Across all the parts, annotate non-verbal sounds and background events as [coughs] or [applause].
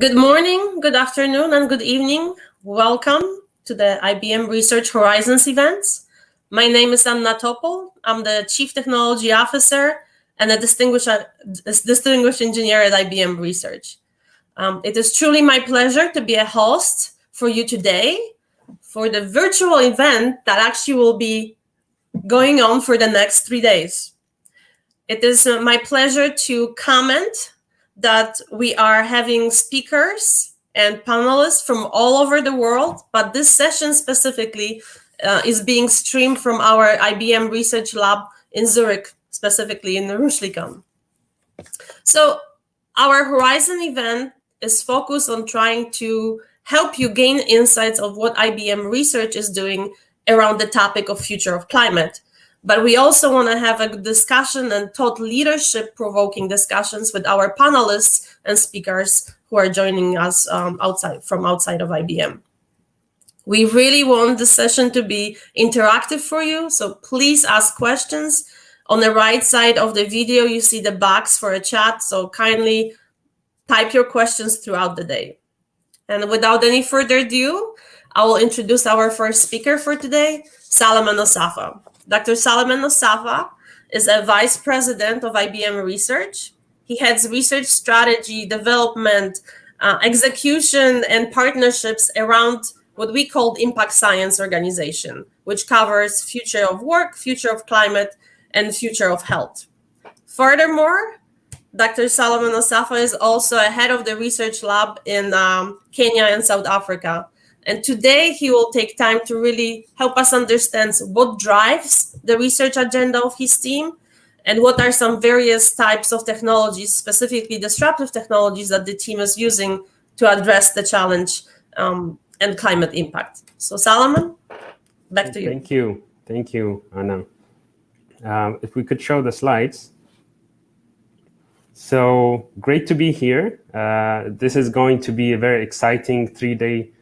Good morning, good afternoon, and good evening. Welcome to the IBM Research Horizons events. My name is Anna Topol. I'm the Chief Technology Officer and a distinguished, distinguished engineer at IBM Research. Um, it is truly my pleasure to be a host for you today for the virtual event that actually will be going on for the next three days. It is uh, my pleasure to comment that we are having speakers and panelists from all over the world, but this session specifically uh, is being streamed from our IBM research lab in Zurich, specifically in the Rüschlikon. So our Horizon event is focused on trying to help you gain insights of what IBM research is doing around the topic of future of climate. But we also want to have a discussion and thought leadership provoking discussions with our panelists and speakers who are joining us um, outside from outside of IBM. We really want the session to be interactive for you. So please ask questions. On the right side of the video, you see the box for a chat. So kindly type your questions throughout the day. And without any further ado, I will introduce our first speaker for today, Solomon Assefa. Dr. Solomon Assefa is a vice president of IBM Research. He heads research strategy, development, uh, execution, and partnerships around what we call impact science organization, which covers future of work, future of climate, and future of health. Furthermore, Dr. Solomon Assefa is also a head of the research lab in um, Kenya and South Africa, and today he will take time to really help us understand what drives the research agenda of his team and what are some various types of technologies, specifically disruptive technologies that the team is using to address the challenge um, and climate impact. So Solomon, back to you. Thank you. Thank you, Anna. Um, if we could show the slides. So great to be here. Uh, this is going to be a very exciting three-day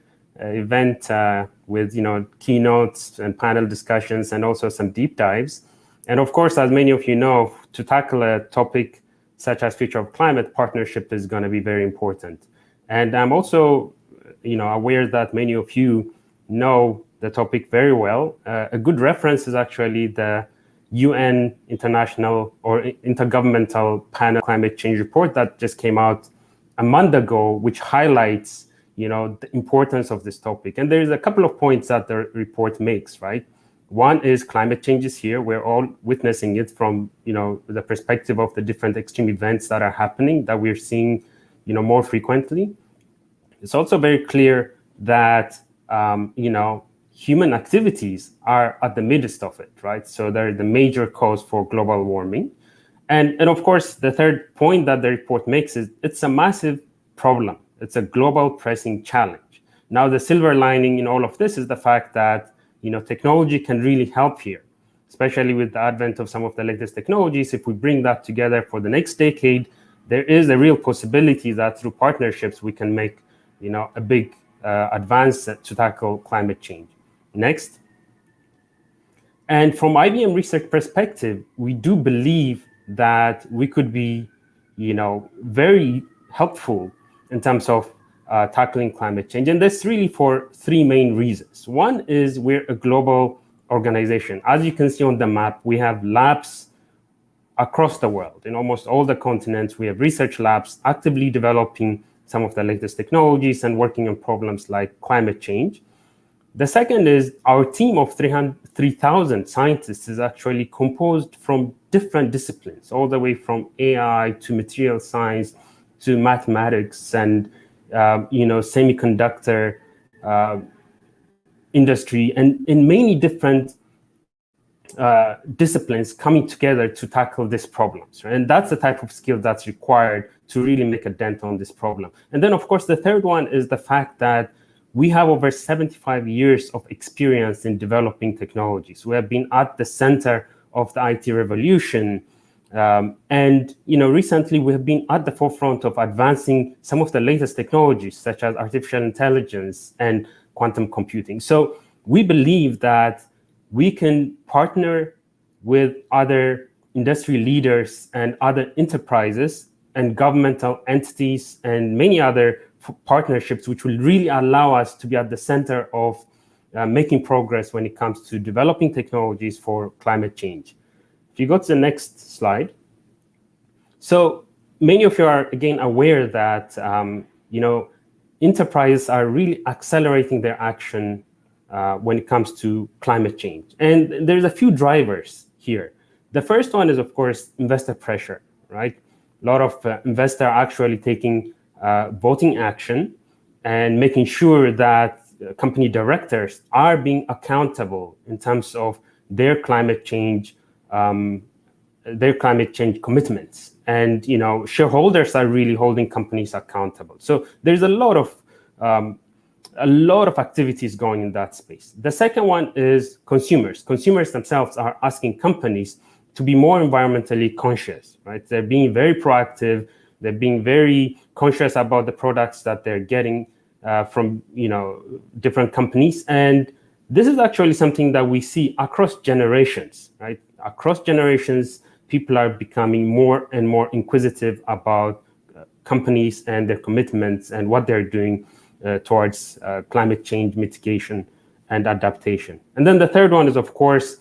event uh, with you know keynotes and panel discussions and also some deep dives. And of course, as many of you know, to tackle a topic such as future of climate, partnership is going to be very important. And I'm also you know aware that many of you know the topic very well. Uh, a good reference is actually the UN International or Intergovernmental Panel Climate Change Report that just came out a month ago, which highlights you know, the importance of this topic. And there's a couple of points that the report makes, right? One is climate change is here. We're all witnessing it from, you know, the perspective of the different extreme events that are happening that we're seeing, you know, more frequently. It's also very clear that, um, you know, human activities are at the midst of it, right? So they're the major cause for global warming. And, and of course, the third point that the report makes is it's a massive problem it's a global pressing challenge. Now, the silver lining in all of this is the fact that you know technology can really help here, especially with the advent of some of the latest technologies. If we bring that together for the next decade, there is a real possibility that through partnerships we can make you know a big uh, advance to tackle climate change. Next. And from IBM research perspective, we do believe that we could be, you know, very helpful in terms of uh, tackling climate change. And that's really for three main reasons. One is we're a global organization. As you can see on the map, we have labs across the world. In almost all the continents, we have research labs actively developing some of the latest technologies and working on problems like climate change. The second is our team of 3,000 scientists is actually composed from different disciplines, all the way from AI to material science, to mathematics and uh, you know semiconductor uh, industry and in many different uh, disciplines coming together to tackle these problems. Right? And that's the type of skill that's required to really make a dent on this problem. And then, of course, the third one is the fact that we have over 75 years of experience in developing technologies. We have been at the center of the IT revolution, um, and you know, recently we have been at the forefront of advancing some of the latest technologies, such as artificial intelligence and quantum computing. So we believe that we can partner with other industry leaders and other enterprises and governmental entities and many other partnerships which will really allow us to be at the center of uh, making progress when it comes to developing technologies for climate change. If you go to the next slide. So many of you are, again, aware that, um, you know, enterprises are really accelerating their action uh, when it comes to climate change. And there's a few drivers here. The first one is, of course, investor pressure, right? A lot of uh, investors are actually taking uh, voting action and making sure that uh, company directors are being accountable in terms of their climate change, um, their climate change commitments. And you know, shareholders are really holding companies accountable. So there's a lot of um, a lot of activities going in that space. The second one is consumers. Consumers themselves are asking companies to be more environmentally conscious, right? They're being very proactive. They're being very conscious about the products that they're getting uh, from, you know, different companies. And this is actually something that we see across generations, right? Across generations, people are becoming more and more inquisitive about uh, companies and their commitments and what they're doing uh, towards uh, climate change mitigation and adaptation. And then the third one is, of course,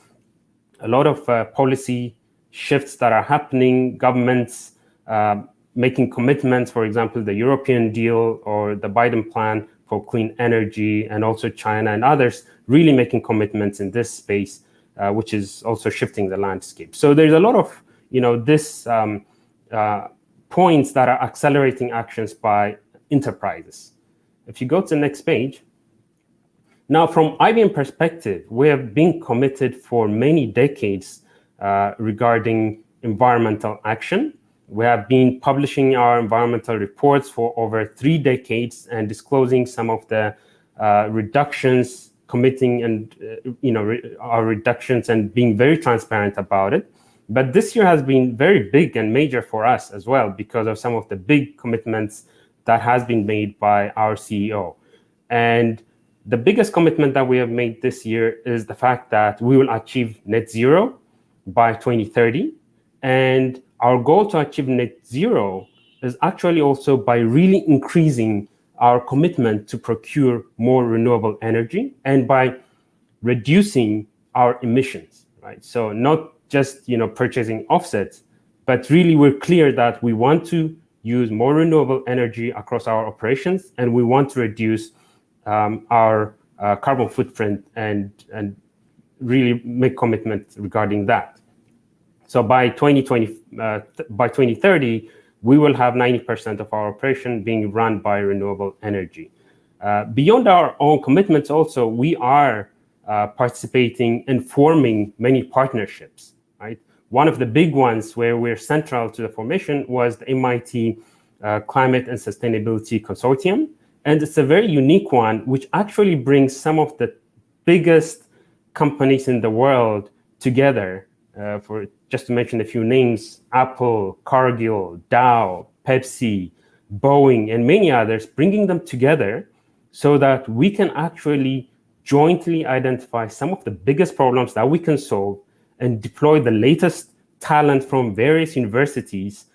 a lot of policy shifts that are happening, governments making commitments, for example, the European deal or the Biden plan for clean energy, and also China and others really making commitments in this space, uh, which is also shifting the landscape. So there's a lot of, you know, this um, uh, points that are accelerating actions by enterprises. If you go to the next page, now from IBM perspective, we have been committed for many decades uh, regarding environmental action. We have been publishing our environmental reports for over three decades and disclosing some of the uh, reductions, committing and uh, you know re our reductions and being very transparent about it. But this year has been very big and major for us as well because of some of the big commitments that has been made by our CEO. And the biggest commitment that we have made this year is the fact that we will achieve net zero by 2030. And our goal to achieve net zero is actually also by really increasing our commitment to procure more renewable energy and by reducing our emissions, right? So not just you know purchasing offsets, but really we're clear that we want to use more renewable energy across our operations, and we want to reduce um, our uh, carbon footprint and, and really make commitment regarding that. So by 2020, uh, by 2030, we will have 90% of our operation being run by renewable energy. Uh, beyond our own commitments also, we are uh, participating in forming many partnerships, right? One of the big ones where we're central to the formation was the MIT uh, Climate and Sustainability Consortium. And it's a very unique one, which actually brings some of the biggest companies in the world together. Uh, for just to mention a few names, Apple, Cargill, Dow, Pepsi, Boeing, and many others, bringing them together so that we can actually jointly identify some of the biggest problems that we can solve and deploy the latest talent from various universities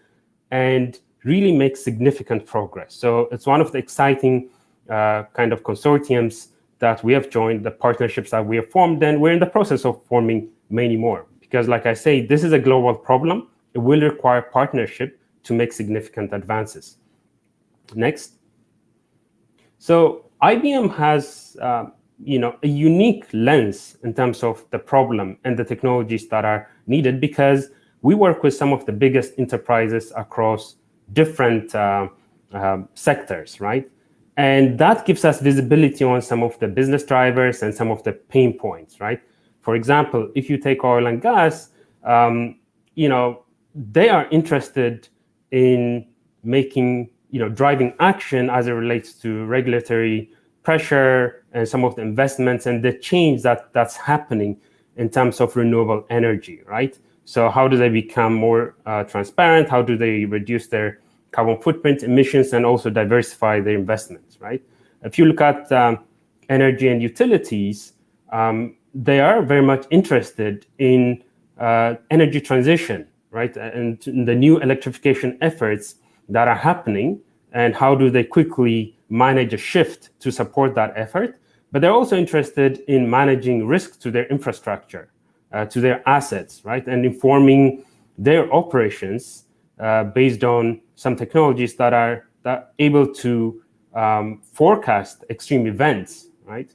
and really make significant progress. So it's one of the exciting uh, kind of consortiums that we have joined, the partnerships that we have formed, and we're in the process of forming many more. Because like I say, this is a global problem. It will require partnership to make significant advances. Next. So IBM has uh, you know, a unique lens in terms of the problem and the technologies that are needed because we work with some of the biggest enterprises across different uh, uh, sectors, right? And that gives us visibility on some of the business drivers and some of the pain points, right? For example, if you take oil and gas, um, you know, they are interested in making, you know, driving action as it relates to regulatory pressure and some of the investments and the change that that's happening in terms of renewable energy, right? So how do they become more uh, transparent? How do they reduce their carbon footprint emissions and also diversify their investments, right? If you look at um, energy and utilities, um, they are very much interested in uh, energy transition, right? And the new electrification efforts that are happening and how do they quickly manage a shift to support that effort, but they're also interested in managing risk to their infrastructure, uh, to their assets, right? And informing their operations uh, based on some technologies that are that able to um, forecast extreme events, right?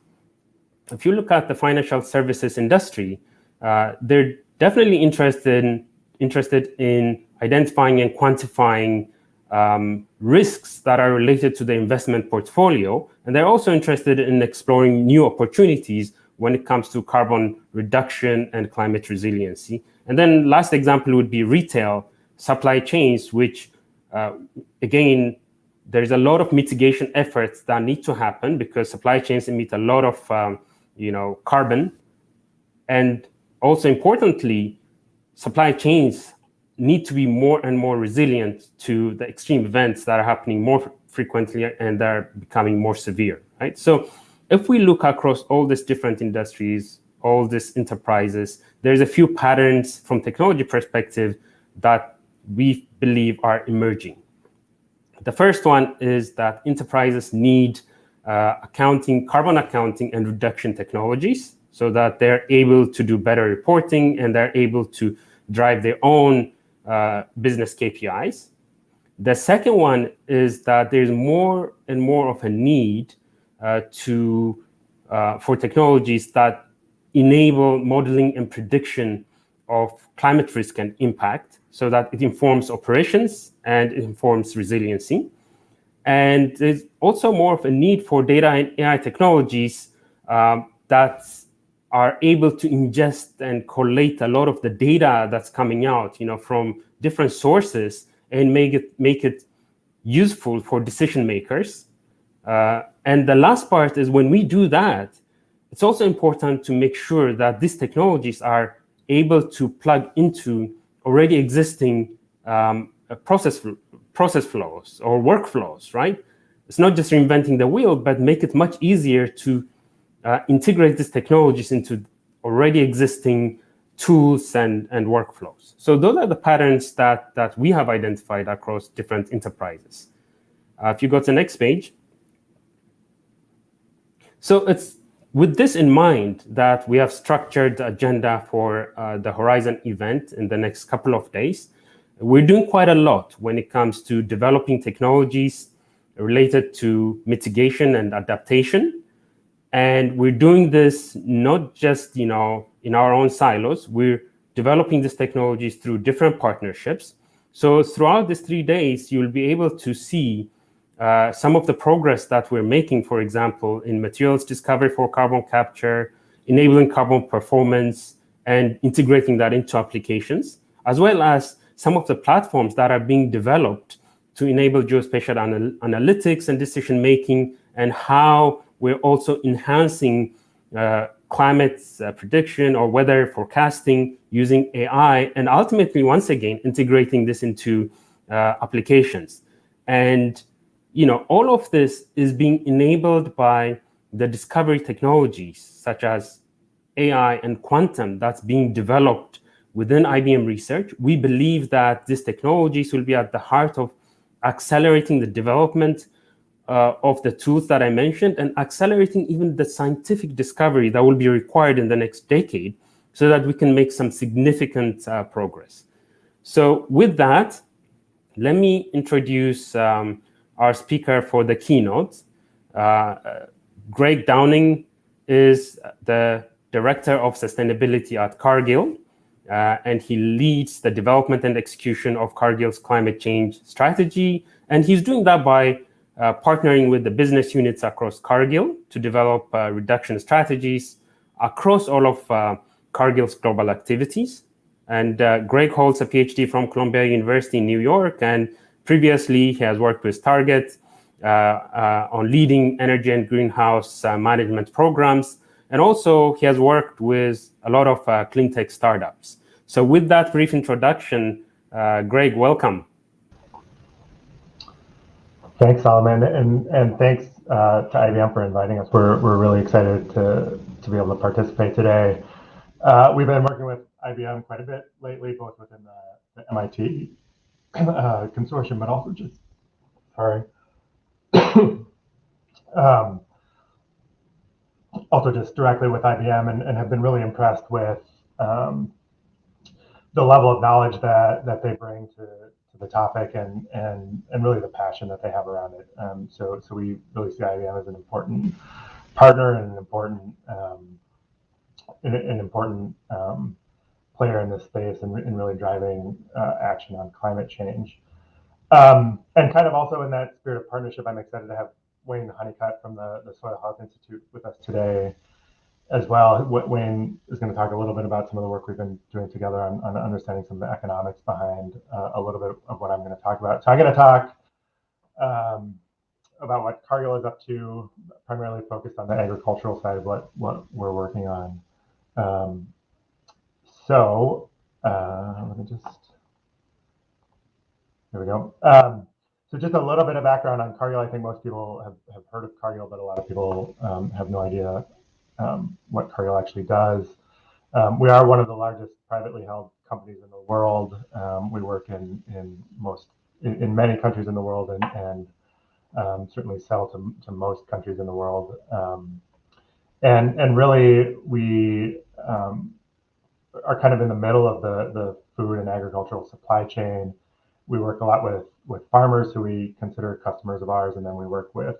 If you look at the financial services industry, uh, they're definitely interested in, interested in identifying and quantifying um, risks that are related to the investment portfolio. And they're also interested in exploring new opportunities when it comes to carbon reduction and climate resiliency. And then last example would be retail supply chains, which uh, again, there's a lot of mitigation efforts that need to happen because supply chains emit a lot of um, you know, carbon. And also importantly, supply chains need to be more and more resilient to the extreme events that are happening more frequently and that are becoming more severe, right? So if we look across all these different industries, all these enterprises, there's a few patterns from technology perspective that we believe are emerging. The first one is that enterprises need uh, accounting, carbon accounting and reduction technologies so that they're able to do better reporting and they're able to drive their own uh, business KPIs. The second one is that there's more and more of a need uh, to uh, for technologies that enable modeling and prediction of climate risk and impact so that it informs operations and it informs resiliency. And there's also more of a need for data and AI technologies um, that are able to ingest and collate a lot of the data that's coming out, you know, from different sources and make it make it useful for decision makers. Uh, and the last part is when we do that, it's also important to make sure that these technologies are able to plug into already existing um, process process flows or workflows, right? It's not just reinventing the wheel, but make it much easier to uh, integrate these technologies into already existing tools and, and workflows. So those are the patterns that, that we have identified across different enterprises. Uh, if you go to the next page. So it's with this in mind that we have structured the agenda for uh, the Horizon event in the next couple of days. We're doing quite a lot when it comes to developing technologies related to mitigation and adaptation. And we're doing this not just, you know, in our own silos. We're developing these technologies through different partnerships. So throughout these three days, you'll be able to see uh, some of the progress that we're making, for example, in materials discovery for carbon capture, enabling carbon performance, and integrating that into applications, as well as some of the platforms that are being developed to enable geospatial anal analytics and decision-making, and how we're also enhancing uh, climate uh, prediction or weather forecasting using AI, and ultimately, once again, integrating this into uh, applications. And you know, all of this is being enabled by the discovery technologies, such as AI and quantum that's being developed within IBM research. We believe that these technologies will be at the heart of accelerating the development uh, of the tools that I mentioned and accelerating even the scientific discovery that will be required in the next decade so that we can make some significant uh, progress. So with that, let me introduce um, our speaker for the keynote. Uh, Greg Downing is the Director of Sustainability at Cargill, uh, and he leads the development and execution of Cargill's climate change strategy. And he's doing that by uh, partnering with the business units across Cargill to develop uh, reduction strategies across all of uh, Cargill's global activities. And uh, Greg holds a PhD from Columbia University in New York and Previously, he has worked with Target uh, on leading energy and greenhouse management programs. And also, he has worked with a lot of clean tech startups. So with that brief introduction, Greg, welcome. Thanks, Solomon, and and thanks uh, to IBM for inviting us. We're we're really excited to to be able to participate today. Uh, we've been working with IBM quite a bit lately, both within the, the MIT uh, consortium, but also just, sorry, [coughs] um, also just directly with IBM and, and have been really impressed with um, the level of knowledge that that they bring to, to the topic and and and really the passion that they have around it. Um, so so we really see IBM as an important partner and an important um, an, an, important um, player in this space and, and really driving uh, action on climate change. Um, and kind of also in that spirit of partnership, I'm excited to have Wayne Honeycutt from the, the Soil Health Institute with us today as well. Wayne is going to talk a little bit about some of the work we've been doing together on, on understanding some of the economics behind uh, a little bit of what I'm going to talk about. So I'm going to talk um, about what Cargill is up to, primarily focused on the agricultural side of what, what we're working on. Um, so uh, let me just, here we go. Um, so just a little bit of background on Cargill. I think most people have, have heard of Cargill, but a lot of people um, have no idea um, what Cargill actually does. Um, we are one of the largest privately held companies in the world. Um, we work in, in most in, in, many countries in the world and, and um, certainly sell to, to most countries in the world. Um, and and really we are kind of in the middle of the, the food and agricultural supply chain. We work a lot with with farmers who we consider customers of ours, and then we work with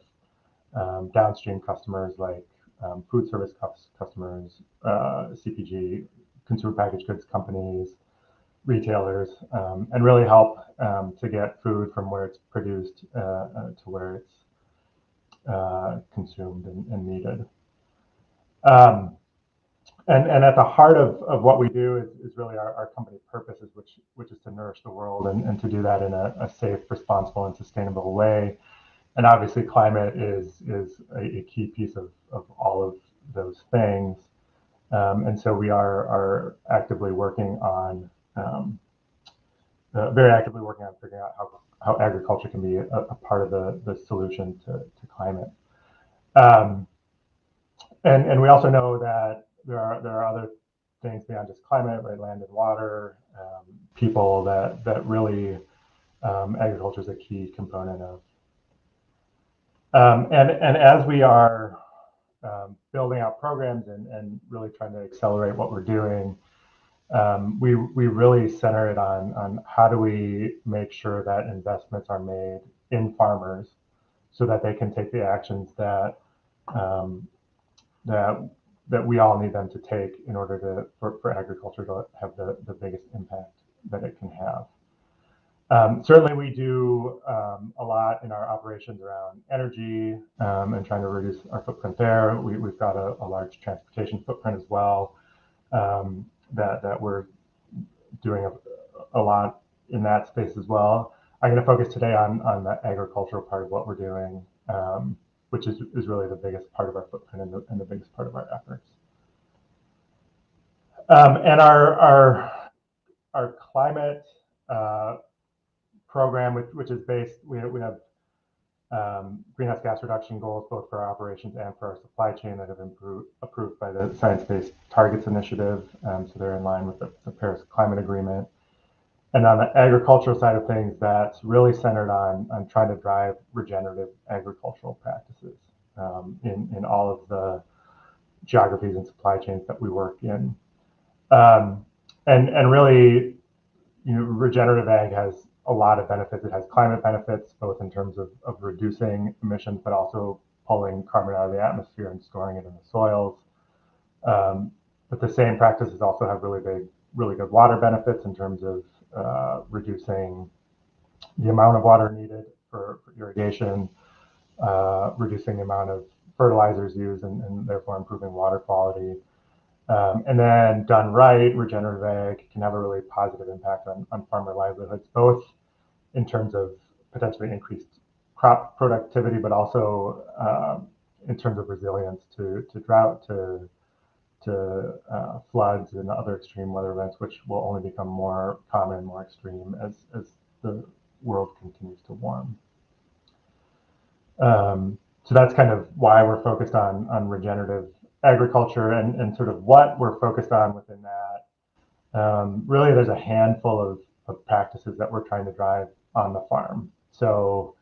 um, downstream customers like um, food service customers, uh, CPG, consumer packaged goods companies, retailers, um, and really help um, to get food from where it's produced uh, uh, to where it's uh, consumed and, and needed. And and at the heart of, of what we do is, is really our, our company purposes, which which is to nourish the world and, and to do that in a, a safe, responsible, and sustainable way. And obviously, climate is is a, a key piece of, of all of those things. Um, and so we are are actively working on um, uh, very actively working on figuring out how, how agriculture can be a, a part of the, the solution to, to climate. Um, and, and we also know that there are there are other things beyond just climate, right? Land and water, um, people that that really um, agriculture is a key component of. Um, and and as we are um, building out programs and, and really trying to accelerate what we're doing, um, we we really center it on on how do we make sure that investments are made in farmers so that they can take the actions that um, that that we all need them to take in order to for, for agriculture to have the, the biggest impact that it can have. Um, certainly, we do um, a lot in our operations around energy um, and trying to reduce our footprint there. We, have got a, a, large transportation footprint as well um, that, that we're doing a, a, lot in that space as well. I'm going to focus today on, on the agricultural part of what we're doing. Um, which is, is really the biggest part of our footprint and the, and the biggest part of our efforts. Um, and our, our, our climate uh, program, which, which is based, we, we have um, greenhouse gas reduction goals both for our operations and for our supply chain that have improved, approved by the Science Based Targets Initiative. Um, so they're in line with the, the Paris Climate Agreement. And on the agricultural side of things, that's really centered on, on trying to drive regenerative agricultural practices um, in, in all of the geographies and supply chains that we work in. Um, and, and really, you know, regenerative ag has a lot of benefits. It has climate benefits, both in terms of, of reducing emissions, but also pulling carbon out of the atmosphere and storing it in the soils. Um, but the same practices also have really big, really good water benefits in terms of uh, reducing the amount of water needed for, for irrigation, uh, reducing the amount of fertilizers used, and, and therefore improving water quality. Um, and then done right, regenerative ag can have a really positive impact on, on farmer livelihoods, both in terms of potentially increased crop productivity, but also um, in terms of resilience to, to drought, to to uh, floods and other extreme weather events, which will only become more common more extreme as, as the world continues to warm. Um, so that's kind of why we're focused on, on regenerative agriculture and, and sort of what we're focused on within that. Um, really, there's a handful of, of practices that we're trying to drive on the farm. So,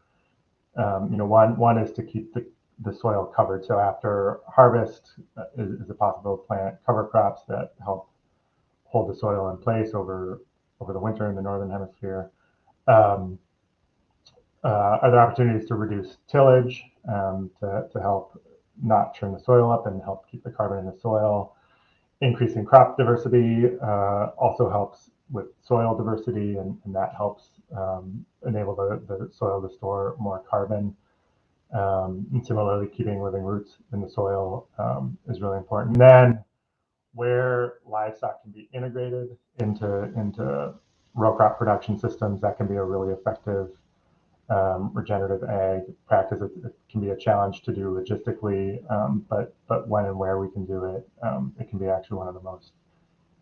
um, you know, one one is to keep the, the soil covered. So after harvest uh, is, is it possible to plant cover crops that help hold the soil in place over over the winter in the northern hemisphere. Um, uh, opportunities to reduce tillage um, to, to help not churn the soil up and help keep the carbon in the soil? Increasing crop diversity uh, also helps with soil diversity, and, and that helps um, enable the, the soil to store more carbon. Um, and similarly, keeping living roots in the soil um, is really important. And then, where livestock can be integrated into into row crop production systems, that can be a really effective um, regenerative ag practice. It, it, can be a challenge to do logistically, um, but but when and where we can do it, um, it can be actually one of the most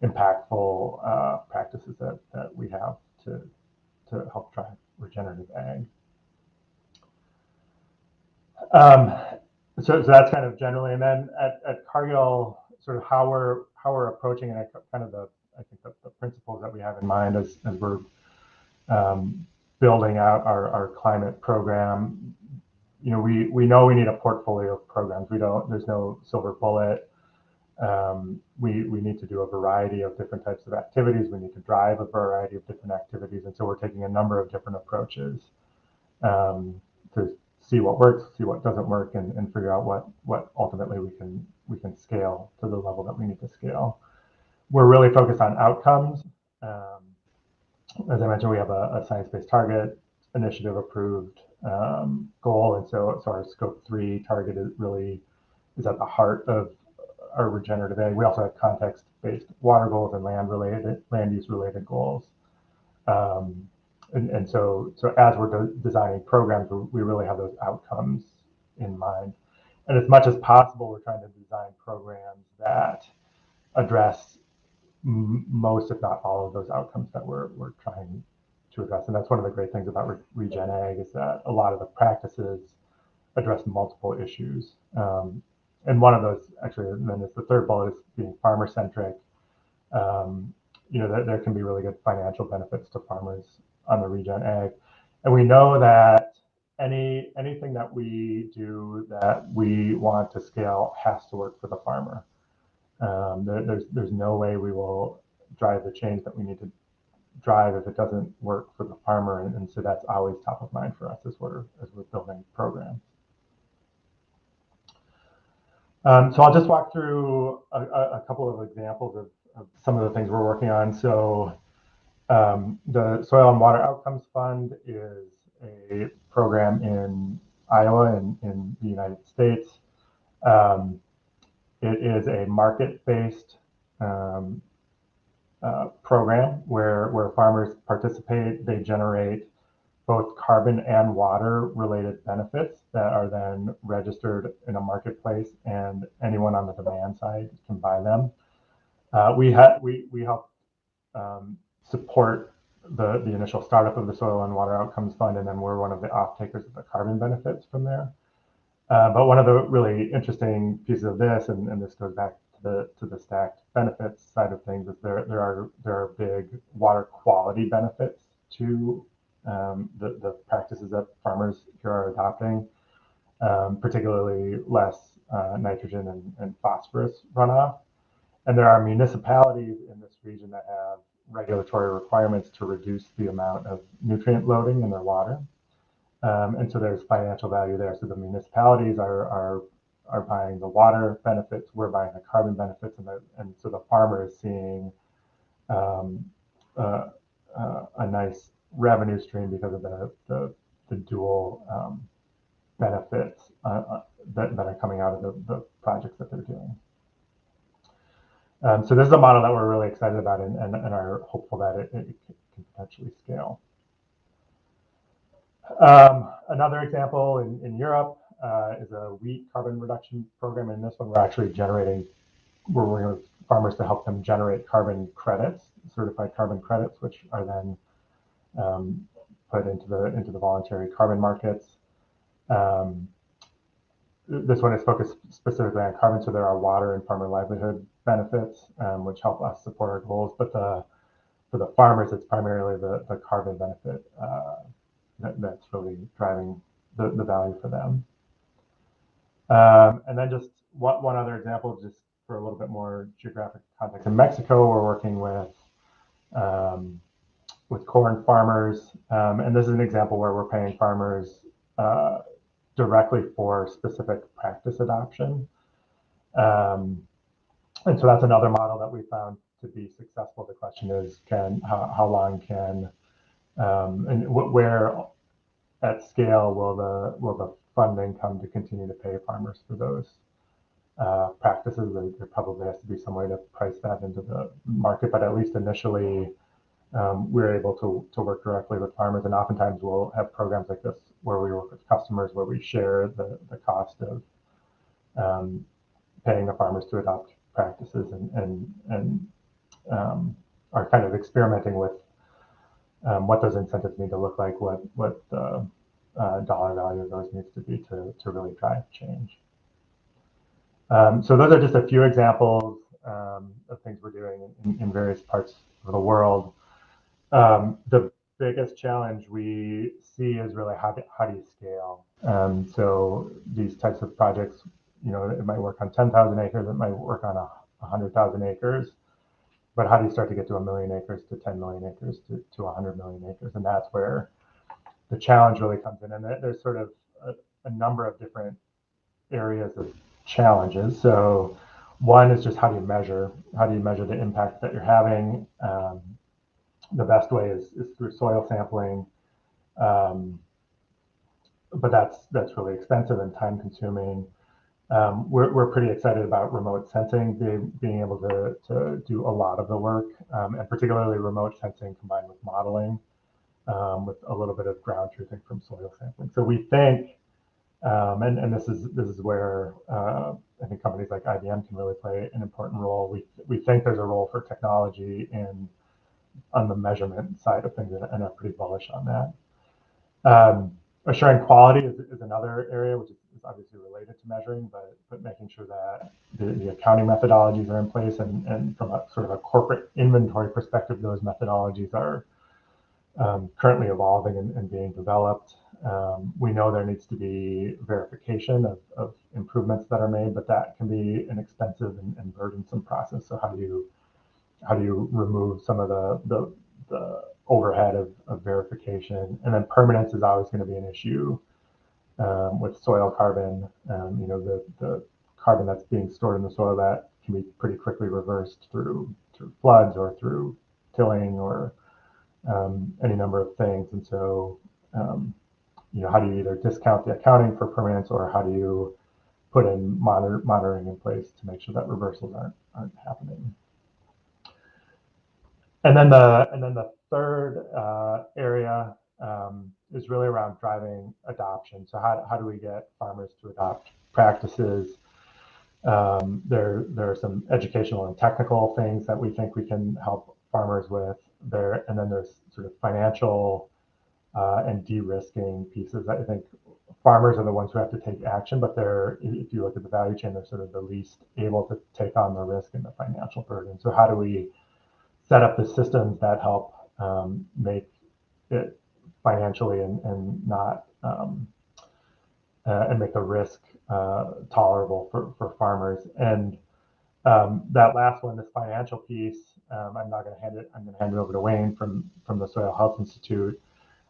impactful uh, practices that, that we have to to help drive regenerative ag. Um, so, so that's kind of generally, and then at, at Cargill, sort of how we're how we're approaching and kind of the I think the, the principles that we have in mind as as we're um, building out our, our climate program. You know, we we know we need a portfolio of programs. We don't. There's no silver bullet. Um, we we need to do a variety of different types of activities. We need to drive a variety of different activities, and so we're taking a number of different approaches um, to see what works, see what doesn't work, and, and figure out what what ultimately we can we can scale to the level that we need to scale. We're really focused on outcomes. Um, as I mentioned, we have a, a science-based target initiative approved um, goal, and so so our scope three target is really is at the heart of our regenerative ag. We also have context-based water goals and land-related land use related goals. Um, and, and so so as we're de designing programs, we really have those outcomes in mind. And as much as possible, we're trying to design programs that address most, if not all, of those outcomes that we're, we're trying to address. And that's one of the great things about Re Regen Ag is that a lot of the practices address multiple issues. Um, and one of those, actually, and then it's the third bullet is being farmer centric. Um, you know, there, there can be really good financial benefits to farmers on the Regen Ag. And we know that any anything that we do that we want to scale has to work for the farmer. Um, there, there's there's no way we will drive the change that we need to drive if it doesn't work for the farmer, and, and so that's always top of mind for us as we're as we're building programs. Um, so I'll just walk through a, a couple of examples of, of, some of the things we're working on. So um, the Soil and Water Outcomes Fund is a program in Iowa and in, the United States. Um, it is a market-based um, uh, program where, where farmers participate. They generate both carbon and water related benefits that are then registered in a marketplace and anyone on the demand side can buy them. Uh, we, ha- we, we help um, support the, the initial startup of the Soil and Water Outcomes Fund, and then we're one of the off takers of the carbon benefits from there. Uh, but one of the really interesting pieces of this, and, and this goes back to the to the stacked benefits side of things, is there there are there are big water quality benefits to um, the the practices that farmers here are adopting, um, particularly less uh, nitrogen and, and phosphorus runoff. And there are municipalities in this region that have regulatory requirements to reduce the amount of nutrient loading in their water. Um, and so there's financial value there. So the municipalities are, are, are buying the water benefits, we're buying the carbon benefits, and, the, and so the farmer is seeing um, uh, uh, a nice revenue stream because of the, the, the dual um, benefits uh, uh that, that are coming out of the, the projects that they're doing. Um, so this is a model that we're really excited about and, and, and are hopeful that it, it can potentially scale. Um, another example in, in Europe uh, is a wheat carbon reduction program. In this one, we're actually generating, we're working with farmers to help them generate carbon credits, certified carbon credits, which are then um, put into the into the voluntary carbon markets. Um, this one is focused specifically on carbon, so there are water and farmer livelihood benefits, um, which help us support our goals. But the for the farmers, it's primarily the, the carbon benefit uh, that, that's really driving the, the value for them. Um, and then just one, one other example, just for a little bit more geographic context. In Mexico, we're working with um, with corn farmers, um, and this is an example where we're paying farmers uh, directly for specific practice adoption. Um, and so that's another model that we found to be successful. The question is, can how, how long can um, and where at scale will the will the funding come to continue to pay farmers for those uh, practices? There, probably has to be some way to price that into the market, but at least initially, um, we're able to to work directly with farmers, and oftentimes we'll have programs like this where we work with customers where we share the the cost of um, paying the farmers to adopt practices and and and um, are kind of experimenting with um, what those incentives need to look like, what what the uh, dollar value of those needs to be to to really drive change. Um, so those are just a few examples um, of things we're doing in, in, various parts of the world. Um, the biggest challenge we see is really how do, how do you scale? Um, so these types of projects, you know, it might work on 10,000 acres, it might work on a 100,000 acres. But how do you start to get to a million acres to 10 million acres to, to 100 million acres? And that's where the challenge really comes in. And there's sort of a, a number of different areas of challenges. So one is just how do you measure how do you measure the impact that you're having? Um, the best way is, is through soil sampling. Um, but that's that's really expensive and time consuming um, we're, we're pretty excited about remote sensing, being, being able to, to do a lot of the work, um, and particularly remote sensing combined with modeling, um, with a little bit of ground truthing from soil sampling. So we think, um, and, and this is this is where uh, I think companies like IBM can really play an important role. We, we think there's a role for technology in on the measurement side of things, and are pretty bullish on that. Um, assuring quality is, is another area which is is obviously related to measuring, but but making sure that the, the accounting methodologies are in place and, and from a sort of a corporate inventory perspective, those methodologies are um, currently evolving and, and being developed. Um, we know there needs to be verification of, of, improvements that are made, but that can be an expensive and, and, burdensome process. So how do you how do you remove some of the the, the overhead of, of verification? And then permanence is always going to be an issue um, with soil carbon. Um, you know, the, the carbon that's being stored in the soil that can be pretty quickly reversed through through floods or through tilling or um, any number of things. And so, um, you know, how do you either discount the accounting for permanence or how do you put in monitor, monitoring in place to make sure that reversals aren't aren't happening? And then the and then the third uh, area um, is really around driving adoption. So how, how do we get farmers to adopt practices? Um, there, there are some educational and technical things that we think we can help farmers with there. And then there's sort of financial uh, and de-risking pieces. I think farmers are the ones who have to take action, but they're, if you look at the value chain, they're sort of the least able to take on the risk and the financial burden. So how do we set up the systems that help um, make it financially and, and not um, uh, and make the risk uh, tolerable for, for farmers. And um, that last one, this financial piece, um, I'm not going to hand it. I'm going to hand it over to Wayne from from the Soil Health Institute.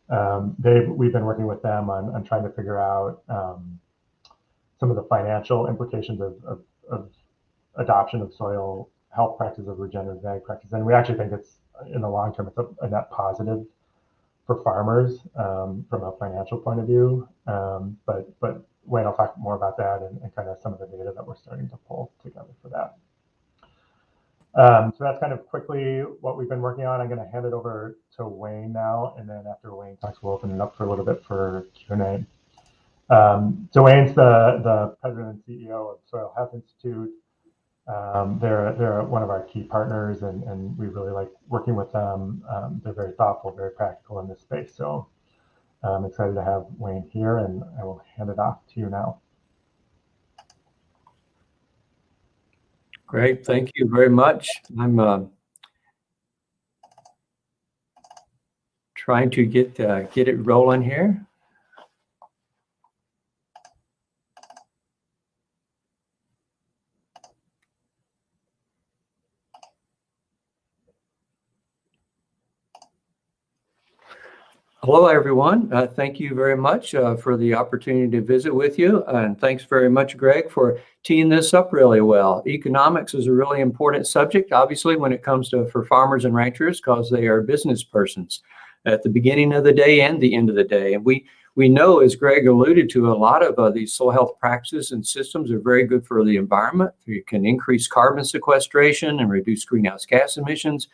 Um, they we've been working with them on, on trying to figure out um, some of the financial implications of, of, of adoption of soil health practices of regenerative ag practice. And we actually think it's in the long term, it's a, a net positive for farmers um, from a financial point of view. Um, but but Wayne I'll talk more about that and, and, kind of some of the data that we're starting to pull together for that. Um, so that's kind of quickly what we've been working on. I'm going to hand it over to Wayne now, and then after Wayne talks, we'll open it up for a little bit for Q&A. Um, so Wayne's the, the president and CEO of Soil Health Institute. Um, they're they're one of our key partners, and, and we really like working with them. Um, they're very thoughtful, very practical in this space. So I'm excited to have Wayne here, and I will hand it off to you now. Great, thank you very much. I'm uh, trying to get uh, get it rolling here. Hello, everyone. Uh, thank you very much uh, for the opportunity to visit with you. And thanks very much, Greg, for teeing this up really well. Economics is a really important subject, obviously, when it comes to for farmers and ranchers, because they are business persons at the beginning of the day and the end of the day. And we we know, as Greg alluded to, a lot of uh, these soil health practices and systems are very good for the environment. You can increase carbon sequestration and reduce greenhouse gas emissions.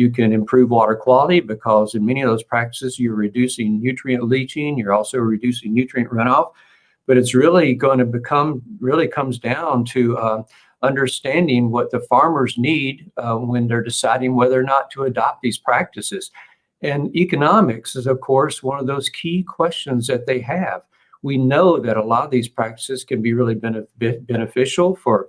You can improve water quality because in many of those practices, you're reducing nutrient leaching. You're also reducing nutrient runoff. But it's really going to become, really comes down to uh, understanding what the farmers need uh, when they're deciding whether or not to adopt these practices. And economics is, of course, one of those key questions that they have. We know that a lot of these practices can be really benef beneficial for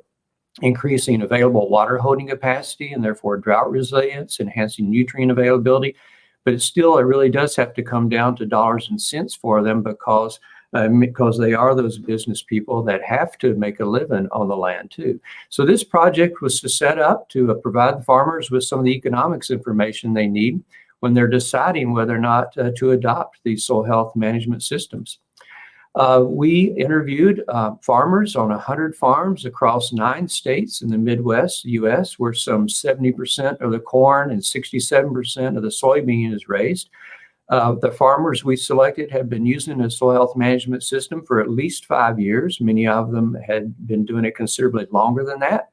increasing available water holding capacity and therefore drought resilience, enhancing nutrient availability. But it still, it really does have to come down to dollars and cents for them because uh, because they are those business people that have to make a living on the land too. So this project was to set up to uh, provide farmers with some of the economics information they need when they're deciding whether or not uh, to adopt these soil health management systems. Uh, we interviewed uh, farmers on 100 farms across nine states in the Midwest U.S., where some 70% of the corn and 67% of the soybean is raised. Uh, the farmers we selected have been using a soil health management system for at least five years. Many of them had been doing it considerably longer than that.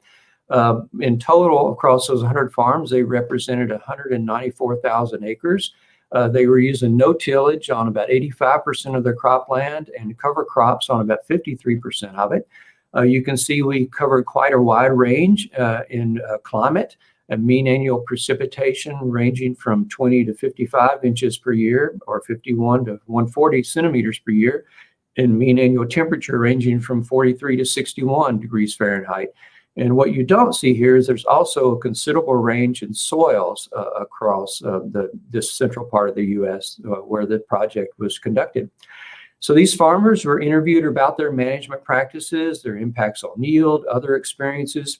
Uh, in total, across those 100 farms, they represented 194,000 acres. Uh, they were using no tillage on about 85% of their cropland and cover crops on about 53% of it. Uh, you can see we covered quite a wide range uh, in uh, climate, a mean annual precipitation ranging from 20 to 55 inches per year or 51 to 140 centimeters per year, and mean annual temperature ranging from 43 to 61 degrees Fahrenheit. And what you don't see here is there's also a considerable range in soils uh, across uh, the, this central part of the U.S. Uh, where the project was conducted. So these farmers were interviewed about their management practices, their impacts on yield, other experiences.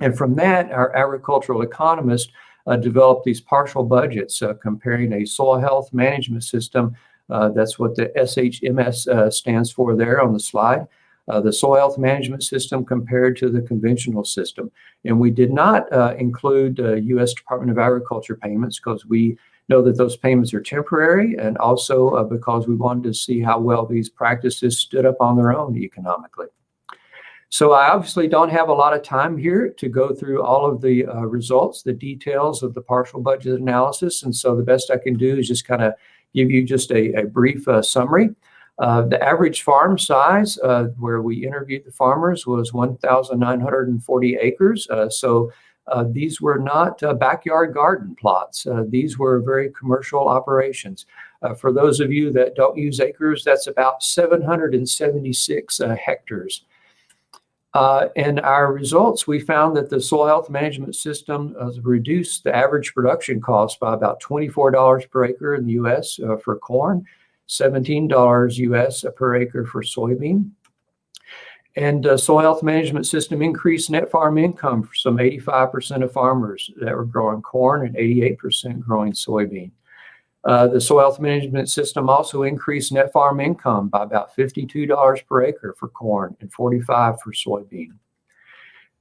And from that, our agricultural economist uh, developed these partial budgets uh, comparing a soil health management system. Uh, that's what the SHMS stands for there on the slide uh, the soil health management system compared to the conventional system. And we did not uh, include uh, U.S. Department of Agriculture payments because we know that those payments are temporary and also uh, because we wanted to see how well these practices stood up on their own economically. So I obviously don't have a lot of time here to go through all of the uh, results, the details of the partial budget analysis. And so the best I can do is just kind of give you just a, a brief uh, summary. Uh, the average farm size uh, where we interviewed the farmers was 1,940 acres. Uh, so uh, these were not uh, backyard garden plots. these were very commercial operations. for those of you that don't use acres, that's about 776 hectares. Uh, and our results, we found that the soil health management system reduced the average production cost by about $24 per acre in the U.S. Uh, for corn $17 US per acre for soybean. And uh, soil health management system increased net farm income for some 85% of farmers that were growing corn and 88% growing soybean. Uh, the soil health management system also increased net farm income by about $52 per acre for corn and 45 for soybean.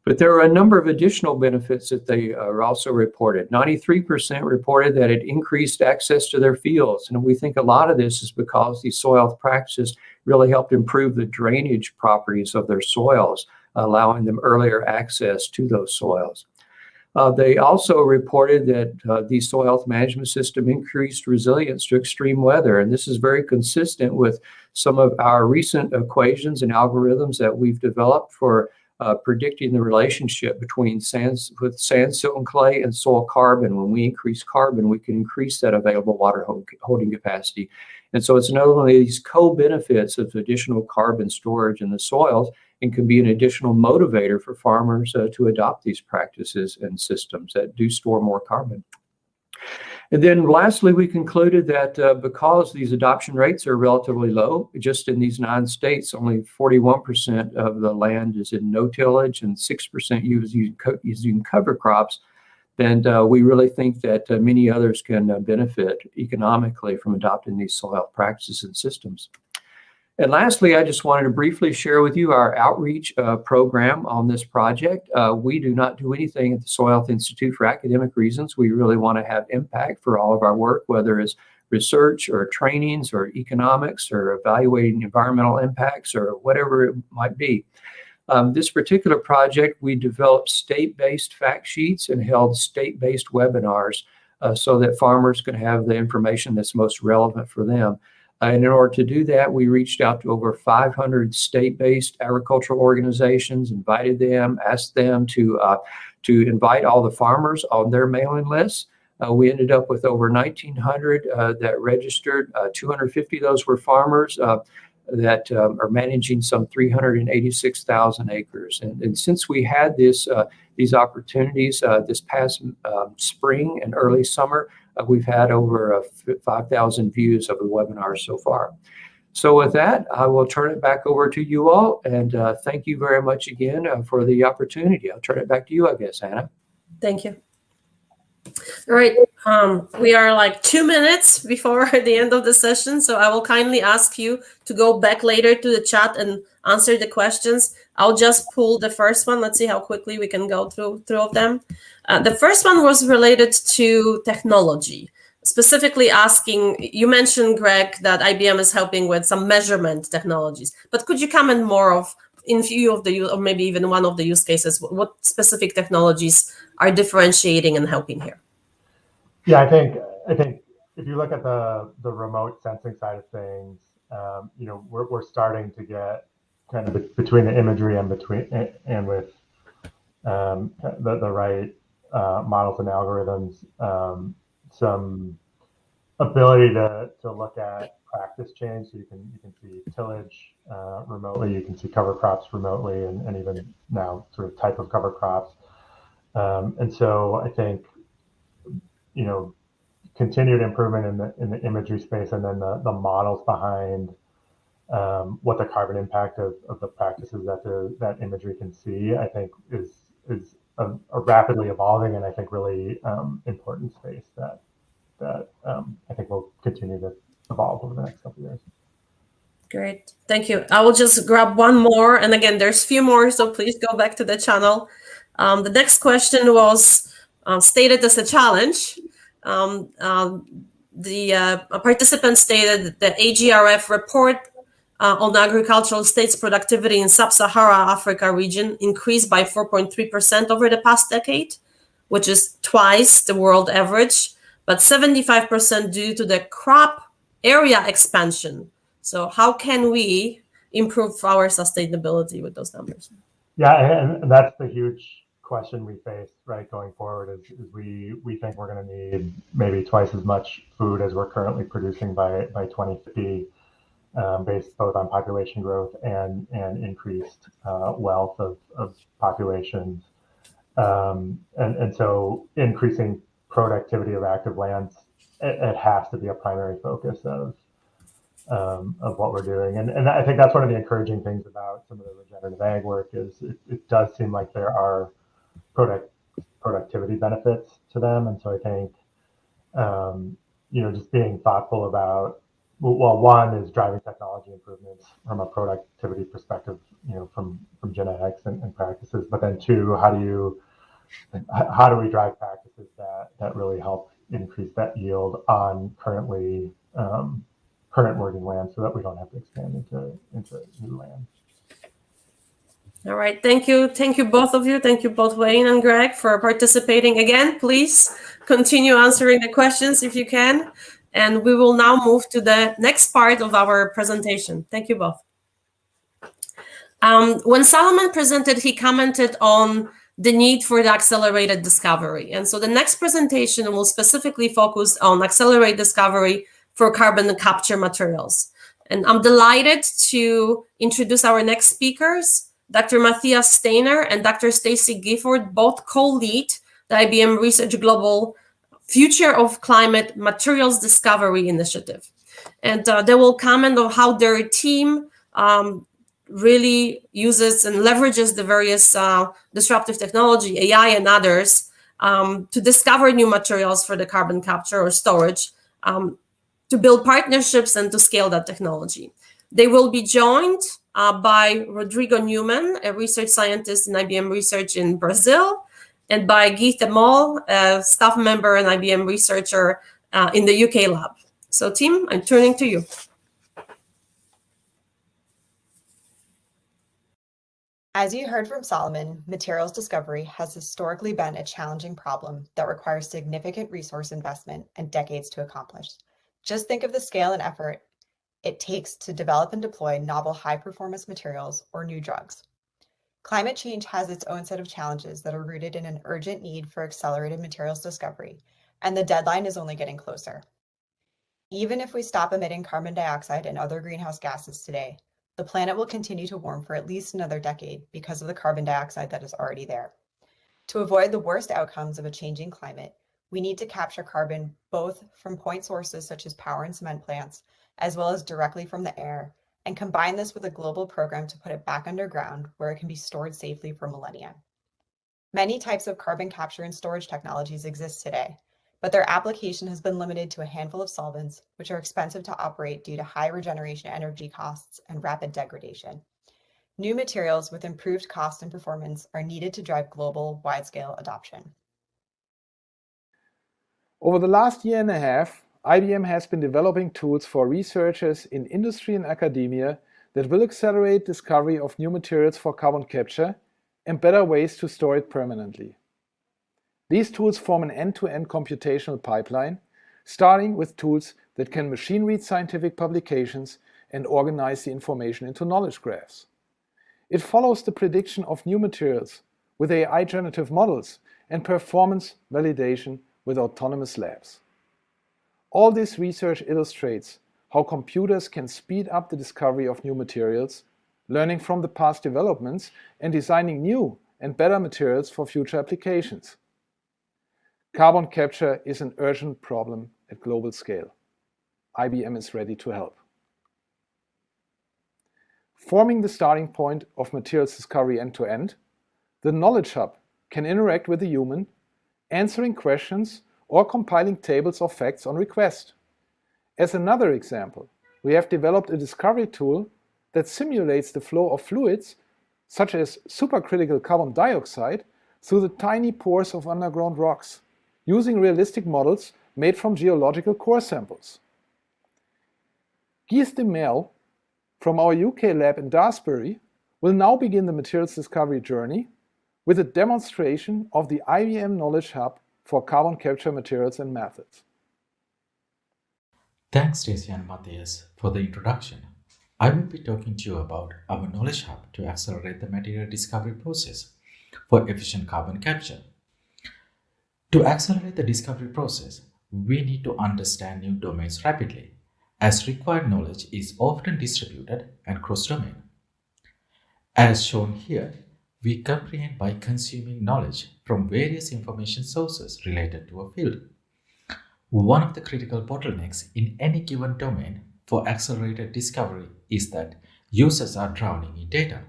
But there are a number of additional benefits that they are also reported. 93% reported that it increased access to their fields. And we think a lot of this is because these soil health practices really helped improve the drainage properties of their soils, allowing them earlier access to those soils. Uh, they also reported that uh, the soil health management system increased resilience to extreme weather. And this is very consistent with some of our recent equations and algorithms that we've developed for uh, predicting the relationship between sands with sand, silt, and clay and soil carbon. When we increase carbon, we can increase that available water holding capacity. And so it's not only these co-benefits of additional carbon storage in the soils, and can be an additional motivator for farmers uh, to adopt these practices and systems that do store more carbon. And then lastly, we concluded that uh, because these adoption rates are relatively low, just in these nine states, only 41% of the land is in no tillage and 6% using, using cover crops, And uh, we really think that uh, many others can uh, benefit economically from adopting these soil practices and systems. And lastly, I just wanted to briefly share with you our outreach uh, program on this project. Uh, we do not do anything at the Soil Health Institute for academic reasons. We really want to have impact for all of our work, whether it's research or trainings or economics or evaluating environmental impacts or whatever it might be. Um, this particular project, we developed state-based fact sheets and held state-based webinars uh, so that farmers could have the information that's most relevant for them. Uh, and in order to do that, we reached out to over 500 state-based agricultural organizations, invited them, asked them to, uh, to invite all the farmers on their mailing lists. Uh, we ended up with over 1,900 uh, that registered. Uh, 250 of those were farmers uh, that um, are managing some 386,000 acres. And, and, since we had this these opportunities this past um, spring and early summer, uh, we've had over uh, 5,000 views of the webinar so far. So with that, I will turn it back over to you all. And uh, thank you very much again uh, for the opportunity. I'll turn it back to you, I guess, Anna. Thank you. All right, um, we are like two minutes before [laughs] the end of the session, so I will kindly ask you to go back later to the chat and answer the questions. I'll just pull the first one. Let's see how quickly we can go through through of them. Uh, the first one was related to technology, specifically asking, you mentioned, Greg, that IBM is helping with some measurement technologies, but could you comment more of, in view of the, or maybe even one of the use cases, what specific technologies are differentiating and helping here? Yeah, I think, I think if you look at the, the remote sensing side of things, um, you know, we're, we're starting to get kind of between the imagery and between and with um, the, the right uh, models and algorithms um, some ability to, to look at practice change. So you can you can see tillage uh, remotely, you can see cover crops remotely, and, and even now sort of type of cover crops. Um, and so I think you know continued improvement in the in the imagery space, and then the the models behind um, what the carbon impact of, of the practices that the that imagery can see, I think is is a, a rapidly evolving and I think really um, important space that that um, I think will continue to evolve over the next couple of years. Great, thank you. I will just grab one more, and again, there's a few more, so please go back to the channel. Um, the next question was uh, stated as a challenge. Um, um, the uh, participant stated that the AGRF report uh, on agricultural states productivity in sub-Sahara Africa region increased by 4.3% over the past decade, which is twice the world average, but 75% due to the crop area expansion. So how can we improve our sustainability with those numbers? Yeah, and that's the huge question we face, right, going forward is, is we we think we're going to need maybe twice as much food as we're currently producing by by 2050 um, based both on population growth and and increased uh, wealth of, of populations. Um, and, and so increasing productivity of active lands, it, it has to be a primary focus of um, of what we're doing. And, and I think that's one of the encouraging things about some of the regenerative ag work is it, it does seem like there are product productivity benefits to them. And so I think, um, you know, just being thoughtful about well, one is driving technology improvements from a productivity perspective, you know, from from genetics and, and practices. But then two, how do you how do we drive practices that that really help increase that yield on currently um, current working land, so that we don't have to expand into into new land. All right, thank you, thank you both of you, thank you both Wayne and Greg for participating again. Please continue answering the questions if you can. And we will now move to the next part of our presentation. Thank you both. Um, when Solomon presented, he commented on the need for the accelerated discovery. And so the next presentation will specifically focus on accelerated discovery for carbon capture materials. And I'm delighted to introduce our next speakers, Dr. Mathias Steiner and Dr. Stacy Gifford, both co-lead the IBM Research Global Future of Climate Materials Discovery Initiative. And uh, they will comment on how their team um, really uses and leverages the various uh, disruptive technology, AI and others, um, to discover new materials for the carbon capture or storage, um, to build partnerships and to scale that technology. They will be joined uh, by Rodrigo Neumann, a research scientist in IBM Research in Brazil, and by Geeth De Mel, a staff member and IBM researcher uh, in the UK lab. So Tim, I'm turning to you. As you heard from Solomon, materials discovery has historically been a challenging problem that requires significant resource investment and decades to accomplish. Just think of the scale and effort it takes to develop and deploy novel high performance materials or new drugs. Climate change has its own set of challenges that are rooted in an urgent need for accelerated materials discovery, and the deadline is only getting closer. Even if we stop emitting carbon dioxide and other greenhouse gases today, the planet will continue to warm for at least another decade because of the carbon dioxide that is already there. To avoid the worst outcomes of a changing climate, we need to capture carbon both from point sources such as power and cement plants, as well as directly from the air, and combine this with a global program to put it back underground where it can be stored safely for millennia. Many types of carbon capture and storage technologies exist today, but their application has been limited to a handful of solvents, which are expensive to operate due to high regeneration energy costs and rapid degradation. New materials with improved cost and performance are needed to drive global wide-scale adoption. Over the last year and a half, IBM has been developing tools for researchers in industry and academia that will accelerate discovery of new materials for carbon capture and better ways to store it permanently. These tools form an end-to-end -end computational pipeline, starting with tools that can machine read scientific publications and organize the information into knowledge graphs. It follows the prediction of new materials with AI generative models and performance validation with autonomous labs. All this research illustrates how computers can speed up the discovery of new materials, learning from the past developments and designing new and better materials for future applications. Carbon capture is an urgent problem at global scale. IBM is ready to help. Forming the starting point of materials discovery end-to-end, -end, the Knowledge Hub can interact with the human, answering questions or compiling tables of facts on request. As another example, we have developed a discovery tool that simulates the flow of fluids, such as supercritical carbon dioxide, through the tiny pores of underground rocks using realistic models made from geological core samples. Geeth De Mel from our UK lab in Daresbury will now begin the materials discovery journey with a demonstration of the IBM Knowledge Hub for carbon capture materials and methods. Thanks Stacy and Mathias for the introduction. I will be talking to you about our Knowledge Hub to accelerate the material discovery process for efficient carbon capture. To accelerate the discovery process, we need to understand new domains rapidly, as required knowledge is often distributed and cross-domain. As shown here, we comprehend by consuming knowledge from various information sources related to a field. One of the critical bottlenecks in any given domain for accelerated discovery is that users are drowning in data.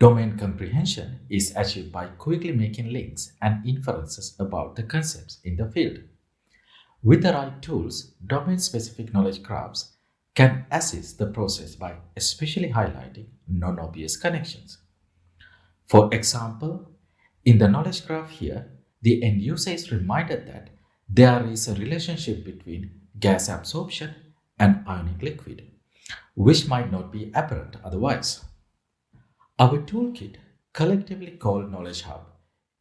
Domain comprehension is achieved by quickly making links and inferences about the concepts in the field. With the right tools, domain-specific knowledge graphs can assist the process by especially highlighting non-obvious connections. For example, in the knowledge graph here, the end user is reminded that there is a relationship between gas absorption and ionic liquid, which might not be apparent otherwise. Our toolkit, collectively called Knowledge Hub,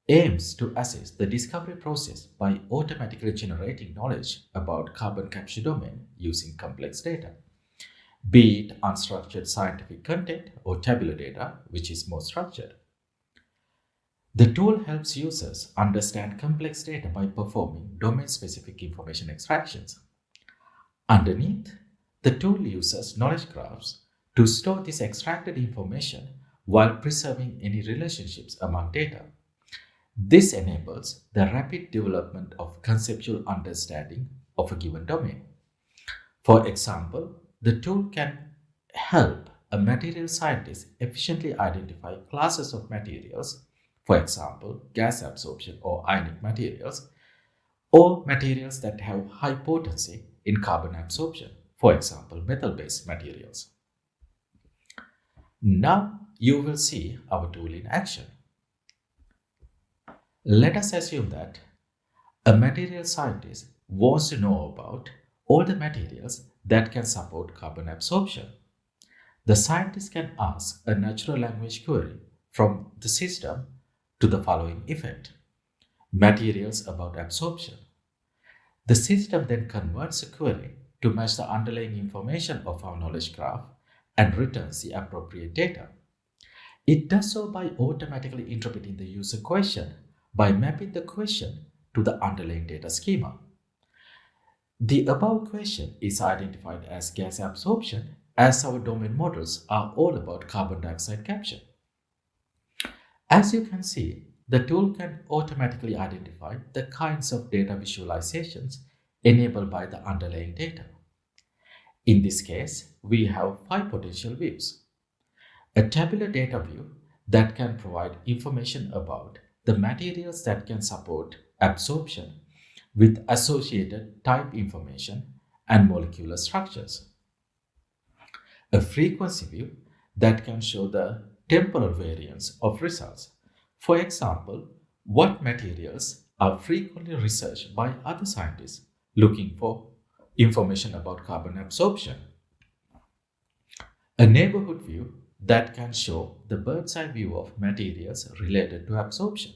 aims to assist the discovery process by automatically generating knowledge about carbon capture domain using complex data, be it unstructured scientific content or tabular data, which is more structured. The tool helps users understand complex data by performing domain-specific information extractions. Underneath, the tool uses knowledge graphs to store this extracted information while preserving any relationships among data. This enables the rapid development of conceptual understanding of a given domain. For example, the tool can help a material scientist efficiently identify classes of materials for example, gas absorption or ionic materials, or materials that have high potency in carbon absorption, for example, metal-based materials. Now you will see our tool in action. Let us assume that a material scientist wants to know about all the materials that can support carbon absorption. The scientist can ask a natural language query from the system to the following effect. Materials about absorption. The system then converts a query to match the underlying information of our knowledge graph and returns the appropriate data. It does so by automatically interpreting the user question by mapping the question to the underlying data schema. The above question is identified as gas absorption as our domain models are all about carbon dioxide capture. As you can see, the tool can automatically identify the kinds of data visualizations enabled by the underlying data. In this case, we have five potential views. A tabular data view that can provide information about the materials that can support absorption with associated type information and molecular structures. A frequency view that can show the temporal variance of results. For example, what materials are frequently researched by other scientists looking for information about carbon absorption. A neighborhood view that can show the bird's eye view of materials related to absorption.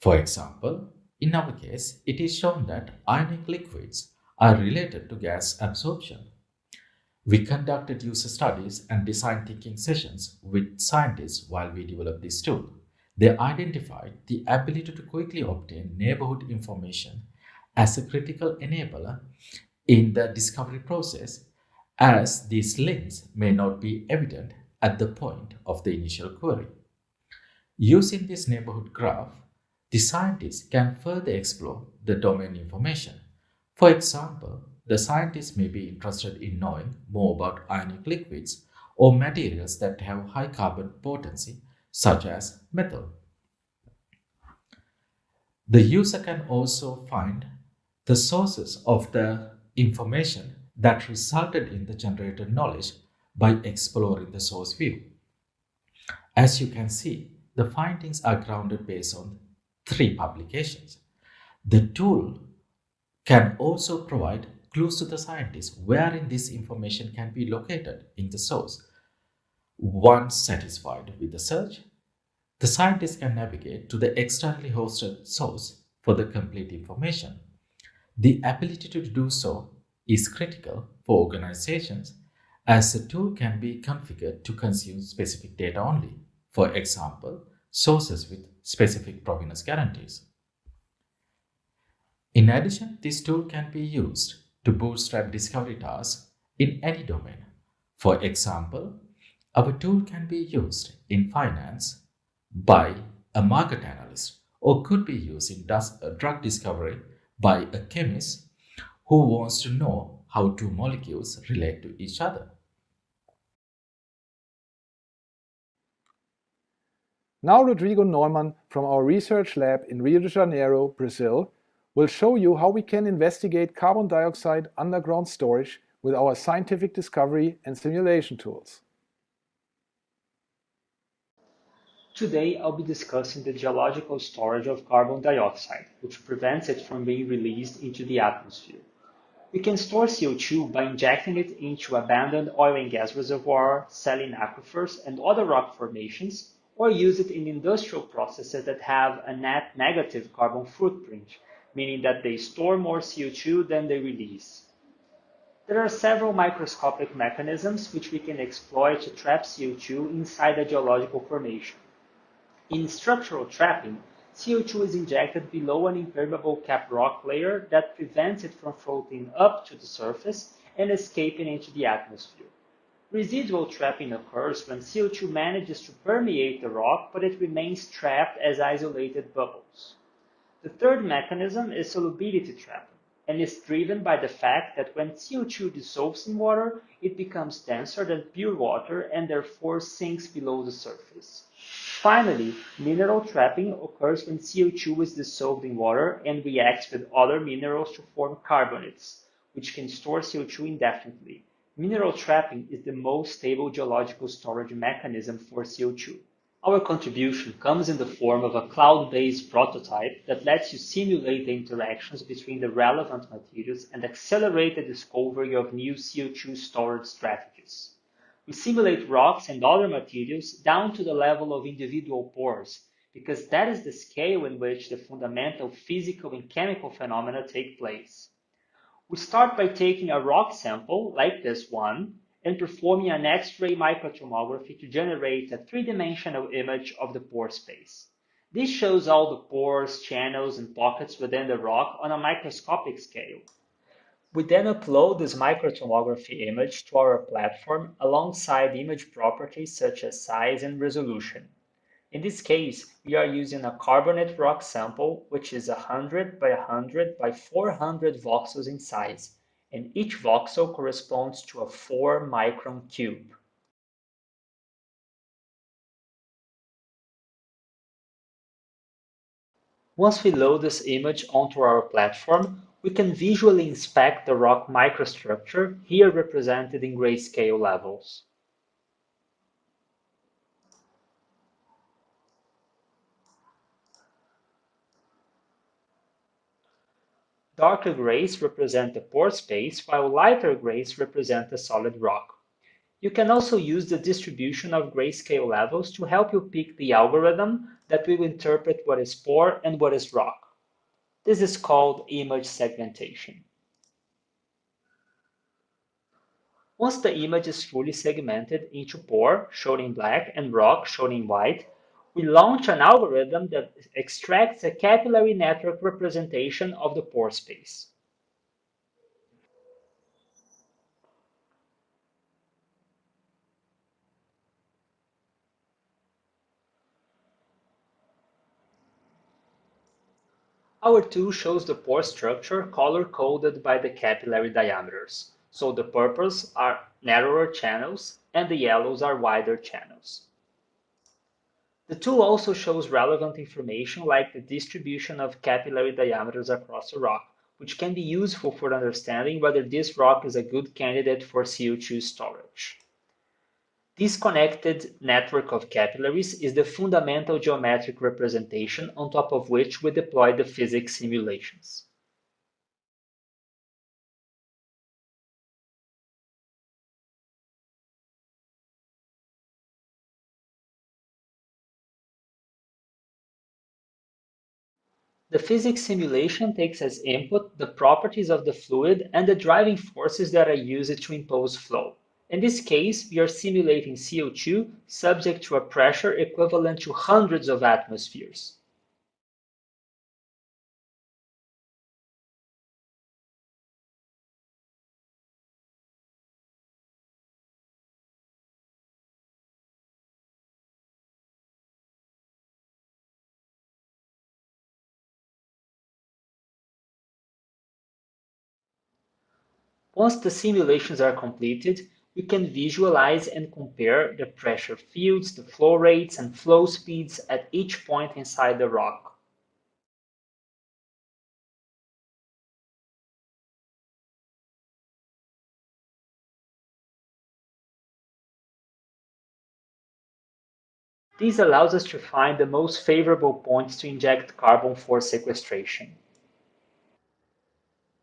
For example, in our case, it is shown that ionic liquids are related to gas absorption. We conducted user studies and design thinking sessions with scientists while we developed this tool. They identified the ability to quickly obtain neighborhood information as a critical enabler in the discovery process as these links may not be evident at the point of the initial query. Using this neighborhood graph, the scientists can further explore the domain information. For example, the scientists may be interested in knowing more about ionic liquids or materials that have high carbon potency, such as metal. The user can also find the sources of the information that resulted in the generated knowledge by exploring the source view. As you can see, the findings are grounded based on three publications. The tool can also provide clues to the scientist wherein this information can be located in the source. Once satisfied with the search, the scientist can navigate to the externally hosted source for the complete information. The ability to do so is critical for organizations as the tool can be configured to consume specific data only. For example, sources with specific provenance guarantees. In addition, this tool can be used to bootstrap discovery tasks in any domain. For example, our tool can be used in finance by a market analyst or could be used in uh, drug discovery by a chemist who wants to know how two molecules relate to each other. Now Rodrigo Neumann from our research lab in Rio de Janeiro, Brazil, will show you how we can investigate carbon dioxide underground storage with our scientific discovery and simulation tools. Today, I'll be discussing the geological storage of carbon dioxide, which prevents it from being released into the atmosphere. We can store CO2 by injecting it into abandoned oil and gas reservoirs, saline aquifers, and other rock formations, or use it in industrial processes that have a net negative carbon footprint, meaning that they store more CO2 than they release. There are several microscopic mechanisms which we can exploit to trap CO2 inside a geological formation. In structural trapping, CO2 is injected below an impermeable cap rock layer that prevents it from floating up to the surface and escaping into the atmosphere. Residual trapping occurs when CO2 manages to permeate the rock, but it remains trapped as isolated bubbles. The third mechanism is solubility trapping, and is driven by the fact that when CO2 dissolves in water, it becomes denser than pure water and therefore sinks below the surface. Finally, mineral trapping occurs when CO2 is dissolved in water and reacts with other minerals to form carbonates, which can store CO2 indefinitely. Mineral trapping is the most stable geological storage mechanism for CO2. Our contribution comes in the form of a cloud-based prototype that lets you simulate the interactions between the relevant materials and accelerate the discovery of new CO2 storage strategies. We simulate rocks and other materials down to the level of individual pores, because that is the scale in which the fundamental physical and chemical phenomena take place. We start by taking a rock sample, like this one, and performing an X-ray microtomography to generate a three-dimensional image of the pore space. This shows all the pores, channels, and pockets within the rock on a microscopic scale. We then upload this microtomography image to our platform alongside image properties such as size and resolution. In this case, we are using a carbonate rock sample, which is 100 by 100 by 400 voxels in size, and each voxel corresponds to a 4 micron cube. Once we load this image onto our platform, we can visually inspect the rock microstructure, here represented in grayscale levels. Darker grays represent the pore space, while lighter grays represent the solid rock. You can also use the distribution of grayscale levels to help you pick the algorithm that will interpret what is pore and what is rock. This is called image segmentation. Once the image is fully segmented into pore, shown in black, and rock, shown in white, we launch an algorithm that extracts a capillary network representation of the pore space. Our tool shows the pore structure color-coded by the capillary diameters. So the purples are narrower channels and the yellows are wider channels. The tool also shows relevant information like the distribution of capillary diameters across a rock, which can be useful for understanding whether this rock is a good candidate for CO2 storage. This connected network of capillaries is the fundamental geometric representation on top of which we deploy the physics simulations. The physics simulation takes as input the properties of the fluid and the driving forces that are used to impose flow. In this case, we are simulating CO2 subject to a pressure equivalent to hundreds of atmospheres. Once the simulations are completed, we can visualize and compare the pressure fields, the flow rates, and flow speeds at each point inside the rock. This allows us to find the most favorable points to inject carbon for sequestration.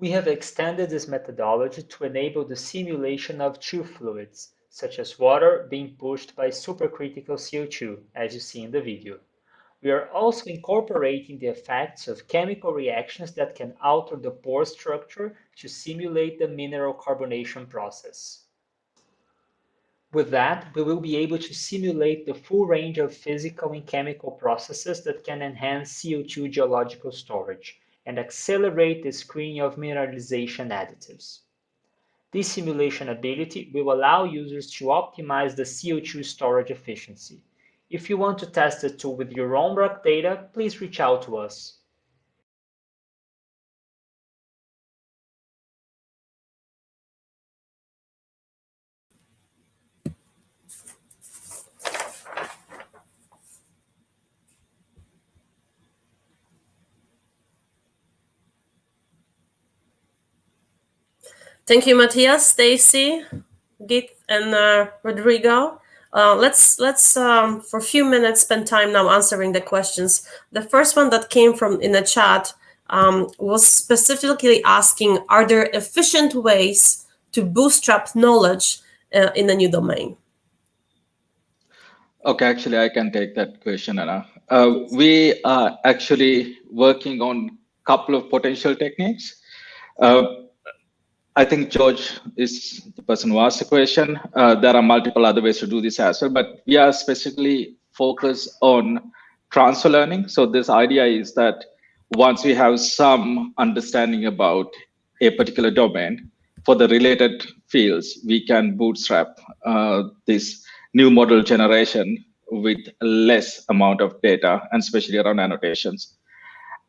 We have extended this methodology to enable the simulation of two fluids, such as water being pushed by supercritical CO2, as you see in the video. We are also incorporating the effects of chemical reactions that can alter the pore structure to simulate the mineral carbonation process. With that, we will be able to simulate the full range of physical and chemical processes that can enhance CO2 geological storage, and accelerate the screening of mineralization additives. This simulation ability will allow users to optimize the CO2 storage efficiency. If you want to test the tool with your own rock data, please reach out to us. Thank you, Mathias, Stacy, Geeth, and uh, Rodrigo. Uh, let's let's um, for a few minutes spend time now answering the questions. The first one that came from in the chat um, was specifically asking, are there efficient ways to bootstrap knowledge uh, in a new domain? Okay, actually, I can take that question, Anna. Uh, we are actually working on a couple of potential techniques. Uh, I think George is the person who asked the question. Uh, there are multiple other ways to do this as well, but we are specifically focused on transfer learning. So this idea is that once we have some understanding about a particular domain for the related fields, we can bootstrap uh, this new model generation with less amount of data and especially around annotations.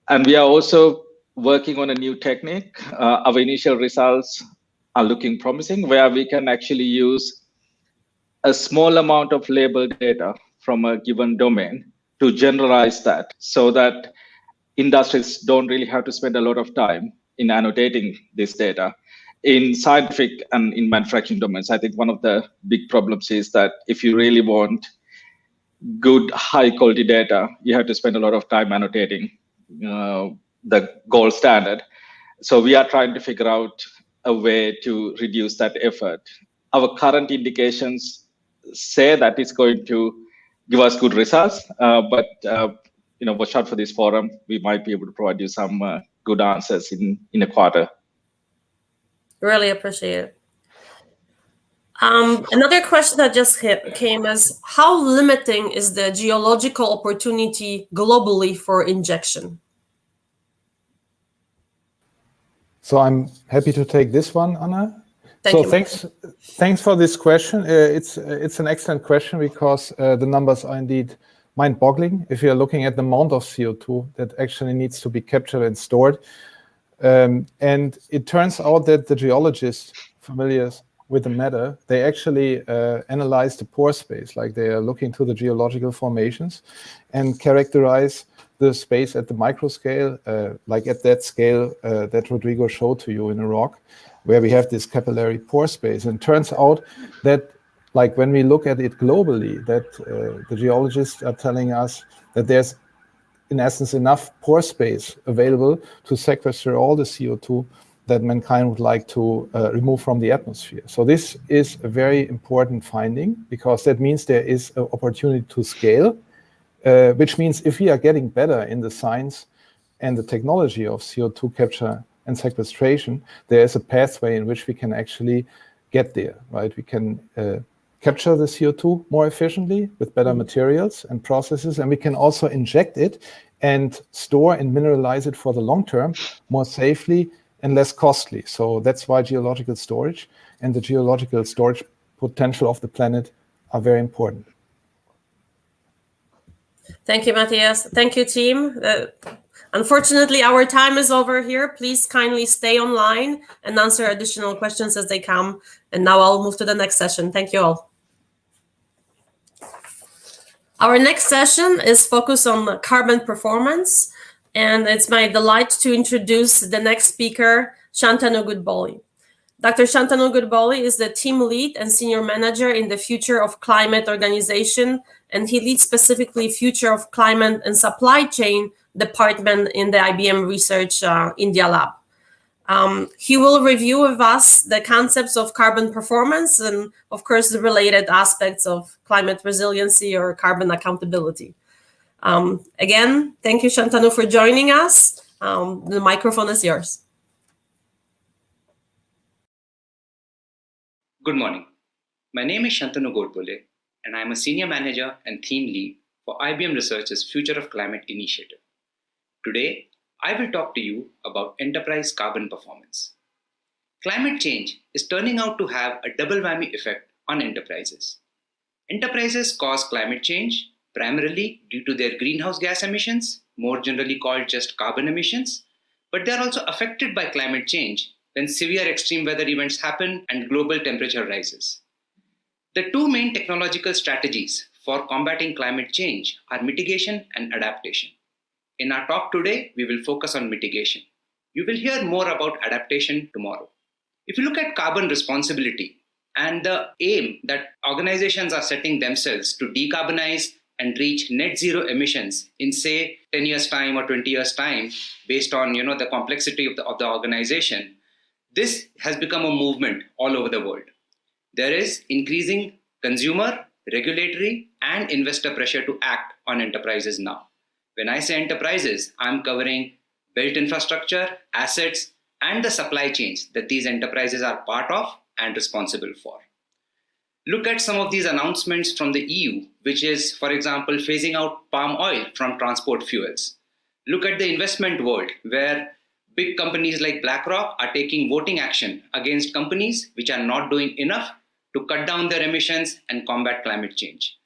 And we are also working on a new technique. Uh, our initial results are looking promising where we can actually use a small amount of labeled data from a given domain to generalize that so that industries don't really have to spend a lot of time in annotating this data. In scientific and in manufacturing domains, I think one of the big problems is that if you really want good high quality data, you have to spend a lot of time annotating uh, the gold standard. So we are trying to figure out a way to reduce that effort. Our current indications say that it's going to give us good results, uh, but uh, you know, watch out for this forum. We might be able to provide you some uh, good answers in in a quarter. Really appreciate it. Um, another question that just hit, came is how limiting is the geological opportunity globally for injection? So I'm happy to take this one, Anna. Thank so you. thanks, thanks for this question. Uh, it's it's an excellent question because uh, the numbers are indeed mind-boggling. If you're looking at the amount of CO2 that actually needs to be captured and stored, um, and it turns out that the geologists familiar with the matter, they actually uh, analyze the pore space, like they are looking to the geological formations and characterize the space at the micro scale, uh, like at that scale uh, that Rodrigo showed to you in rock, where we have this capillary pore space. And turns out that like when we look at it globally, that uh, the geologists are telling us that there's in essence enough pore space available to sequester all the CO2 that mankind would like to uh, remove from the atmosphere. So this is a very important finding because that means there is an opportunity to scale uh, which means if we are getting better in the science and the technology of CO2 capture and sequestration, there is a pathway in which we can actually get there, right? We can uh, capture the CO2 more efficiently with better materials and processes, and we can also inject it and store and mineralize it for the long term more safely and less costly. So that's why geological storage and the geological storage potential of the planet are very important. Thank you, Mathias. Thank you, team. Uh, unfortunately, our time is over here. Please kindly stay online and answer additional questions as they come. And now I'll move to the next session. Thank you all. Our next session is focused on carbon performance. And it's my delight to introduce the next speaker, Shantanu Godbole. Dr. Shantanu Godbole is the team lead and senior manager in the Future of Climate organization and he leads specifically Future of Climate and Supply Chain department in the IBM Research uh, India Lab. Um, he will review with us the concepts of carbon performance and, of course, the related aspects of climate resiliency or carbon accountability. Um, again, thank you, Shantanu, for joining us. Um, the microphone is yours. Good morning. My name is Shantanu Godbole, and I am a senior manager and theme lead for IBM Research's Future of Climate initiative. Today, I will talk to you about enterprise carbon performance. Climate change is turning out to have a double whammy effect on enterprises. Enterprises cause climate change primarily due to their greenhouse gas emissions, more generally called just carbon emissions, but they are also affected by climate change when severe extreme weather events happen and global temperature rises. The two main technological strategies for combating climate change are mitigation and adaptation. In our talk today, we will focus on mitigation. You will hear more about adaptation tomorrow. If you look at carbon responsibility and the aim that organizations are setting themselves to decarbonize and reach net zero emissions in say 10 years time or 20 years time based on you know the complexity of the, of the organization this has become a movement all over the world there is increasing consumer regulatory and investor pressure to act on enterprises now when i say enterprises i'm covering built infrastructure assets and the supply chains that these enterprises are part of and responsible for Look at some of these announcements from the EU, which is, for example, phasing out palm oil from transport fuels. Look at the investment world, where big companies like BlackRock are taking voting action against companies which are not doing enough to cut down their emissions and combat climate change.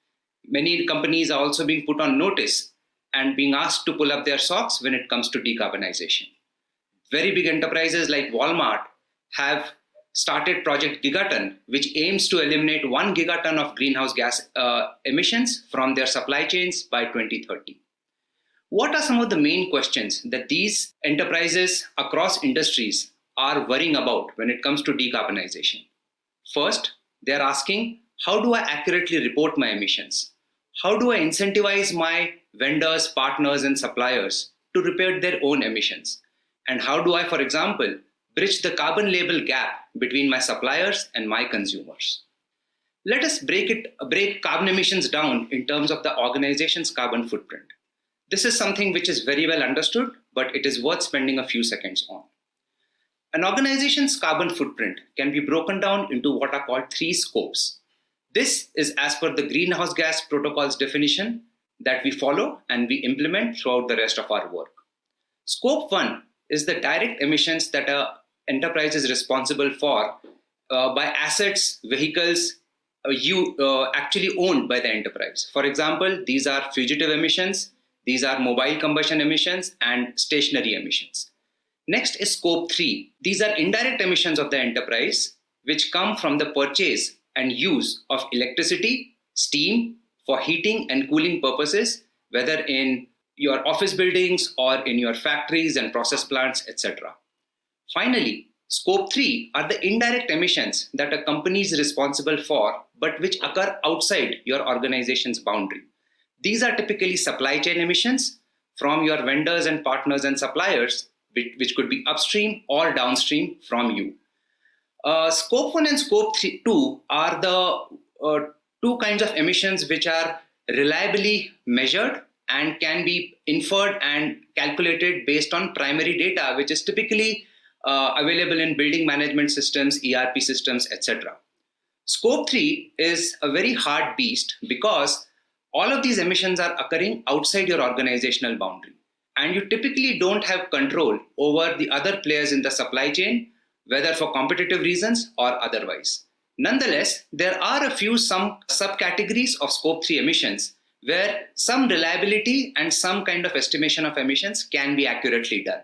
Many companies are also being put on notice and being asked to pull up their socks when it comes to decarbonization. Very big enterprises like Walmart have started Project Gigaton, which aims to eliminate one gigaton of greenhouse gas uh, emissions from their supply chains by 2030. What are some of the main questions that these enterprises across industries are worrying about when it comes to decarbonization? First, they're asking, how do I accurately report my emissions? How do I incentivize my vendors, partners, and suppliers to report their own emissions? And how do I, for example, bridge the carbon label gap between my suppliers and my consumers. Let us break, it, break carbon emissions down in terms of the organization's carbon footprint. This is something which is very well understood, but it is worth spending a few seconds on. An organization's carbon footprint can be broken down into what are called three scopes. This is as per the greenhouse gas protocol's definition that we follow and we implement throughout the rest of our work. Scope 1 is the direct emissions that a enterprise is responsible for uh, by assets, vehicles uh, you uh, actually owned by the enterprise. For example, these are fugitive emissions, these are mobile combustion emissions and stationary emissions. Next is scope three. These are indirect emissions of the enterprise, which come from the purchase and use of electricity, steam for heating and cooling purposes, whether in your office buildings or in your factories and process plants, etc. Finally, scope 3 are the indirect emissions that a company is responsible for, but which occur outside your organization's boundary. These are typically supply chain emissions from your vendors and partners and suppliers, which, could be upstream or downstream from you. Uh, scope 1 and scope three, 2 are the uh, two kinds of emissions which are reliably measured and can be inferred and calculated based on primary data, which is typically uh, available in building management systems, ERP systems, etc. Scope 3 is a very hard beast because all of these emissions are occurring outside your organizational boundary. And you typically don't have control over the other players in the supply chain, whether for competitive reasons or otherwise. Nonetheless, there are a few some subcategories of scope 3 emissions where some reliability and some kind of estimation of emissions can be accurately done.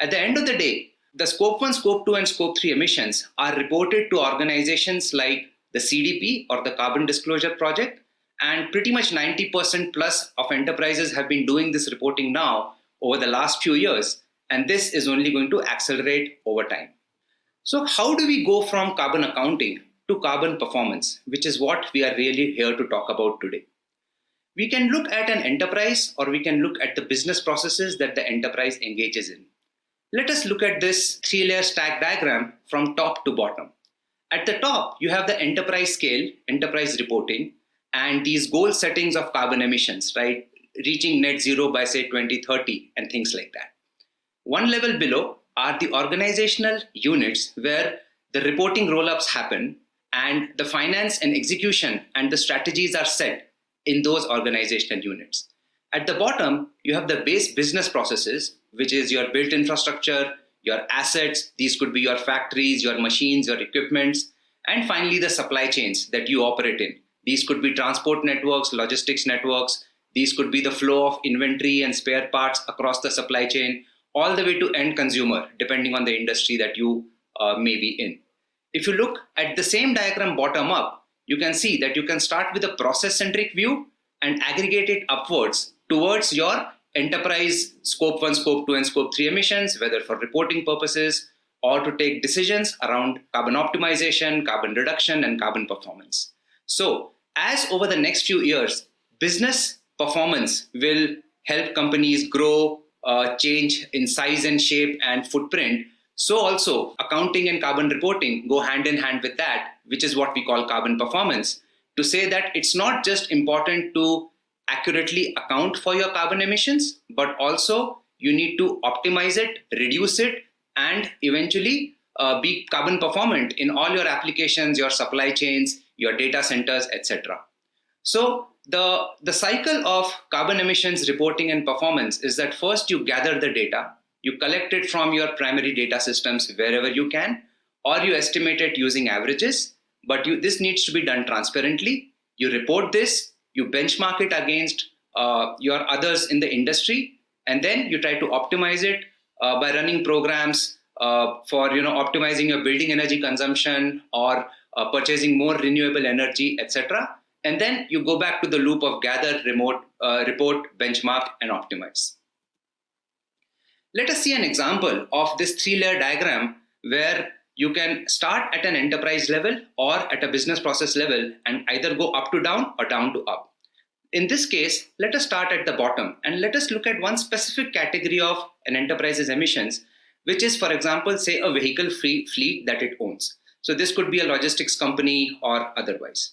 At the end of the day, the scope 1, scope 2 and scope 3 emissions are reported to organizations like the CDP or the Carbon Disclosure Project and pretty much 90% plus of enterprises have been doing this reporting now over the last few years and this is only going to accelerate over time. So how do we go from carbon accounting to carbon performance, which is what we are really here to talk about today. We can look at an enterprise or we can look at the business processes that the enterprise engages in. Let us look at this three-layer stack diagram from top to bottom. At the top, you have the enterprise scale, enterprise reporting, and these goal settings of carbon emissions, right? Reaching net zero by say 2030 and things like that. One level below are the organizational units where the reporting roll-ups happen and the finance and execution and the strategies are set in those organizational units. At the bottom, you have the base business processes which is your built infrastructure, your assets. These could be your factories, your machines, your equipments, and finally the supply chains that you operate in. These could be transport networks, logistics networks. These could be the flow of inventory and spare parts across the supply chain, all the way to end consumer, depending on the industry that you uh, may be in. If you look at the same diagram bottom up, you can see that you can start with a process centric view and aggregate it upwards towards your enterprise scope 1, scope 2 and scope 3 emissions, whether for reporting purposes or to take decisions around carbon optimization, carbon reduction, and carbon performance. So as over the next few years, business performance will help companies grow, uh, change in size and shape and footprint. So also accounting and carbon reporting go hand in hand with that, which is what we call carbon performance, to say that it's not just important to accurately account for your carbon emissions, but also you need to optimize it, reduce it, and eventually uh, be carbon performant in all your applications, your supply chains, your data centers, etc. So the, the cycle of carbon emissions reporting and performance is that first you gather the data, you collect it from your primary data systems wherever you can, or you estimate it using averages, but you, this needs to be done transparently. You report this, you benchmark it against uh, your others in the industry, and then you try to optimize it uh, by running programs uh, for you know optimizing your building energy consumption or uh, purchasing more renewable energy, etc. And then you go back to the loop of gather, remote, uh, report, benchmark, and optimize. Let us see an example of this three-layer diagram where you can start at an enterprise level or at a business process level and either go up to down or down to up. In this case, let us start at the bottom and let us look at one specific category of an enterprise's emissions, which is, for example, say a vehicle fleet that it owns. So this could be a logistics company or otherwise.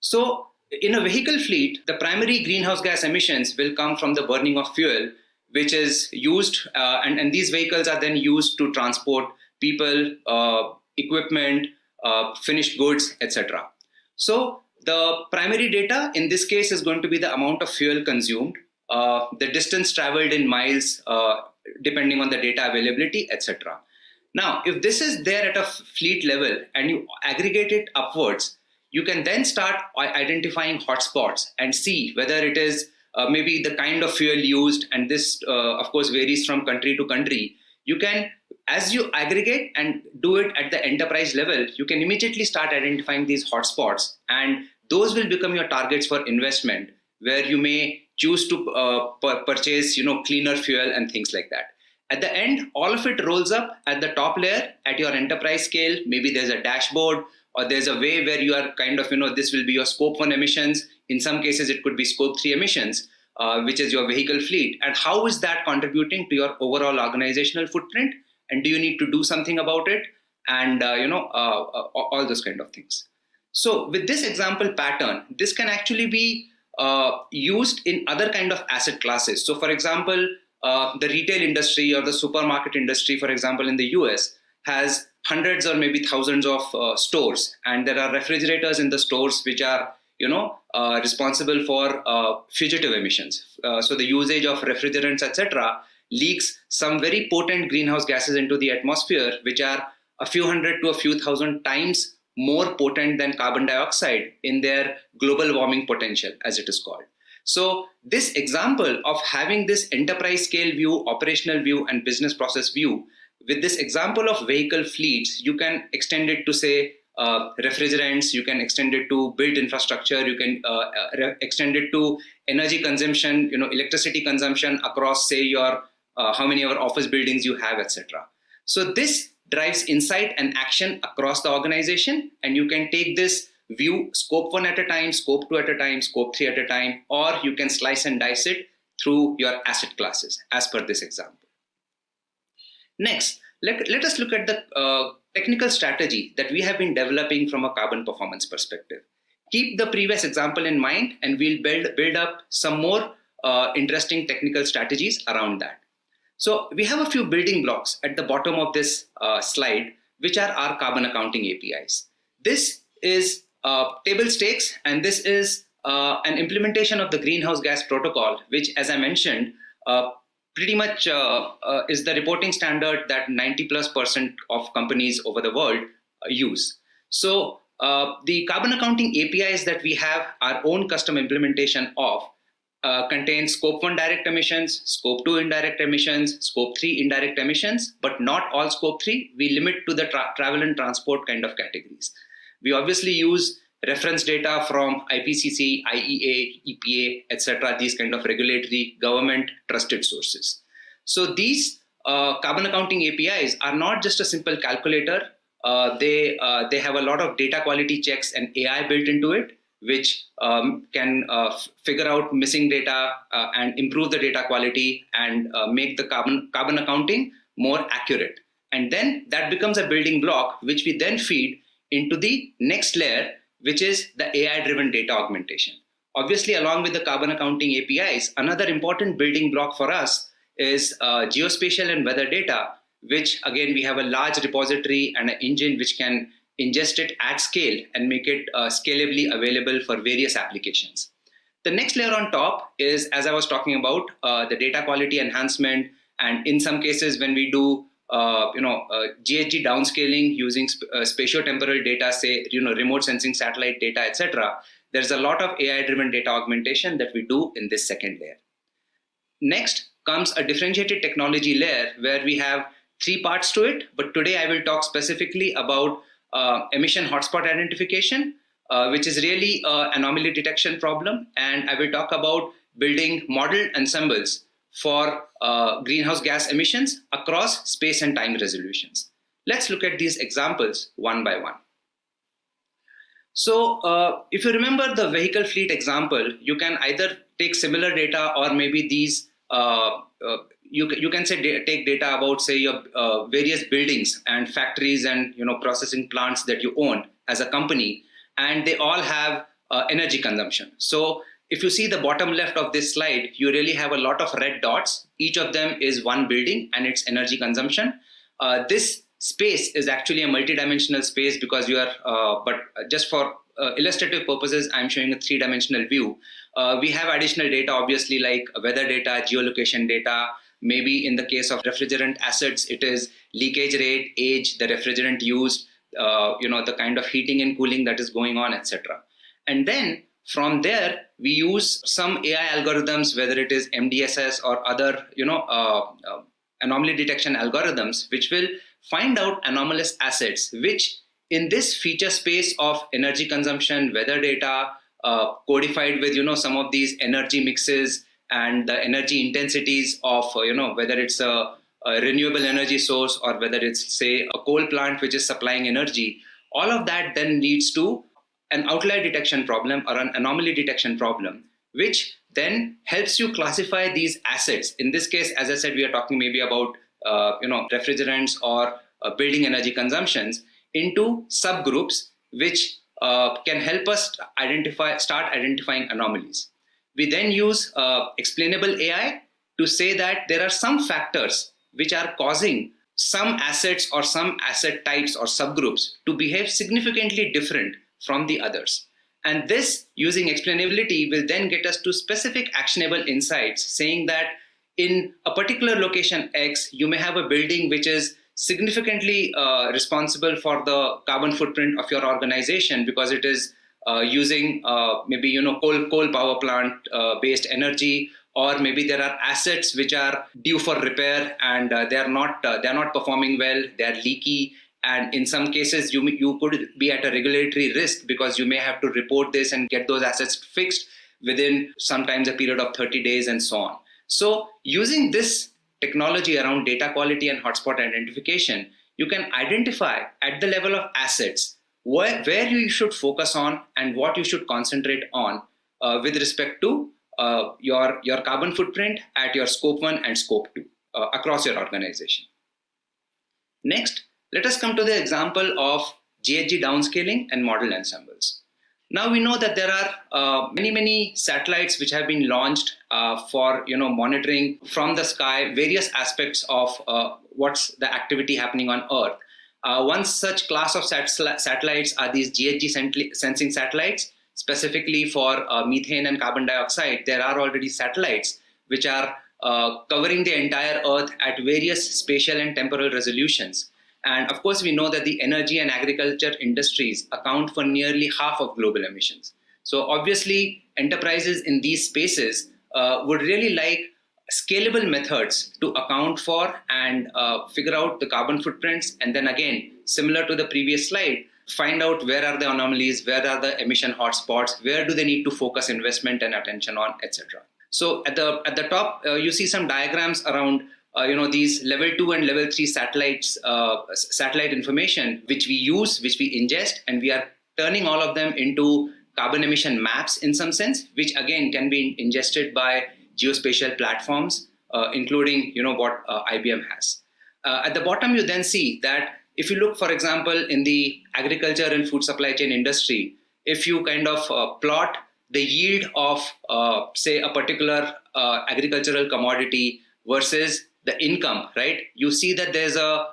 So in a vehicle fleet, the primary greenhouse gas emissions will come from the burning of fuel, which is used, uh, and, and these vehicles are then used to transport people, uh, equipment, uh, finished goods, etc. So the primary data in this case is going to be the amount of fuel consumed, uh, the distance traveled in miles, uh, depending on the data availability, etc. Now, if this is there at a fleet level and you aggregate it upwards, you can then start identifying hotspots and see whether it is uh, maybe the kind of fuel used, and this, uh, of course, varies from country to country. You can, as you aggregate and do it at the enterprise level, you can immediately start identifying these hotspots, and those will become your targets for investment, where you may choose to uh, purchase, you know, cleaner fuel and things like that. At the end, all of it rolls up at the top layer at your enterprise scale. Maybe there's a dashboard or there's a way where you are kind of, you know, this will be your scope one emissions. In some cases, it could be scope three emissions, uh, which is your vehicle fleet. And how is that contributing to your overall organizational footprint? And do you need to do something about it? And, uh, you know, uh, uh all those kind of things. So with this example pattern, this can actually be uh, used in other kind of asset classes. So for example, uh, the retail industry or the supermarket industry, for example, in the US has hundreds or maybe thousands of uh, stores. And there are refrigerators in the stores which are you know uh, responsible for uh, fugitive emissions. Uh, so the usage of refrigerants etc leaks some very potent greenhouse gases into the atmosphere which are a few hundred to a few thousand times more potent than carbon dioxide in their global warming potential as it is called. So this example of having this enterprise scale view operational view and business process view with this example of vehicle fleets, you can extend it to say uh, refrigerants, you can extend it to built infrastructure, you can uh, uh extend it to energy consumption, you know, electricity consumption across say your, uh, how many of office buildings you have, etc. So this drives insight and action across the organization and you can take this view scope one at a time, scope two at a time, scope three at a time, or you can slice and dice it through your asset classes as per this example. Next, let, let us look at the uh, technical strategy that we have been developing from a carbon performance perspective. Keep the previous example in mind and we'll build, build up some more uh, interesting technical strategies around that. So we have a few building blocks at the bottom of this uh, slide, which are our carbon accounting APIs. This is uh, table stakes, and this is uh, an implementation of the greenhouse gas protocol, which, as I mentioned, uh, pretty much uh, uh, is the reporting standard that 90 plus percent of companies over the world uh, use. So the carbon accounting APIs that we have our own custom implementation of uh, contain scope 1 direct emissions, scope 2 indirect emissions, scope 3 indirect emissions, but not all scope 3. We limit to the tra travel and transport kind of categories. We obviously use reference data from IPCC, IEA, EPA, etc., these kind of regulatory government trusted sources. So these uh, carbon accounting APIs are not just a simple calculator. Uh, they uh, they have a lot of data quality checks and AI built into it, which um, can uh, figure out missing data uh, and improve the data quality and uh, make the carbon carbon accounting more accurate. And then that becomes a building block, which we then feed into the next layer, which is the AI-driven data augmentation. Obviously, along with the carbon accounting APIs, another important building block for us is uh, geospatial and weather data, which again, we have a large repository and an engine which can ingest it at scale and make it uh, scalably available for various applications. The next layer on top is, as I was talking about, uh, the data quality enhancement. And in some cases, when we do uh, you know, uh, GHG downscaling using sp uh, spatiotemporal data, say, you know, remote sensing satellite data, etc. There's a lot of AI-driven data augmentation that we do in this second layer. Next comes a differentiated technology layer where we have three parts to it, but today I will talk specifically about uh, emission hotspot identification, uh, which is really an anomaly detection problem, and I will talk about building model ensembles for uh, greenhouse gas emissions across space and time resolutions. Let's look at these examples one by one. So uh, if you remember the vehicle fleet example, you can either take similar data or maybe these, uh, uh you, you can say take data about say your uh, various buildings and factories and you know processing plants that you own as a company and they all have energy consumption. So if you see the bottom left of this slide, you really have a lot of red dots. Each of them is one building and its energy consumption. Uh, this space is actually a multidimensional space because you are, uh, but just for uh, illustrative purposes, I'm showing a three-dimensional view. Uh, we have additional data, obviously, like weather data, geolocation data. Maybe in the case of refrigerant assets, it is leakage rate, age, the refrigerant used, uh, you know, the kind of heating and cooling that is going on, etc. And then from there, we use some AI algorithms, whether it is MDSS or other, you know, uh, uh, anomaly detection algorithms, which will find out anomalous assets, which in this feature space of energy consumption, weather data, uh, codified with, you know, some of these energy mixes and the energy intensities of, uh, you know, whether it's a, a renewable energy source or whether it's, say, a coal plant which is supplying energy, all of that then leads to an outlier detection problem or an anomaly detection problem, which then helps you classify these assets. In this case, as I said, we are talking maybe about uh, you know refrigerants or uh, building energy consumptions into subgroups, which uh, can help us identify, start identifying anomalies. We then use uh, explainable AI to say that there are some factors which are causing some assets or some asset types or subgroups to behave significantly different from the others. And this using explainability will then get us to specific actionable insights saying that in a particular location X, you may have a building which is significantly uh, responsible for the carbon footprint of your organization because it is uh, using uh, maybe you know coal coal power plant uh, based energy or maybe there are assets which are due for repair and uh, they are not uh, they are not performing well they are leaky and in some cases you you could be at a regulatory risk because you may have to report this and get those assets fixed within sometimes a period of 30 days and so on so using this technology around data quality and hotspot identification you can identify at the level of assets where, where you should focus on and what you should concentrate on uh, with respect to uh, your, your carbon footprint at your scope 1 and scope 2 uh, across your organization. Next, let us come to the example of GHG downscaling and model ensembles. Now we know that there are uh, many, many satellites which have been launched uh, for you know monitoring from the sky various aspects of uh, what's the activity happening on Earth. Uh, one such class of sat satellites are these GHG sensing satellites, specifically for uh, methane and carbon dioxide. There are already satellites which are uh, covering the entire Earth at various spatial and temporal resolutions. And of course, we know that the energy and agriculture industries account for nearly half of global emissions. So obviously, enterprises in these spaces uh, would really like scalable methods to account for and uh, figure out the carbon footprints. And then again, similar to the previous slide, find out where are the anomalies, where are the emission hotspots, where do they need to focus investment and attention on, etc. So at the, at the top, uh, you see some diagrams around uh, you know these level two and level three satellites uh, satellite information which we use which we ingest and we are turning all of them into carbon emission maps in some sense which again can be ingested by geospatial platforms uh, including you know what uh, IBM has. Uh, at the bottom you then see that if you look for example in the agriculture and food supply chain industry if you kind of uh, plot the yield of say a particular agricultural commodity versus the income, right? You see that there's a,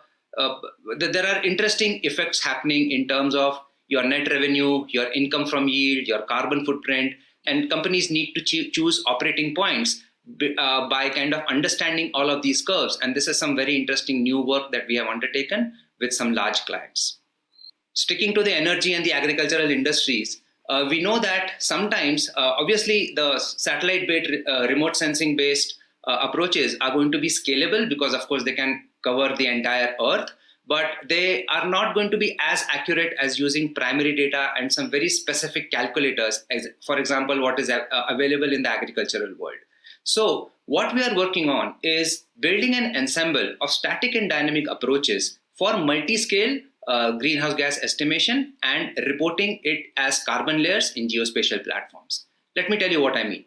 there are interesting effects happening in terms of your net revenue, your income from yield, your carbon footprint, and companies need to choose operating points uh, by kind of understanding all of these curves. And this is some very interesting new work that we have undertaken with some large clients. Sticking to the energy and the agricultural industries, uh, we know that sometimes, uh, obviously, the satellite-based, uh, remote sensing-based uh, approaches are going to be scalable because of course they can cover the entire earth but they are not going to be as accurate as using primary data and some very specific calculators as for example what is uh, available in the agricultural world so what we are working on is building an ensemble of static and dynamic approaches for multi-scale uh, greenhouse gas estimation and reporting it as carbon layers in geospatial platforms. Let me tell you what I mean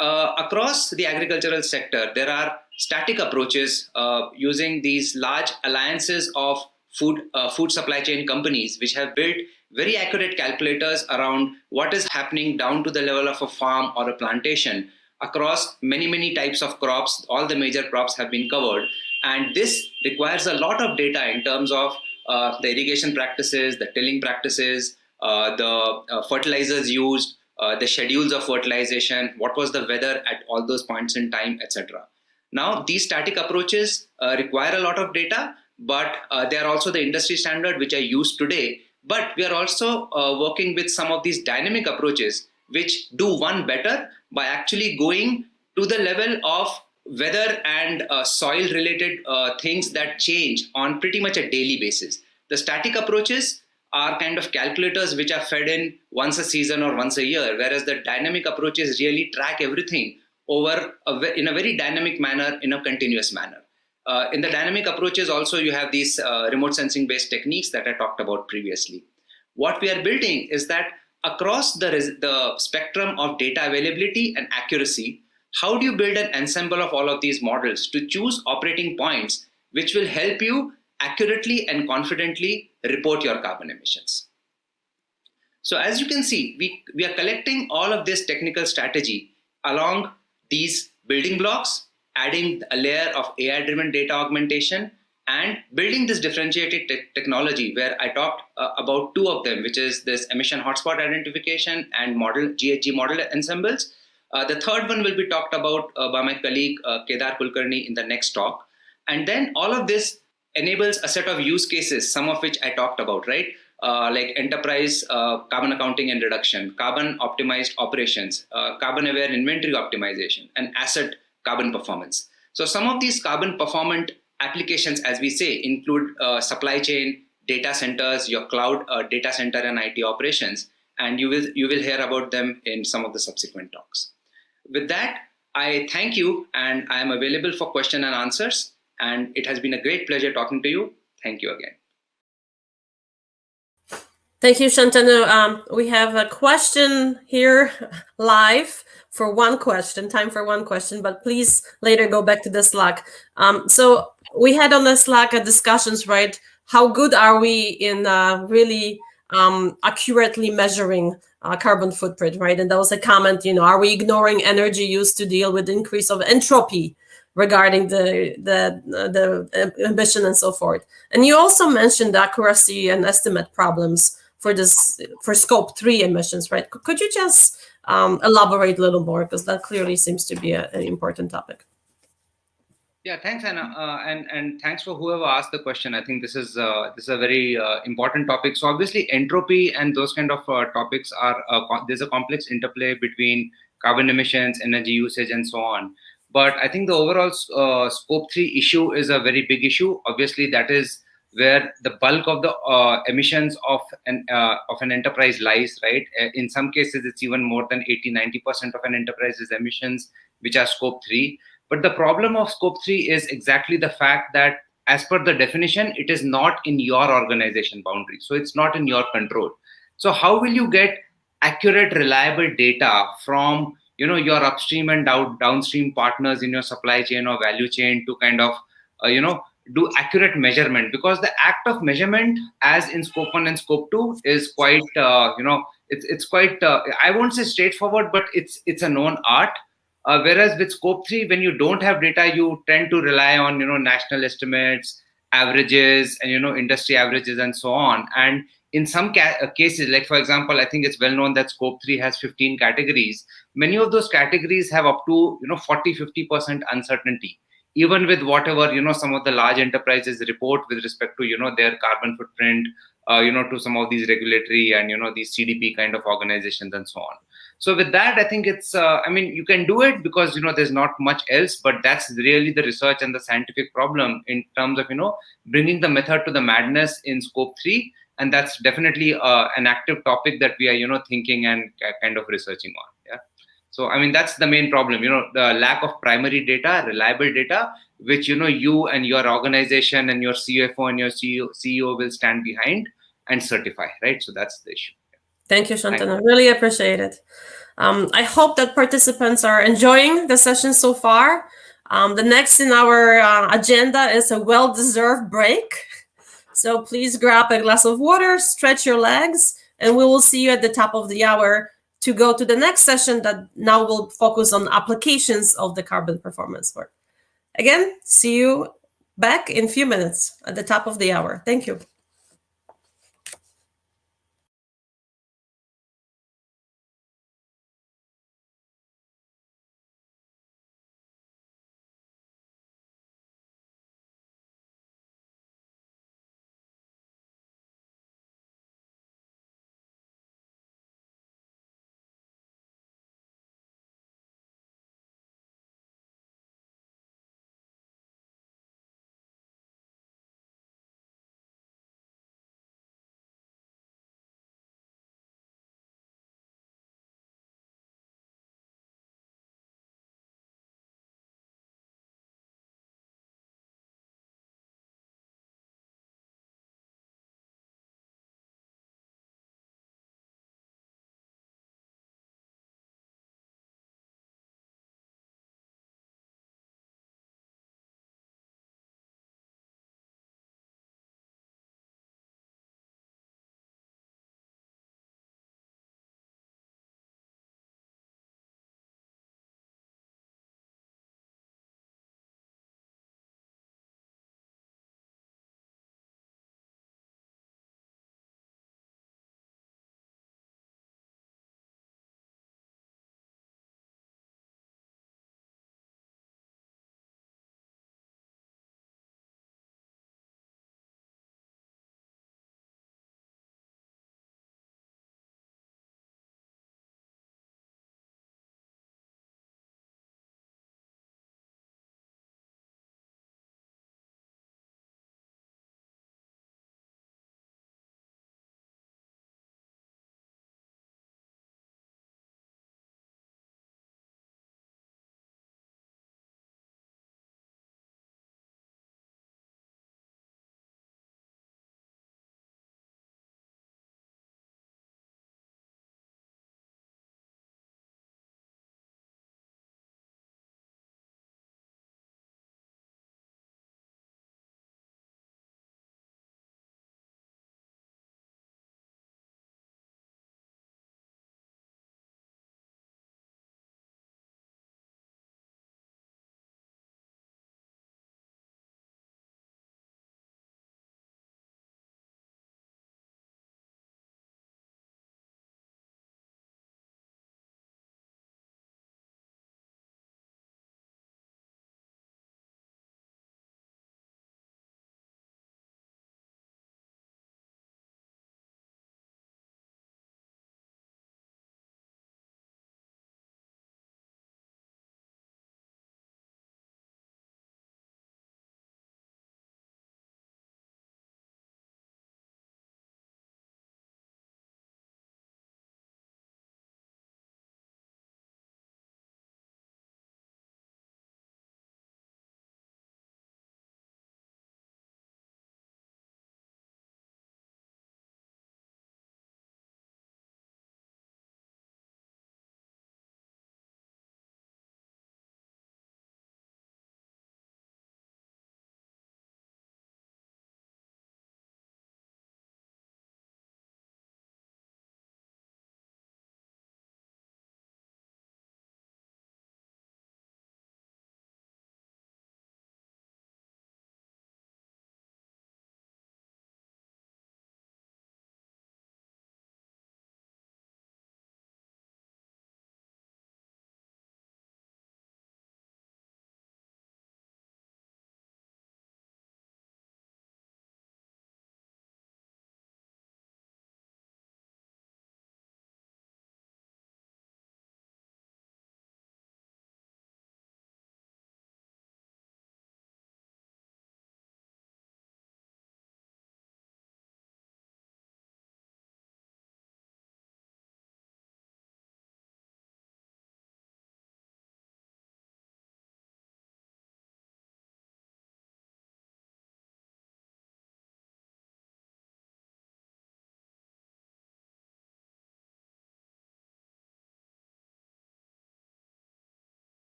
uh, across the agricultural sector, there are static approaches uh, using these large alliances of food, uh, food supply chain companies, which have built very accurate calculators around what is happening down to the level of a farm or a plantation across many, many types of crops. All the major crops have been covered. And this requires a lot of data in terms of uh, the irrigation practices, the tilling practices, uh, the uh, fertilizers used, uh, the schedules of fertilization, what was the weather at all those points in time, etc. Now, these static approaches uh, require a lot of data, but uh, they are also the industry standard which are used today. But we are also uh, working with some of these dynamic approaches which do one better by actually going to the level of weather and uh, soil related things that change on pretty much a daily basis. The static approaches are kind of calculators which are fed in once a season or once a year, whereas the dynamic approaches really track everything over a, in a very dynamic manner, in a continuous manner. Uh, in the dynamic approaches also you have these uh, remote sensing based techniques that I talked about previously. What we are building is that across the, the spectrum of data availability and accuracy, how do you build an ensemble of all of these models to choose operating points which will help you accurately and confidently report your carbon emissions. So as you can see, we, we are collecting all of this technical strategy along these building blocks, adding a layer of AI-driven data augmentation, and building this differentiated te technology where I talked uh, about two of them, which is this emission hotspot identification and model GHG model ensembles. Uh, the third one will be talked about uh, by my colleague uh, Kedar Kulkarni in the next talk. And then all of this enables a set of use cases, some of which I talked about, right? Uh, like enterprise uh, carbon accounting and reduction, carbon optimized operations, uh, carbon aware inventory optimization, and asset carbon performance. So some of these carbon performant applications, as we say, include uh, supply chain, data centers, your cloud uh, data center and IT operations, and you will, you will hear about them in some of the subsequent talks. With that, I thank you and I am available for question and answers. And it has been a great pleasure talking to you. Thank you again. Thank you, Shantanu. Um, we have a question here live for one question, time for one question, but please later go back to the Slack. Um, so we had on the Slack a discussions, right? How good are we in uh, really um, accurately measuring uh, carbon footprint, right? And that was a comment, you know, are we ignoring energy use to deal with increase of entropy regarding the, the, the emission and so forth. And you also mentioned accuracy and estimate problems for this for scope three emissions, right? Could you just um, elaborate a little more because that clearly seems to be a, an important topic. Yeah, thanks, Anna, uh, and and thanks for whoever asked the question. I think this is uh, this is a very uh, important topic. So obviously, entropy and those kind of uh, topics are there's a complex interplay between carbon emissions, energy usage, and so on. But I think the overall uh, scope three issue is a very big issue. Obviously, that is where the bulk of the uh, emissions of an of an enterprise lies. Right. In some cases, it's even more than 80, 90 percent of an enterprise's emissions, which are scope three. But the problem of scope three is exactly the fact that as per the definition, it is not in your organization boundary. So it's not in your control. So how will you get accurate, reliable data from you know your upstream and down, downstream partners in your supply chain or value chain to kind of uh, you know do accurate measurement because the act of measurement as in scope 1 and scope 2 is quite uh, you know it's it's quite uh, i won't say straightforward but it's it's a known art uh, whereas with scope 3 when you don't have data you tend to rely on you know national estimates averages and you know industry averages and so on. And in some ca uh, cases like for example i think it's well known that scope 3 has 15 categories. Many of those categories have up to you know 40 50% uncertainty. Even with whatever you know some of the large enterprises report with respect to you know their carbon footprint uh, you know to some of these regulatory and you know these cdp kind of organizations and so on so with that i think it's uh, i mean you can do it because you know there's not much else but that's really the research and the scientific problem in terms of you know bringing the method to the madness in scope 3 and that's definitely uh, an active topic that we are you know thinking and kind of researching on. Yeah. So i mean that's the main problem you know the lack of primary data reliable data which you know you and your organization and your cfo and your ceo, CEO will stand behind and certify right? So that's the issue Thank you, Shantanu. I really appreciate it. Um, I hope that participants are enjoying the session so far. Um, the next in our uh, agenda is a well-deserved break. So please grab a glass of water, stretch your legs, and we will see you at the top of the hour to go to the next session that now will focus on applications of the carbon performance work. Again, see you back in a few minutes at the top of the hour. Thank you.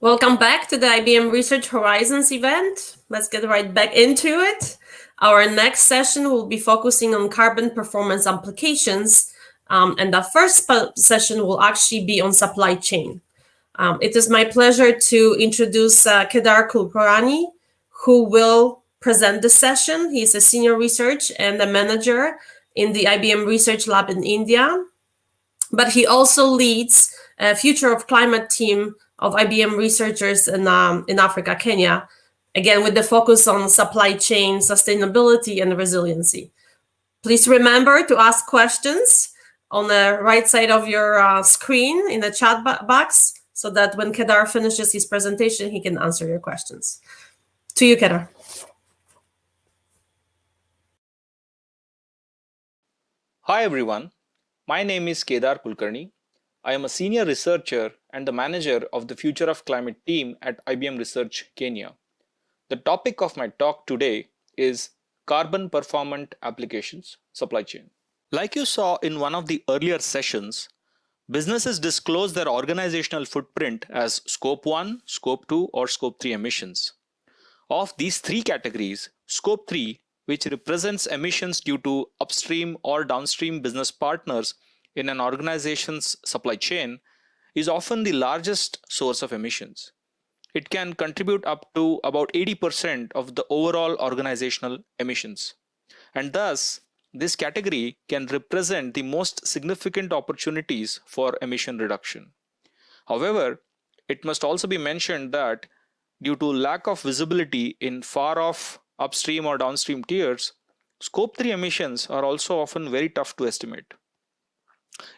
Welcome back to the IBM Research Horizons event. Let's get right back into it. Our next session will be focusing on carbon performance applications, um, and the first session will actually be on supply chain. Um, it is my pleasure to introduce uh, Kedar Kulkarni, who will present the session. He's a senior research and a manager in the IBM Research Lab in India, but he also leads a Future of Climate team of IBM researchers in, um, in Africa, Kenya, again, with the focus on supply chain sustainability and resiliency. Please remember to ask questions on the right side of your uh, screen in the chat box so that when Kedar finishes his presentation, he can answer your questions. To you, Kedar. Hi, everyone. My name is Kedar Kulkarni. I am a senior researcher and the manager of the Future of Climate team at IBM Research Kenya. The topic of my talk today is carbon performant applications supply chain. Like you saw in one of the earlier sessions, businesses disclose their organizational footprint as scope 1, scope 2 or scope 3 emissions. Of these three categories, scope 3 which represents emissions due to upstream or downstream business partners in an organization's supply chain is often the largest source of emissions. It can contribute up to about 80% of the overall organizational emissions. And thus, this category can represent the most significant opportunities for emission reduction. However, it must also be mentioned that due to lack of visibility in far off upstream or downstream tiers, scope 3 emissions are also often very tough to estimate.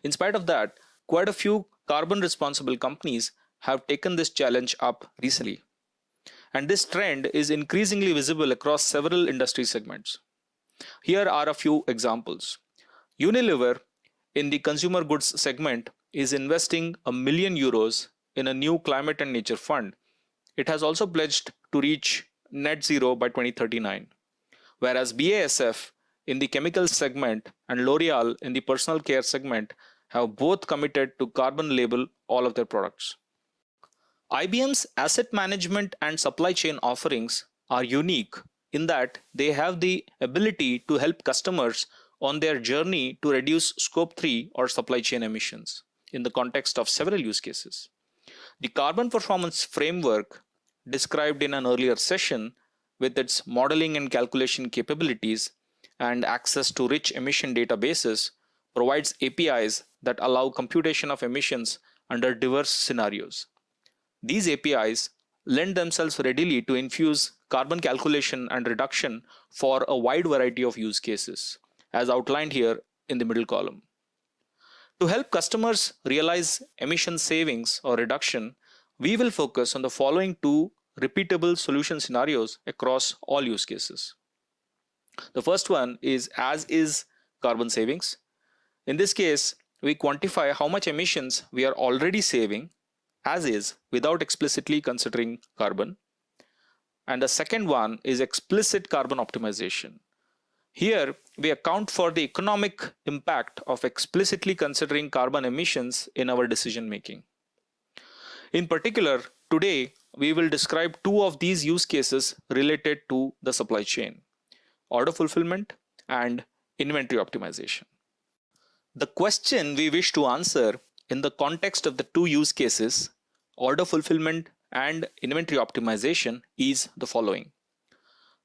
In spite of that, quite a few carbon responsible companies have taken this challenge up recently. And this trend is increasingly visible across several industry segments. Here are a few examples. Unilever in the consumer goods segment is investing a million euros in a new climate and nature fund. It has also pledged to reach net zero by 2039, whereas BASF in the chemical segment and L'Oreal in the personal care segment have both committed to carbon label all of their products. IBM's asset management and supply chain offerings are unique in that they have the ability to help customers on their journey to reduce scope 3 or supply chain emissions in the context of several use cases. The carbon performance framework described in an earlier session with its modeling and calculation capabilities and access to rich emission databases provides APIs that allow computation of emissions under diverse scenarios. These APIs lend themselves readily to infuse carbon calculation and reduction for a wide variety of use cases, as outlined here in the middle column. To help customers realize emission savings or reduction, we will focus on the following two repeatable solution scenarios across all use cases. The first one is as is carbon savings. In this case, we quantify how much emissions we are already saving as is without explicitly considering carbon. And the second one is explicit carbon optimization. Here, we account for the economic impact of explicitly considering carbon emissions in our decision making. In particular, today, we will describe two of these use cases related to the supply chain order fulfillment, and inventory optimization. The question we wish to answer in the context of the two use cases, order fulfillment and inventory optimization is the following.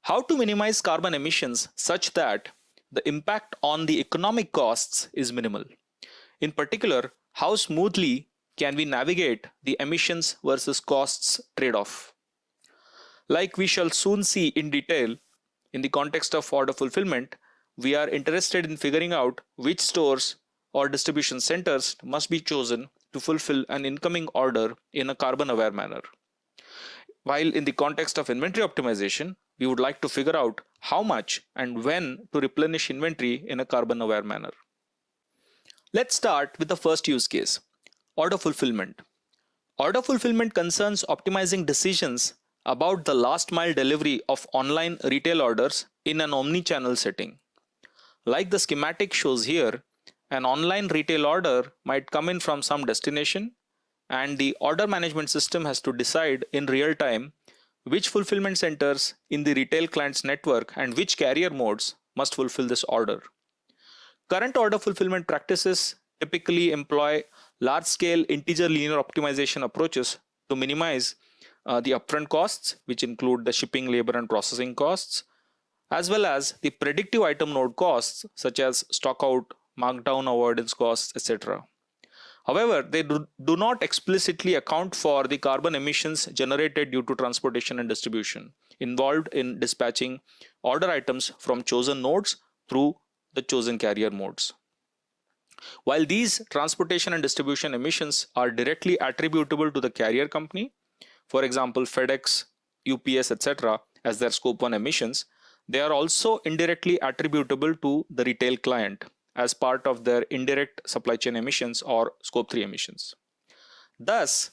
How to minimize carbon emissions such that the impact on the economic costs is minimal. In particular, how smoothly can we navigate the emissions versus costs trade-off. Like we shall soon see in detail, in the context of order fulfillment, we are interested in figuring out which stores or distribution centers must be chosen to fulfill an incoming order in a carbon aware manner. While in the context of inventory optimization, we would like to figure out how much and when to replenish inventory in a carbon aware manner. Let's start with the first use case, order fulfillment. Order fulfillment concerns optimizing decisions about the last mile delivery of online retail orders in an omni-channel setting. Like the schematic shows here, an online retail order might come in from some destination and the order management system has to decide in real time which fulfillment centers in the retail client's network and which carrier modes must fulfill this order. Current order fulfillment practices typically employ large-scale integer linear optimization approaches to minimize uh, the upfront costs, which include the shipping, labor, and processing costs, as well as the predictive item node costs, such as stockout, markdown avoidance costs, etc. However, they do, do not explicitly account for the carbon emissions generated due to transportation and distribution involved in dispatching order items from chosen nodes through the chosen carrier modes. While these transportation and distribution emissions are directly attributable to the carrier company, for example, FedEx, UPS, etc., as their scope 1 emissions, they are also indirectly attributable to the retail client as part of their indirect supply chain emissions or scope 3 emissions. Thus,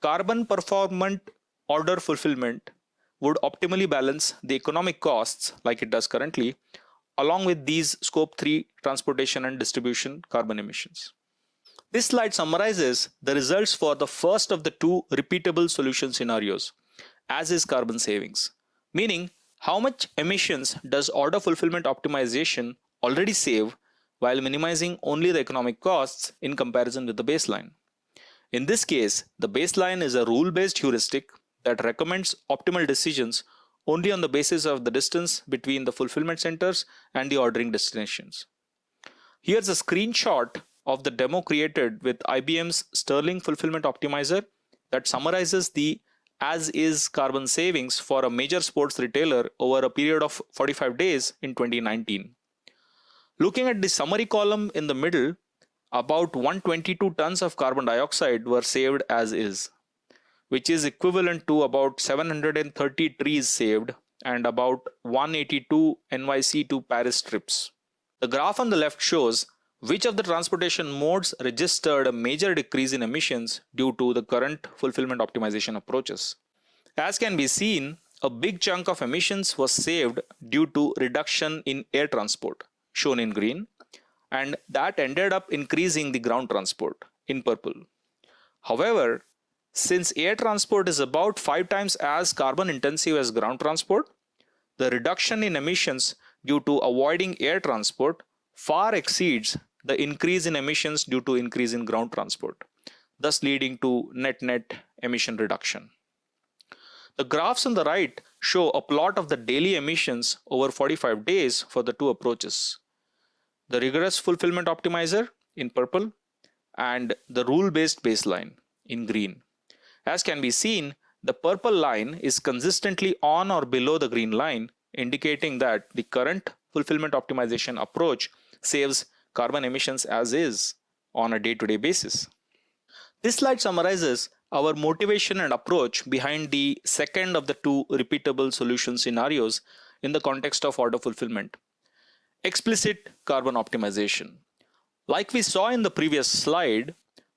carbon performant order fulfillment would optimally balance the economic costs like it does currently along with these scope 3 transportation and distribution carbon emissions. This slide summarizes the results for the first of the two repeatable solution scenarios, as is carbon savings, meaning how much emissions does order fulfillment optimization already save while minimizing only the economic costs in comparison with the baseline. In this case, the baseline is a rule-based heuristic that recommends optimal decisions only on the basis of the distance between the fulfillment centers and the ordering destinations. Here's a screenshot of the demo created with IBM's Sterling Fulfillment Optimizer that summarizes the as-is carbon savings for a major sports retailer over a period of 45 days in 2019. Looking at the summary column in the middle, about 122 tons of carbon dioxide were saved as is which is equivalent to about 730 trees saved and about 182 NYC to Paris trips. The graph on the left shows which of the transportation modes registered a major decrease in emissions due to the current fulfillment optimization approaches. As can be seen, a big chunk of emissions was saved due to reduction in air transport, shown in green, and that ended up increasing the ground transport, in purple. However, since air transport is about five times as carbon intensive as ground transport, the reduction in emissions due to avoiding air transport far exceeds the increase in emissions due to increase in ground transport, thus leading to net-net emission reduction. The graphs on the right show a plot of the daily emissions over 45 days for the two approaches. The rigorous fulfillment optimizer in purple and the rule-based baseline in green. As can be seen, the purple line is consistently on or below the green line, indicating that the current fulfillment optimization approach saves carbon emissions as is on a day-to-day -day basis. This slide summarizes our motivation and approach behind the second of the two repeatable solution scenarios in the context of order fulfillment. Explicit carbon optimization. Like we saw in the previous slide,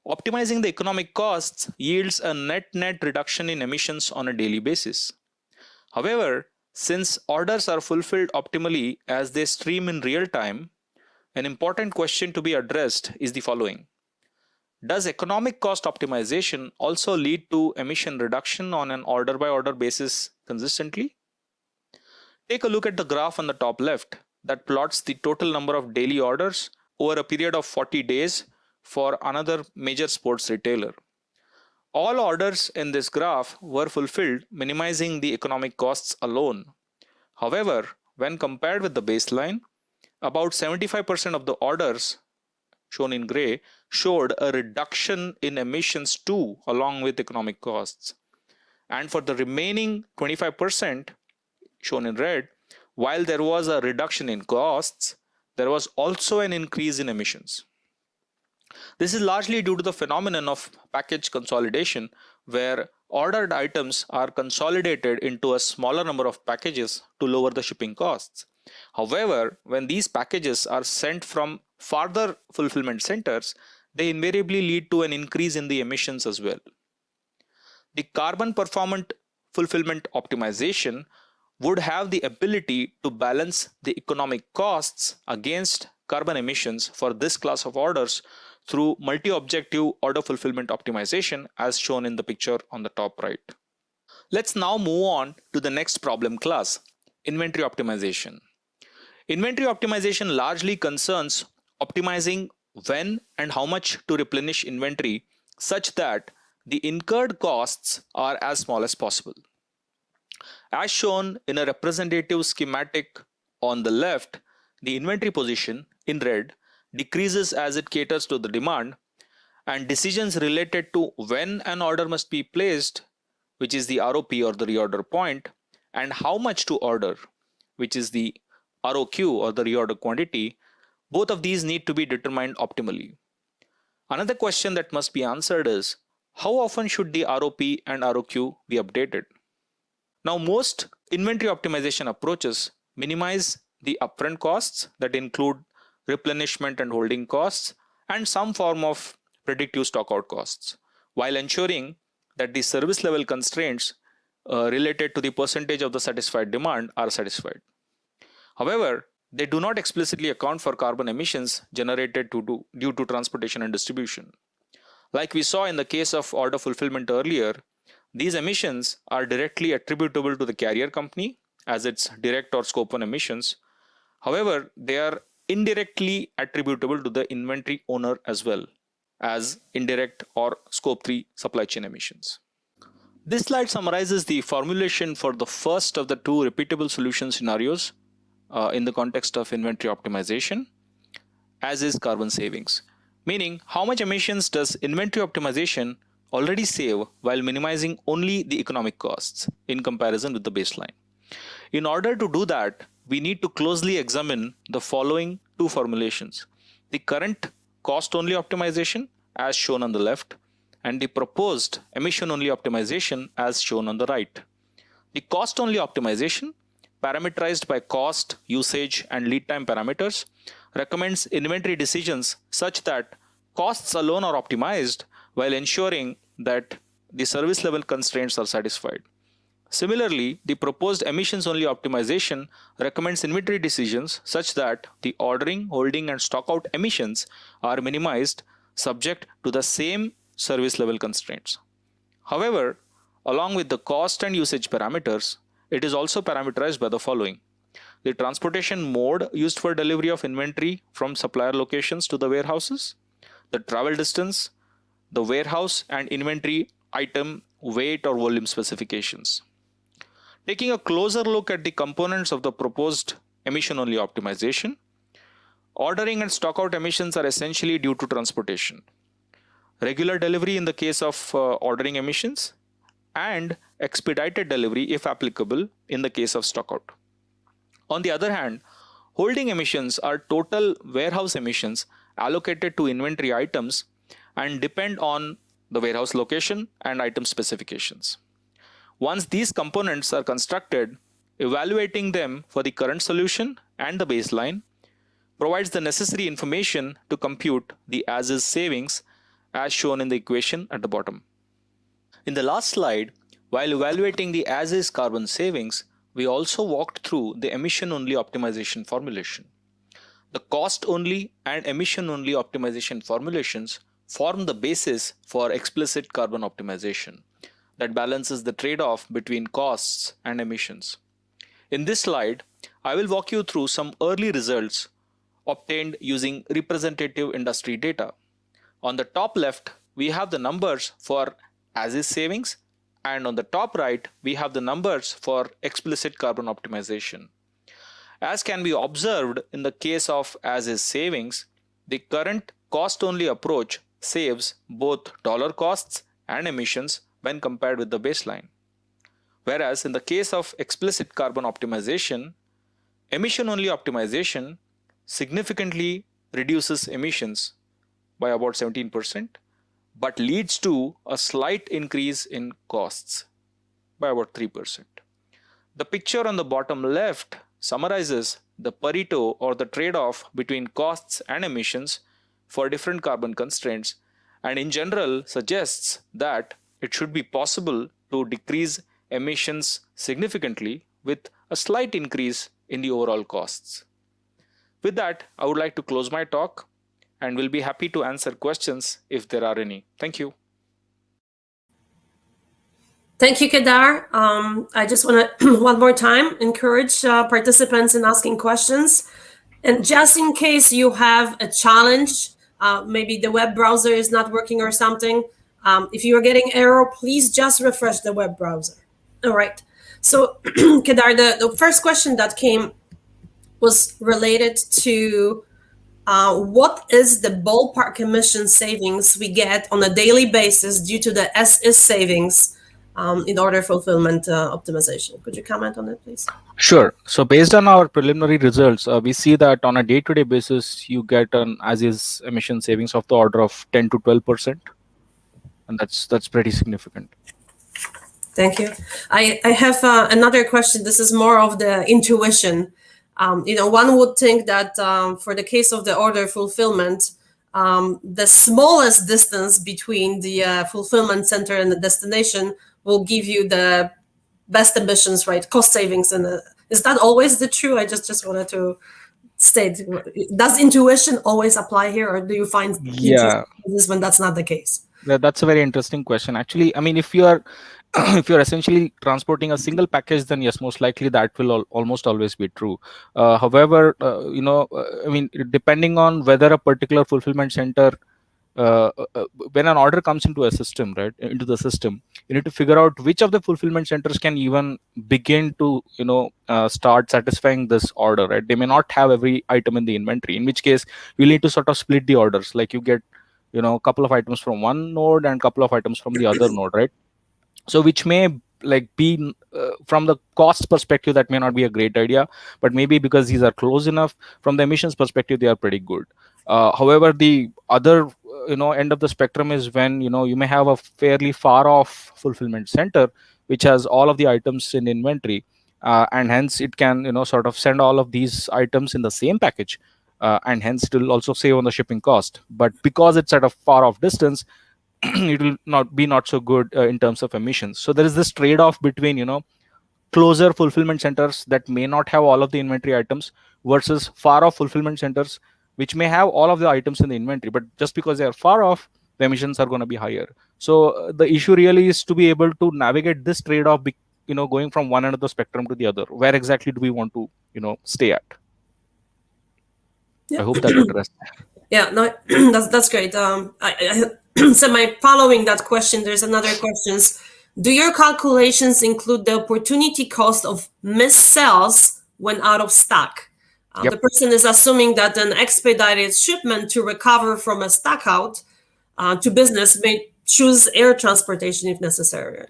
Optimizing the economic costs yields a net-net reduction in emissions on a daily basis. However, since orders are fulfilled optimally as they stream in real time, an important question to be addressed is the following. Does economic cost optimization also lead to emission reduction on an order by order basis consistently? Take a look at the graph on the top left that plots the total number of daily orders over a period of 40 days for another major sports retailer. All orders in this graph were fulfilled, minimizing the economic costs alone. However, when compared with the baseline, about 75% of the orders shown in gray showed a reduction in emissions too along with economic costs. And for the remaining 25% shown in red, while there was a reduction in costs, there was also an increase in emissions. This is largely due to the phenomenon of package consolidation, where ordered items are consolidated into a smaller number of packages to lower the shipping costs. However, when these packages are sent from farther fulfillment centers, they invariably lead to an increase in the emissions as well. The carbon performant fulfillment optimization would have the ability to balance the economic costs against carbon emissions for this class of orders through multi-objective order fulfillment optimization as shown in the picture on the top right. Let's now move on to the next problem class, inventory optimization. Inventory optimization largely concerns optimizing when and how much to replenish inventory such that the incurred costs are as small as possible. As shown in a representative schematic on the left, the inventory position in red decreases as it caters to the demand and decisions related to when an order must be placed, which is the ROP or the reorder point, and how much to order, which is the ROQ or the reorder quantity, both of these need to be determined optimally. Another question that must be answered is, how often should the ROP and ROQ be updated? Now, most inventory optimization approaches minimize the upfront costs that include replenishment and holding costs and some form of predictive stockout costs, while ensuring that the service level constraints uh, related to the percentage of the satisfied demand are satisfied. However, they do not explicitly account for carbon emissions generated to do, due to transportation and distribution. Like we saw in the case of order fulfillment earlier, these emissions are directly attributable to the carrier company as its direct or scope 1 emissions. However, they are indirectly attributable to the inventory owner as well as indirect or scope 3 supply chain emissions. This slide summarizes the formulation for the first of the two repeatable solution scenarios uh, in the context of inventory optimization, as is carbon savings. Meaning, how much emissions does inventory optimization already save while minimizing only the economic costs in comparison with the baseline? In order to do that, we need to closely examine the following two formulations. The current cost-only optimization as shown on the left and the proposed emission-only optimization as shown on the right. The cost-only optimization parameterized by cost, usage, and lead time parameters, recommends inventory decisions such that costs alone are optimized while ensuring that the service level constraints are satisfied. Similarly, the proposed emissions-only optimization recommends inventory decisions such that the ordering, holding, and stockout emissions are minimized subject to the same service level constraints. However, along with the cost and usage parameters, it is also parameterized by the following. The transportation mode used for delivery of inventory from supplier locations to the warehouses, the travel distance, the warehouse and inventory item weight or volume specifications. Taking a closer look at the components of the proposed emission-only optimization, ordering and stockout emissions are essentially due to transportation. Regular delivery in the case of uh, ordering emissions and expedited delivery if applicable in the case of stockout. On the other hand, holding emissions are total warehouse emissions allocated to inventory items and depend on the warehouse location and item specifications. Once these components are constructed, evaluating them for the current solution and the baseline provides the necessary information to compute the as-is savings as shown in the equation at the bottom. In the last slide, while evaluating the as-is carbon savings, we also walked through the emission-only optimization formulation. The cost-only and emission-only optimization formulations form the basis for explicit carbon optimization that balances the trade-off between costs and emissions. In this slide, I will walk you through some early results obtained using representative industry data. On the top left, we have the numbers for as is savings and on the top right we have the numbers for explicit carbon optimization. As can be observed in the case of as is savings, the current cost only approach saves both dollar costs and emissions when compared with the baseline. Whereas in the case of explicit carbon optimization, emission only optimization significantly reduces emissions by about 17% but leads to a slight increase in costs by about 3%. The picture on the bottom left summarizes the Pareto or the trade-off between costs and emissions for different carbon constraints and in general suggests that it should be possible to decrease emissions significantly with a slight increase in the overall costs. With that, I would like to close my talk and we'll be happy to answer questions if there are any. Thank you. Thank you, Kedar. Um, I just want [clears throat] to, one more time, encourage uh, participants in asking questions. And just in case you have a challenge, uh, maybe the web browser is not working or something, um, if you're getting error, please just refresh the web browser. All right. So, [clears throat] Kedar, the, the first question that came was related to uh, what is the ballpark emission savings we get on a daily basis due to the as-is savings um, in order fulfillment uh, optimization. Could you comment on it, please? Sure. So based on our preliminary results, uh, we see that on a day-to-day -day basis, you get an as-is emission savings of the order of 10 to 12 percent, and that's that's pretty significant. Thank you. I I have uh, another question. This is more of the intuition. Um, you know, one would think that um, for the case of the order fulfillment, um, the smallest distance between the uh, fulfillment center and the destination will give you the best emissions, right? Cost savings. And is that always the true? I just just wanted to state, does intuition always apply here or do you find yeah. this when that's not the case? Yeah, that's a very interesting question. Actually, I mean, if you are [coughs] if you're essentially transporting a single package, then yes, most likely that will al almost always be true. Uh, however, uh, you know, uh, I mean, depending on whether a particular fulfillment center, uh, uh, uh, when an order comes into a system, right, into the system, you need to figure out which of the fulfillment centers can even begin to, you know, start satisfying this order, right? They may not have every item in the inventory, in which case you need to sort of split the orders, like you get, you know, a couple of items from one node and a couple of items from the other node, right? So which may like be uh, from the cost perspective that may not be a great idea but maybe because these are close enough from the emissions perspective they are pretty good. Uh, however the other you know end of the spectrum is when you know you may have a fairly far off fulfillment center which has all of the items in inventory uh, and hence it can you know sort of send all of these items in the same package uh, and hence it will also save on the shipping cost. But because it's at a far off distance [clears throat] it will not be not so good uh, in terms of emissions. So there is this trade-off between you know closer fulfillment centers that may not have all of the inventory items versus far off fulfillment centers which may have all of the items in the inventory but just because they are far off the emissions are going to be higher. So uh, the issue really is to be able to navigate this trade-off you know going from one end of the spectrum to the other. Where exactly do we want to you know stay at? I hope that addressed yeah no [clears throat] that's that's great um I, I [clears throat] so my following that question, there's another questions. Do your calculations include the opportunity cost of missed sales when out of stock? Uh, yep. The person is assuming that an expedited shipment to recover from a stock out uh, to business may choose air transportation if necessary.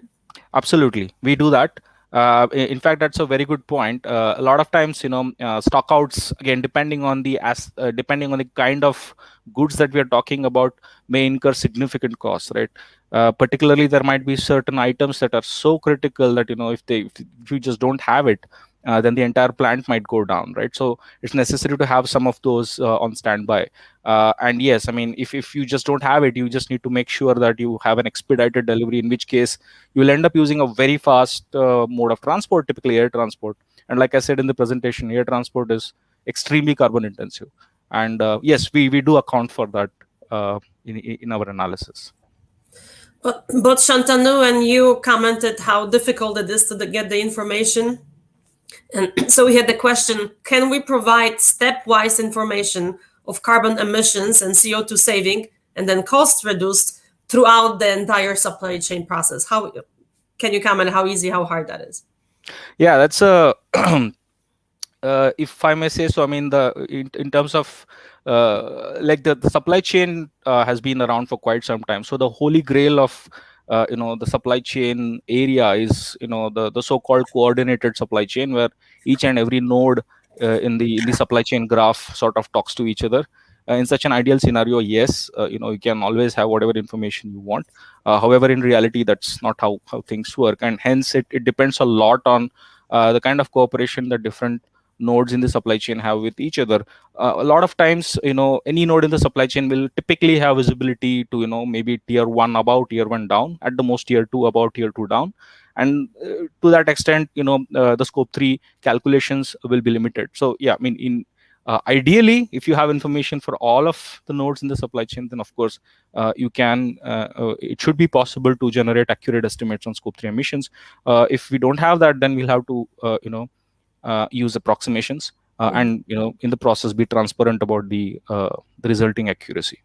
Absolutely, we do that. Uh, in fact, that's a very good point. Uh, a lot of times, you know, uh, stockouts again, depending on the as uh, depending on the kind of goods that we are talking about, may incur significant costs, right? Uh, particularly, there might be certain items that are so critical that you know, if they if you just don't have it, uh, then the entire plant might go down, right? So it's necessary to have some of those uh, on standby. Uh, and yes, I mean, if, if you just don't have it, you just need to make sure that you have an expedited delivery, in which case you'll end up using a very fast uh, mode of transport, typically air transport. And like I said in the presentation, air transport is extremely carbon intensive. And uh, yes, we, we do account for that uh, in, in our analysis. But, but Shantanu and you commented how difficult it is to get the information and [clears throat] so we had the question, can we provide stepwise information of carbon emissions and CO2 saving and then cost reduced throughout the entire supply chain process? How can you comment how easy, how hard that is? Yeah, that's a, [clears throat] uh, if I may say so, I mean, the in, in terms of uh, like the, the supply chain uh, has been around for quite some time. So the holy grail of uh, you know the supply chain area is you know the the so-called coordinated supply chain where each and every node uh, in the in the supply chain graph sort of talks to each other. Uh, in such an ideal scenario yes uh, you know you can always have whatever information you want. Uh, however in reality that's not how how things work. And hence it, it depends a lot on uh, the kind of cooperation that different nodes in the supply chain have with each other. Uh, a lot of times you know any node in the supply chain will typically have visibility to you know maybe tier one about tier one down at the most tier two about tier two down and uh, to that extent you know uh, the scope 3 calculations will be limited so yeah i mean in Uh, ideally, if you have information for all of the nodes in the supply chain, then of course uh, you can. Uh, uh it should be possible to generate accurate estimates on scope three emissions. Uh, if we don't have that, then we'll have to, uh, you know, use approximations and you know, in the process, be transparent about the the resulting accuracy.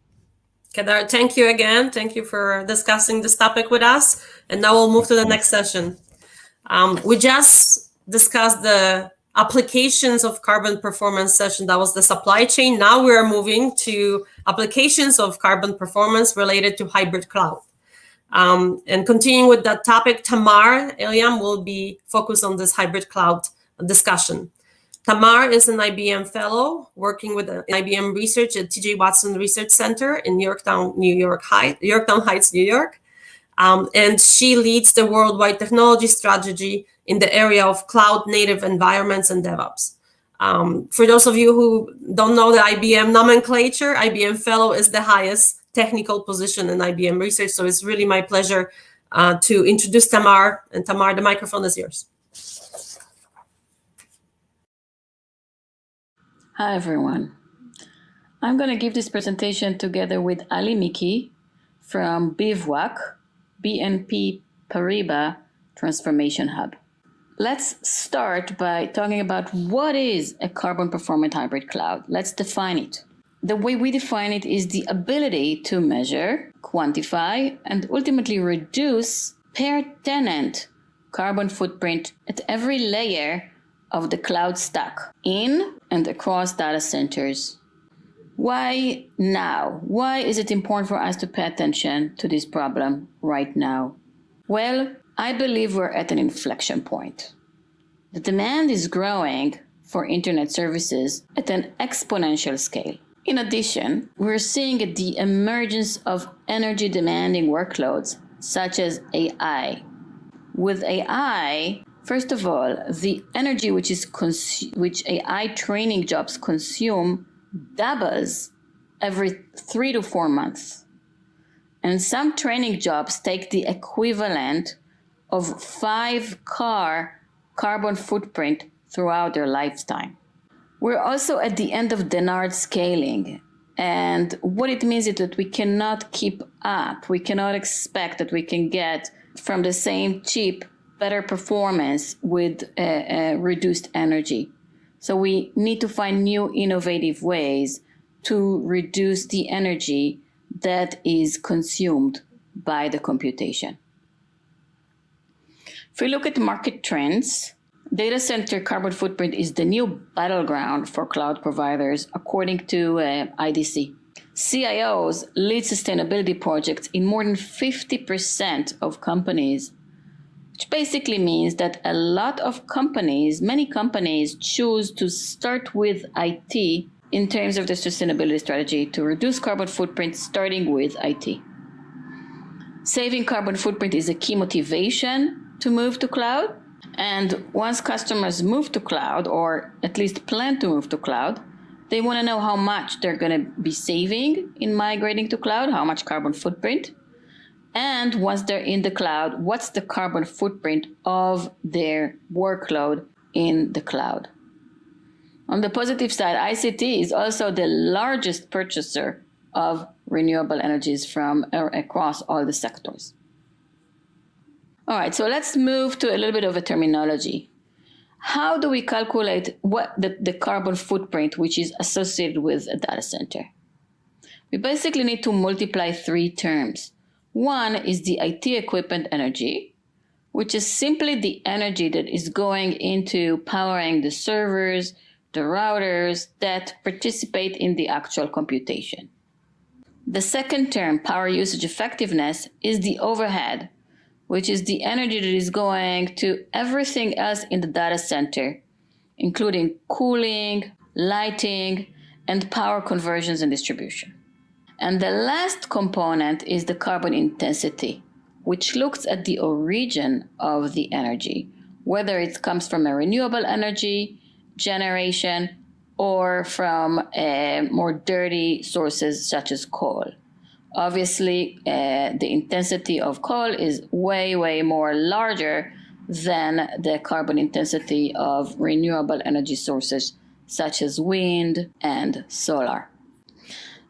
Kedar, thank you again. Thank you for discussing this topic with us. And now we'll move to the next session. Um, we just discussed the applications of carbon performance session. That was the supply chain. Now we're moving to applications of carbon performance related to hybrid cloud. Um, and continuing with that topic, Tamar Eilam will be focused on this hybrid cloud discussion. Tamar is an IBM fellow working with IBM research at TJ Watson Research Center in Yorktown, New York Heights, Yorktown Heights, New York. Um, and she leads the worldwide technology strategy in the area of cloud native environments and DevOps. Um, for those of you who don't know the IBM nomenclature, IBM Fellow is the highest technical position in IBM research. So it's really my pleasure uh, to introduce Tamar. And Tamar, the microphone is yours. Hi, everyone. I'm going to give this presentation together with Ali Miki from Bivwak, BNP Paribas Transformation Hub. Let's start by talking about what is a carbon performant hybrid cloud. Let's define it. The way we define it is the ability to measure, quantify, and ultimately reduce per tenant carbon footprint at every layer of the cloud stack in and across data centers. Why now? Why is it important for us to pay attention to this problem right now? Well, I believe we're at an inflection point. The demand is growing for internet services at an exponential scale. In addition, we're seeing the emergence of energy demanding workloads such as AI. With AI, first of all, the energy which is which AI training jobs consume doubles every 3 to 4 months. And some training jobs take the equivalent of five car carbon footprint throughout their lifetime. We're also at the end of Dennard scaling. And what it means is that we cannot keep up. We cannot expect that we can get from the same chip better performance with uh, uh, reduced energy. So we need to find new innovative ways to reduce the energy that is consumed by the computation. If we look at market trends, data center carbon footprint is the new battleground for cloud providers, according to uh, IDC. CIOs lead sustainability projects in more than 50% of companies, which basically means that a lot of companies, many companies, choose to start with IT in terms of the sustainability strategy to reduce carbon footprint, starting with IT. Saving carbon footprint is a key motivation to move to cloud. And once customers move to cloud, or at least plan to move to cloud, they want to know how much they're going to be saving in migrating to cloud, how much carbon footprint. And once they're in the cloud, what's the carbon footprint of their workload in the cloud? On the positive side, ICT is also the largest purchaser of renewable energies from uh, across all the sectors. All right, so let's move to a little bit of a terminology. How do we calculate what the, the carbon footprint which is associated with a data center? We basically need to multiply three terms. One is the IT equipment energy, which is simply the energy that is going into powering the servers, the routers that participate in the actual computation. The second term, power usage effectiveness, is the overhead, which is the energy that is going to everything else in the data center, including cooling, lighting, and power conversions and distribution. And the last component is the carbon intensity, which looks at the origin of the energy, whether it comes from a renewable energy generation or from uh, more dirty sources such as coal. Obviously, uh, the intensity of coal is way, way more larger than the carbon intensity of renewable energy sources such as wind and solar.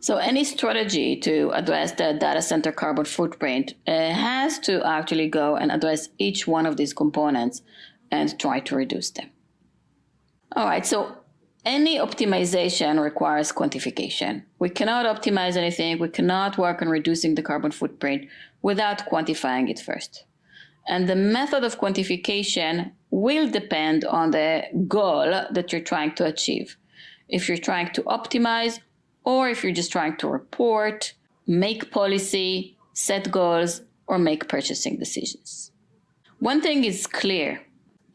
So any strategy to address the data center carbon footprint uh, has to actually go and address each one of these components and try to reduce them. All right, so any optimization requires quantification. We cannot optimize anything, we cannot work on reducing the carbon footprint without quantifying it first. And the method of quantification will depend on the goal that you're trying to achieve. If you're trying to optimize or if you're just trying to report, make policy, set goals, or make purchasing decisions. One thing is clear.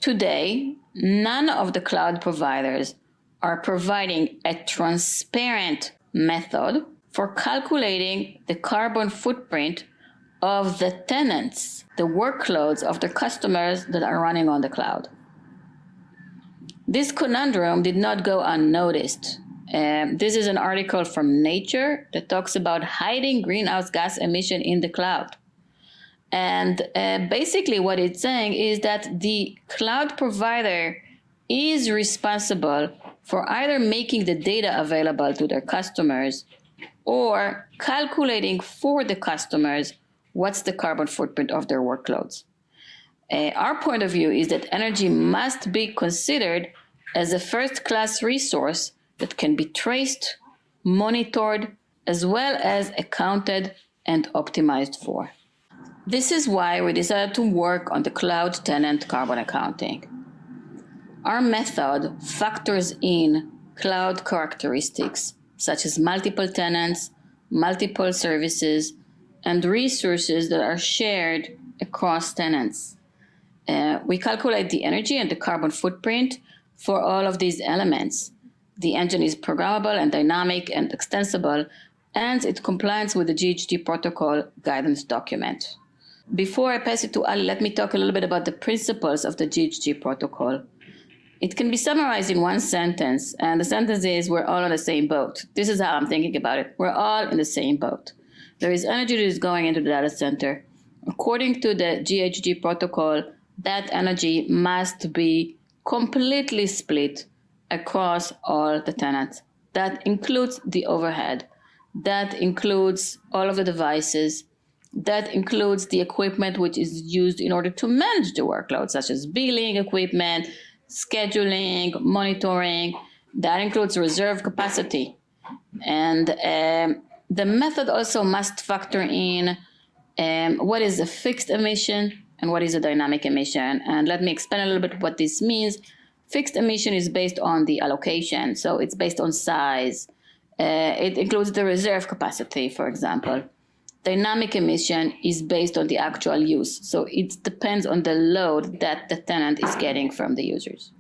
Today, none of the cloud providers are providing a transparent method for calculating the carbon footprint of the tenants, the workloads of the customers that are running on the cloud. This conundrum did not go unnoticed um, this is an article from Nature that talks about hiding greenhouse gas emission in the cloud. And uh, basically, what it's saying is that the cloud provider is responsible for either making the data available to their customers or calculating for the customers what's the carbon footprint of their workloads. Uh, our point of view is that energy must be considered as a first class resource that can be traced, monitored, as well as accounted and optimized for. This is why we decided to work on the cloud tenant carbon accounting. Our method factors in cloud characteristics such as multiple tenants, multiple services, and resources that are shared across tenants. Uh, we calculate the energy and the carbon footprint for all of these elements the engine is programmable and dynamic and extensible, and it complies with the GHG protocol guidance document. Before I pass it to Ali, let me talk a little bit about the principles of the GHG protocol. It can be summarized in one sentence, and the sentence is we're all on the same boat. This is how I'm thinking about it. We're all in the same boat. There is energy that is going into the data center. According to the GHG protocol, that energy must be completely split across all the tenants. That includes the overhead. That includes all of the devices. That includes the equipment which is used in order to manage the workload, such as billing equipment, scheduling, monitoring. That includes reserve capacity. And um, the method also must factor in um, what is a fixed emission and what is a dynamic emission. And let me explain a little bit what this means Fixed emission is based on the allocation, so it's based on size. Uh, it includes the reserve capacity, for example. Dynamic emission is based on the actual use, so it depends on the load that the tenant is getting from the users.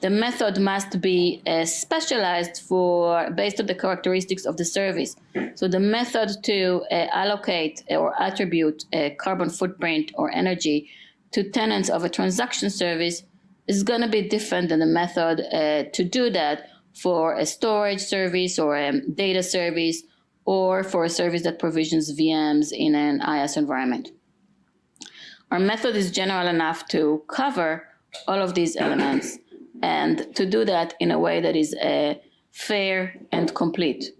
The method must be uh, specialized for based on the characteristics of the service. So the method to uh, allocate or attribute a carbon footprint or energy to tenants of a transaction service is going to be different than the method uh, to do that for a storage service or a data service or for a service that provisions VMs in an IaaS environment. Our method is general enough to cover all of these elements and to do that in a way that is uh, fair and complete.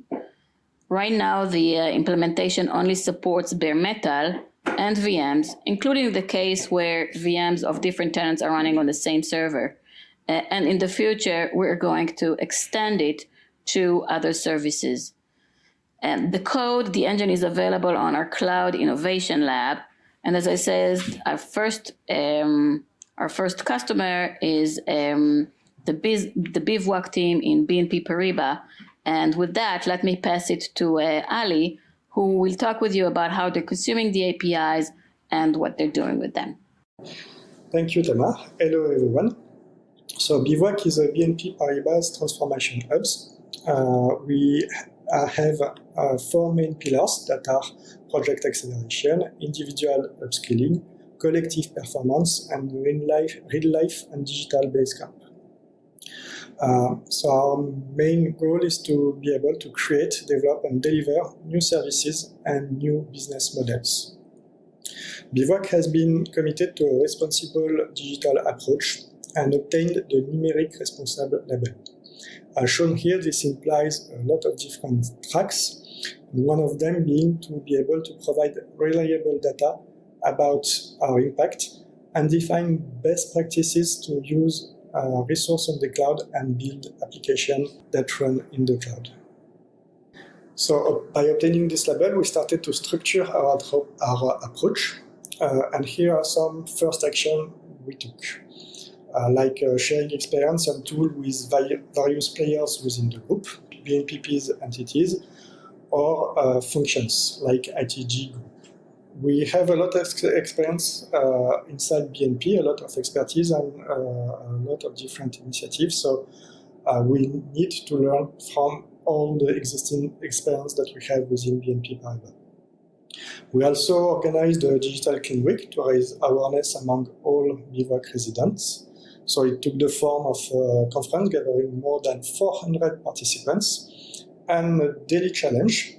Right now, the uh, implementation only supports bare metal, and VMs, including the case where VMs of different tenants are running on the same server. Uh, and in the future, we're going to extend it to other services. And the code, the engine is available on our Cloud Innovation Lab. And as I said, our first, um, our first customer is um, the, Biz, the Bivwak team in BNP Paribas. And with that, let me pass it to uh, Ali, who will talk with you about how they're consuming the APIs and what they're doing with them. Thank you, Tamar. Hello, everyone. So Bivwak is a BNP Paribas transformation hubs. Uh, we have uh, four main pillars that are project acceleration, individual upskilling, collective performance, and real life, real life and digital base camp. Uh, so our main goal is to be able to create, develop and deliver new services and new business models. Bivwak has been committed to a responsible digital approach and obtained the Numeric Responsible label. As shown here, this implies a lot of different tracks, one of them being to be able to provide reliable data about our impact and define best practices to use uh, resource on the cloud and build applications that run in the cloud. So uh, by obtaining this label, we started to structure our, our approach. Uh, and here are some first action we took, uh, like uh, sharing experience and tool with various players within the group, BNPP's entities, or uh, functions like ITG group. We have a lot of experience uh, inside BNP, a lot of expertise and uh, a lot of different initiatives. So uh, we need to learn from all the existing experience that we have within BNP Paribas. We also organized a Digital Clean Week to raise awareness among all Bivwak residents. So it took the form of a conference gathering more than 400 participants and a daily challenge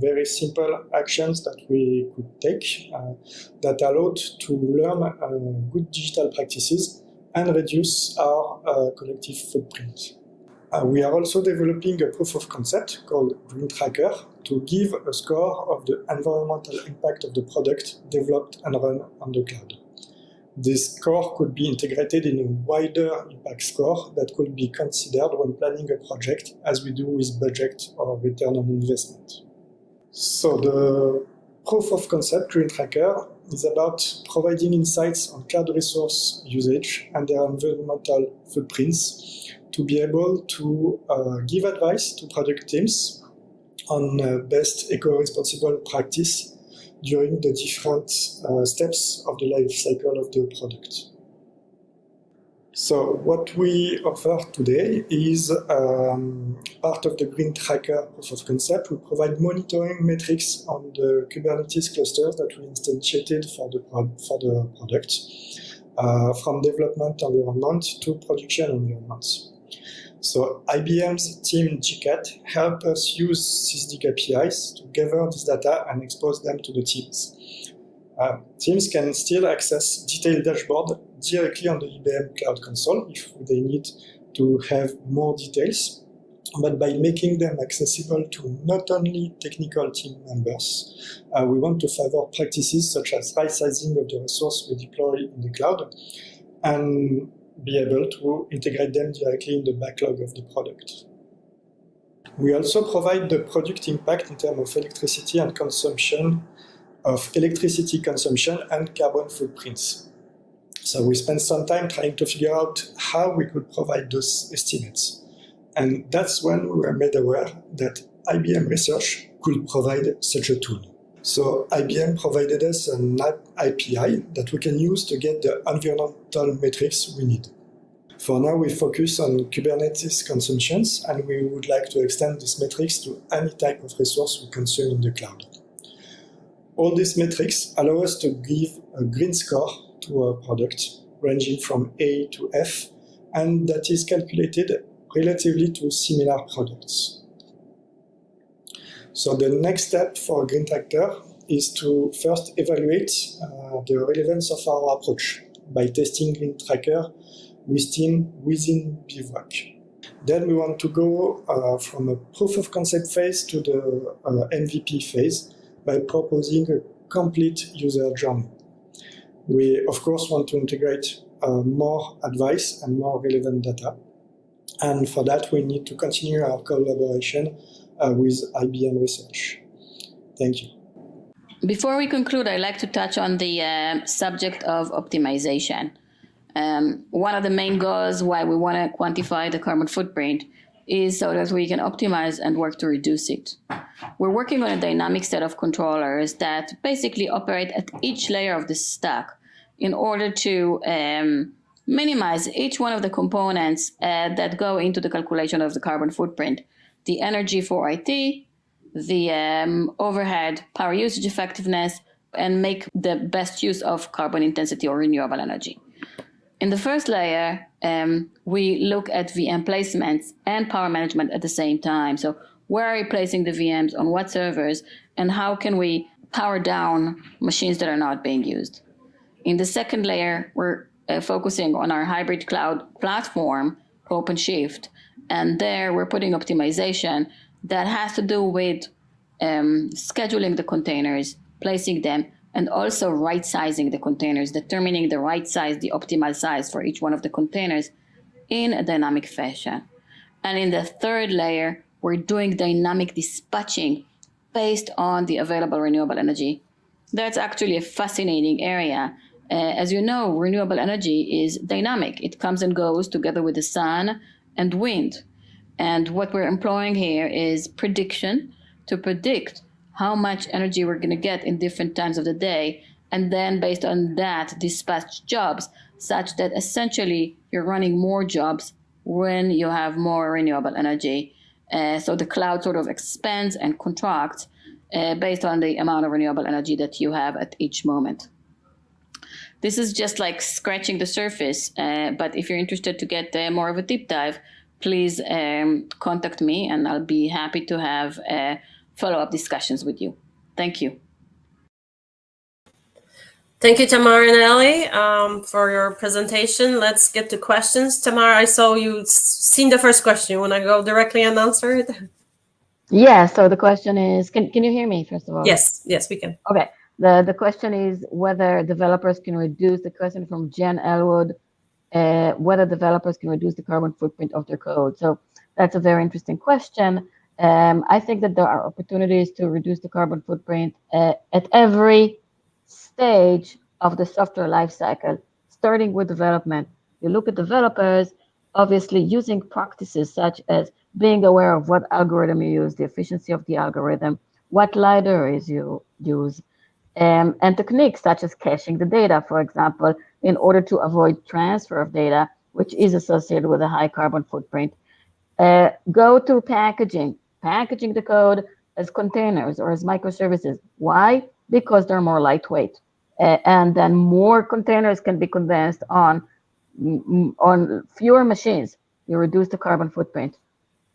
very simple actions that we could take uh, that allowed to learn uh, good digital practices and reduce our collective footprint. Uh, we are also developing a proof of concept called Green Tracker to give a score of the environmental impact of the product developed and run on the cloud. This score could be integrated in a wider impact score that could be considered when planning a project, as we do with budget or return on investment. So the proof of concept Green Tracker is about providing insights on cloud resource usage and their environmental footprints to be able to uh, give advice to product teams on uh, best eco-responsible practice during the different uh, steps of the life cycle of the product. So what we offer today is um, part of the Green Tracker proof of concept. We provide monitoring metrics on the Kubernetes clusters that we instantiated for the, for the product, uh, from development environment to production environments. So IBM's team GCAT help us use Sysdig APIs to gather this data and expose them to the teams. Uh, teams can still access detailed dashboard directly on the IBM Cloud Console if they need to have more details, but by making them accessible to not only technical team members, uh, we want to favor practices such as right sizing of the resource we deploy in the cloud and be able to integrate them directly in the backlog of the product. We also provide the product impact in terms of electricity and consumption of electricity consumption and carbon footprints. So we spent some time trying to figure out how we could provide those estimates. And that's when we were made aware that IBM Research could provide such a tool. So IBM provided us an API that we can use to get the environmental metrics we need. For now, we focus on Kubernetes consumptions, and we would like to extend these metrics to any type of resource we consume in the cloud. All these metrics allow us to give a green score to our product, ranging from A to F, and that is calculated relatively to similar products. So the next step for Green Tracker is to first evaluate uh, the relevance of our approach by testing Green Tracker with team within Bivwak. Then we want to go uh, from a proof of concept phase to the uh, MVP phase by proposing a complete user journey. We, of course, want to integrate uh, more advice and more relevant data. And for that, we need to continue our collaboration with IBM Research. Thank you. Before we conclude, I'd like to touch on the uh, subject of optimization. Um, one of the main goals why we want to quantify the carbon footprint is so that we can optimize and work to reduce it. We're working on a dynamic set of controllers that basically operate at each layer of the stack in order to um, minimize each one of the components uh, that go into the calculation of the carbon footprint the energy for IT, the um, overhead, power usage effectiveness, and make the best use of carbon intensity or renewable energy. In the first layer, um, we look at VM placements and power management at the same time. So where are we placing the VMs on what servers and how can we power down machines that are not being used? In the second layer, we're uh, focusing on our hybrid cloud platform OpenShift. And there we're putting optimization that has to do with um, scheduling the containers, placing them, and also right sizing the containers, determining the right size, the optimal size for each one of the containers in a dynamic fashion. And in the third layer, we're doing dynamic dispatching based on the available renewable energy. That's actually a fascinating area. Uh, as you know, renewable energy is dynamic. It comes and goes together with the sun and wind. And what we're employing here is prediction to predict how much energy we're going to get in different times of the day. And then based on that, dispatch jobs such that essentially you're running more jobs when you have more renewable energy. Uh, so the cloud sort of expands and contracts uh, based on the amount of renewable energy that you have at each moment. This is just like scratching the surface, uh, but if you're interested to get uh, more of a deep dive, please um, contact me and I'll be happy to have uh, follow-up discussions with you. Thank you. Thank you, Tamar and Ellie, um, for your presentation. Let's get to questions. Tamar, I saw you seen the first question. You want to go directly and answer it? Yeah, so the question is, can, can you hear me, first of all? Yes, yes, we can. Okay, the, the question is whether developers can reduce, the question from Jen Elwood, uh, whether developers can reduce the carbon footprint of their code. So that's a very interesting question. Um, I think that there are opportunities to reduce the carbon footprint uh, at every stage of the software lifecycle, starting with development. You look at developers, obviously using practices such as being aware of what algorithm you use, the efficiency of the algorithm, what libraries you use, um, and techniques such as caching the data, for example, in order to avoid transfer of data, which is associated with a high carbon footprint. Uh, go to packaging, packaging the code as containers or as microservices. Why? Because they're more lightweight. Uh, and then more containers can be condensed on, on fewer machines. You reduce the carbon footprint.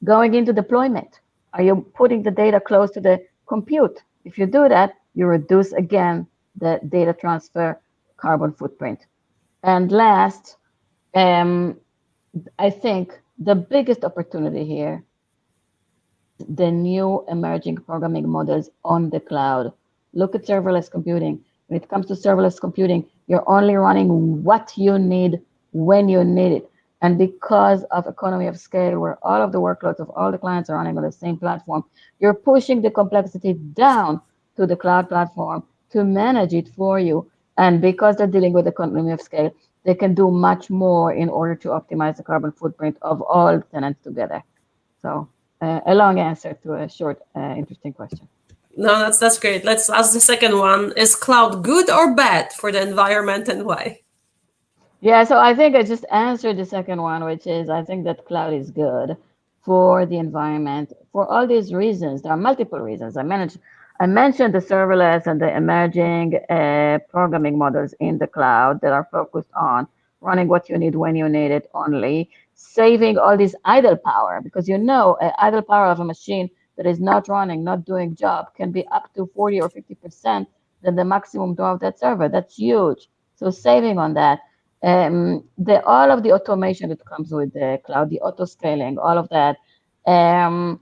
Going into deployment, are you putting the data close to the compute? If you do that, you reduce again the data transfer carbon footprint. And last, um, I think the biggest opportunity here, the new emerging programming models on the cloud. Look at serverless computing. When it comes to serverless computing, you're only running what you need when you need it. And because of economy of scale, where all of the workloads of all the clients are running on the same platform, you're pushing the complexity down to the cloud platform to manage it for you. And because they're dealing with the economy of scale, they can do much more in order to optimize the carbon footprint of all tenants together. So uh, a long answer to a short, uh, interesting question. No, that's that's great. Let's ask the second one. Is cloud good or bad for the environment and why? Yeah, so I think I just answered the second one, which is I think that cloud is good for the environment for all these reasons. There are multiple reasons. I managed I mentioned the serverless and the emerging uh, programming models in the cloud that are focused on running what you need when you need it only, saving all this idle power because you know uh, idle power of a machine that is not running, not doing job can be up to 40 or 50% than the maximum draw of that server. That's huge. So saving on that. Um, the all of the automation that comes with the cloud, the auto scaling, all of that. Um,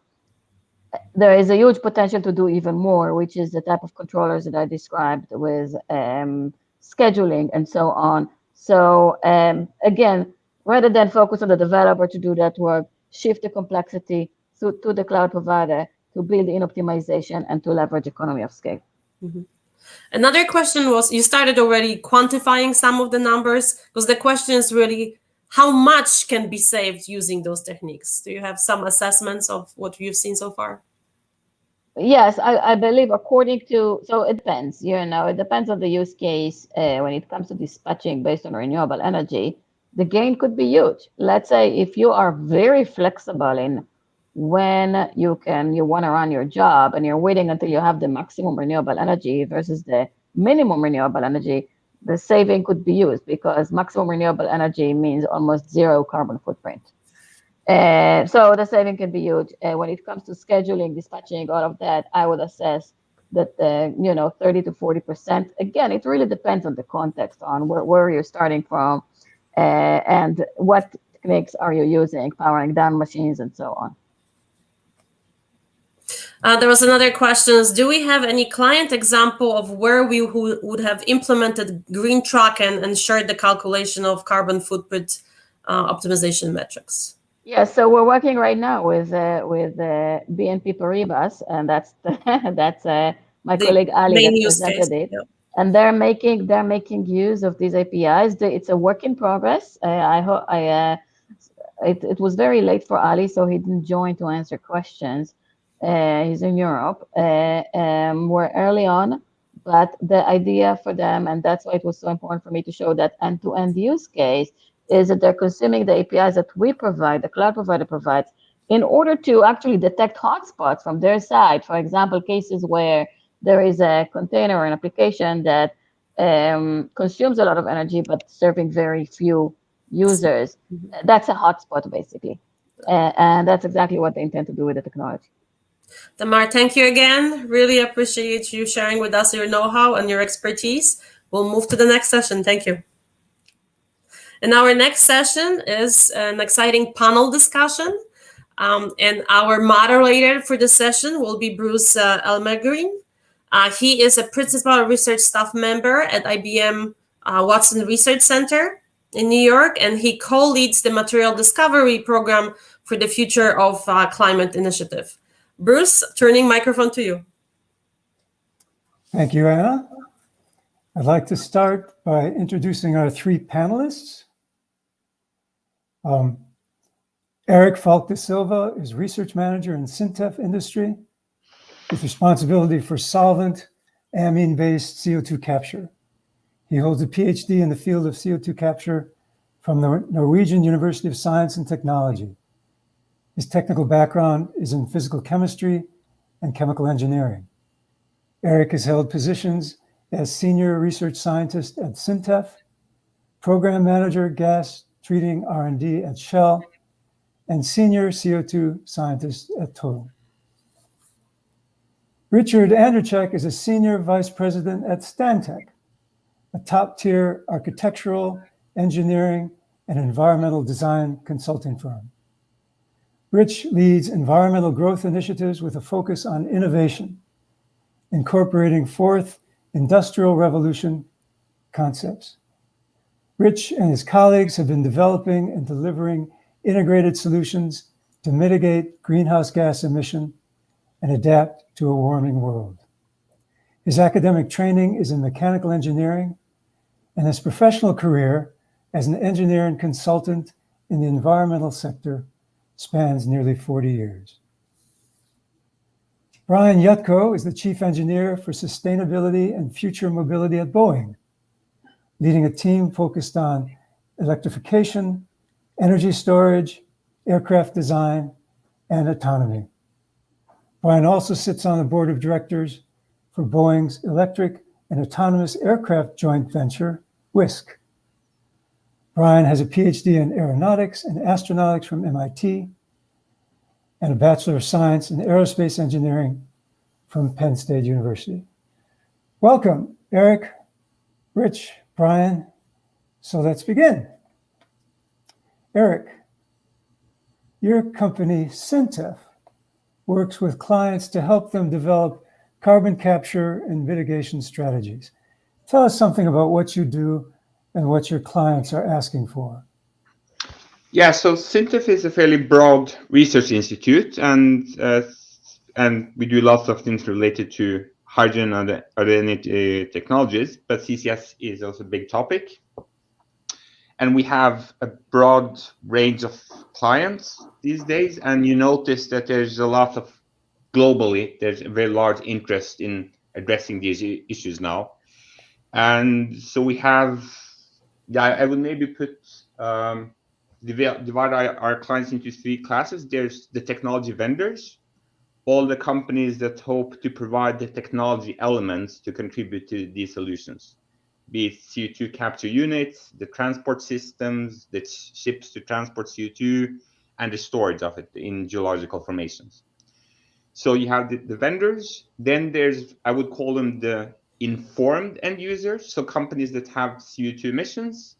there is a huge potential to do even more, which is the type of controllers that I described with um, scheduling and so on. So um, again, rather than focus on the developer to do that work, shift the complexity to, to the cloud provider to build in optimization and to leverage economy of scale. Mm -hmm. Another question was, you started already quantifying some of the numbers, because the question is really, how much can be saved using those techniques? Do you have some assessments of what you've seen so far? Yes, I, I believe according to, so it depends, you know, it depends on the use case uh, when it comes to dispatching based on renewable energy, the gain could be huge. Let's say if you are very flexible in when you can, you want to run your job and you're waiting until you have the maximum renewable energy versus the minimum renewable energy, the saving could be used because maximum renewable energy means almost zero carbon footprint. Uh, so the saving can be huge. Uh, when it comes to scheduling, dispatching, all of that, I would assess that, uh, you know, 30 to 40%. Again, it really depends on the context, on where, where you're starting from uh, and what techniques are you using, powering down machines and so on. Uh, there was another question: Do we have any client example of where we would have implemented green truck and ensured the calculation of carbon footprint uh, optimization metrics? Yeah, so we're working right now with uh, with uh, BNP Paribas, and that's the, [laughs] that's uh, my the colleague Ali that presented it. Yeah. And they're making they're making use of these APIs. It's a work in progress. Uh, I hope I uh, it, it was very late for Ali, so he didn't join to answer questions. Uh, he's in Europe. Uh, um, we're early on, but the idea for them, and that's why it was so important for me to show that end-to-end use case, is that they're consuming the APIs that we provide, the cloud provider provides, in order to actually detect hotspots from their side. For example, cases where there is a container or an application that um, consumes a lot of energy but serving very few users. Mm-hmm. That's a hotspot, basically. Uh, and that's exactly what they intend to do with the technology. Tamar, thank you again. Really appreciate you sharing with us your know-how and your expertise. We'll move to the next session. Thank you. And our next session is an exciting panel discussion. Um, and our moderator for the session will be Bruce uh, Elmegreen. Uh, he is a principal research staff member at IBM uh, Watson Research Center in New York, and he co-leads the material discovery program for the Future of uh, Climate Initiative. Bruce, turning microphone to you. Thank you, Anna. I'd like to start by introducing our three panelists. Um, Eric Falck da Silva is research manager in SINTEF industry with responsibility for solvent amine-based CO2 capture. He holds a PhD in the field of CO2 capture from the Norwegian University of Science and Technology. His technical background is in physical chemistry and chemical engineering. Eric has held positions as senior research scientist at SINTEF, program manager gas treating R&D at Shell, and senior CO2 scientist at Total. Richard Andrzejczyk is a senior vice president at Stantec, a top-tier architectural, engineering, and environmental design consulting firm. Rich leads environmental growth initiatives with a focus on innovation, incorporating fourth industrial revolution concepts. Rich and his colleagues have been developing and delivering integrated solutions to mitigate greenhouse gas emission and adapt to a warming world. His academic training is in mechanical engineering and his professional career as an engineer and consultant in the environmental sector spans nearly 40 years. Brian Yutko is the chief engineer for sustainability and future mobility at Boeing, leading a team focused on electrification, energy storage, aircraft design, and autonomy. Brian also sits on the board of directors for Boeing's electric and autonomous aircraft joint venture, Wisk. Brian has a PhD in aeronautics and astronautics from MIT and a Bachelor of Science in Aerospace Engineering from Penn State University. Welcome, Eric, Rich, Brian. So let's begin. Eric, your company, SINTEF, works with clients to help them develop carbon capture and mitigation strategies. Tell us something about what you do and what your clients are asking for. Yeah, so SINTEF is a fairly broad research institute, and uh, and we do lots of things related to hydrogen and other energy technologies. But CCS is also a big topic, and we have a broad range of clients these days. And you notice that there's a lot of globally there's a very large interest in addressing these issues now, and so we have yeah, I would maybe put um, divide our, our clients into three classes. There's the technology vendors, all the companies that hope to provide the technology elements to contribute to these solutions, be it CO2 capture units, the transport systems, the ships to transport CO2, and the storage of it in geological formations. So you have the, the vendors, then there's, I would call them the informed end users, so companies that have CO2 emissions,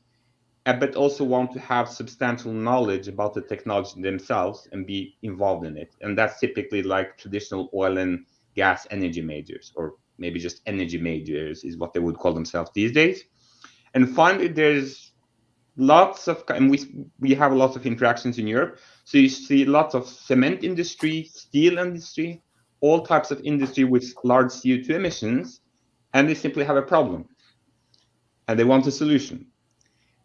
uh, but also want to have substantial knowledge about the technology themselves and be involved in it. And that's typically like traditional oil and gas energy majors, or maybe just energy majors is what they would call themselves these days. And finally, there's lots of, and we, we have lots of interactions in Europe. So you see lots of cement industry, steel industry, all types of industry with large CO2 emissions, and they simply have a problem. And they want a solution.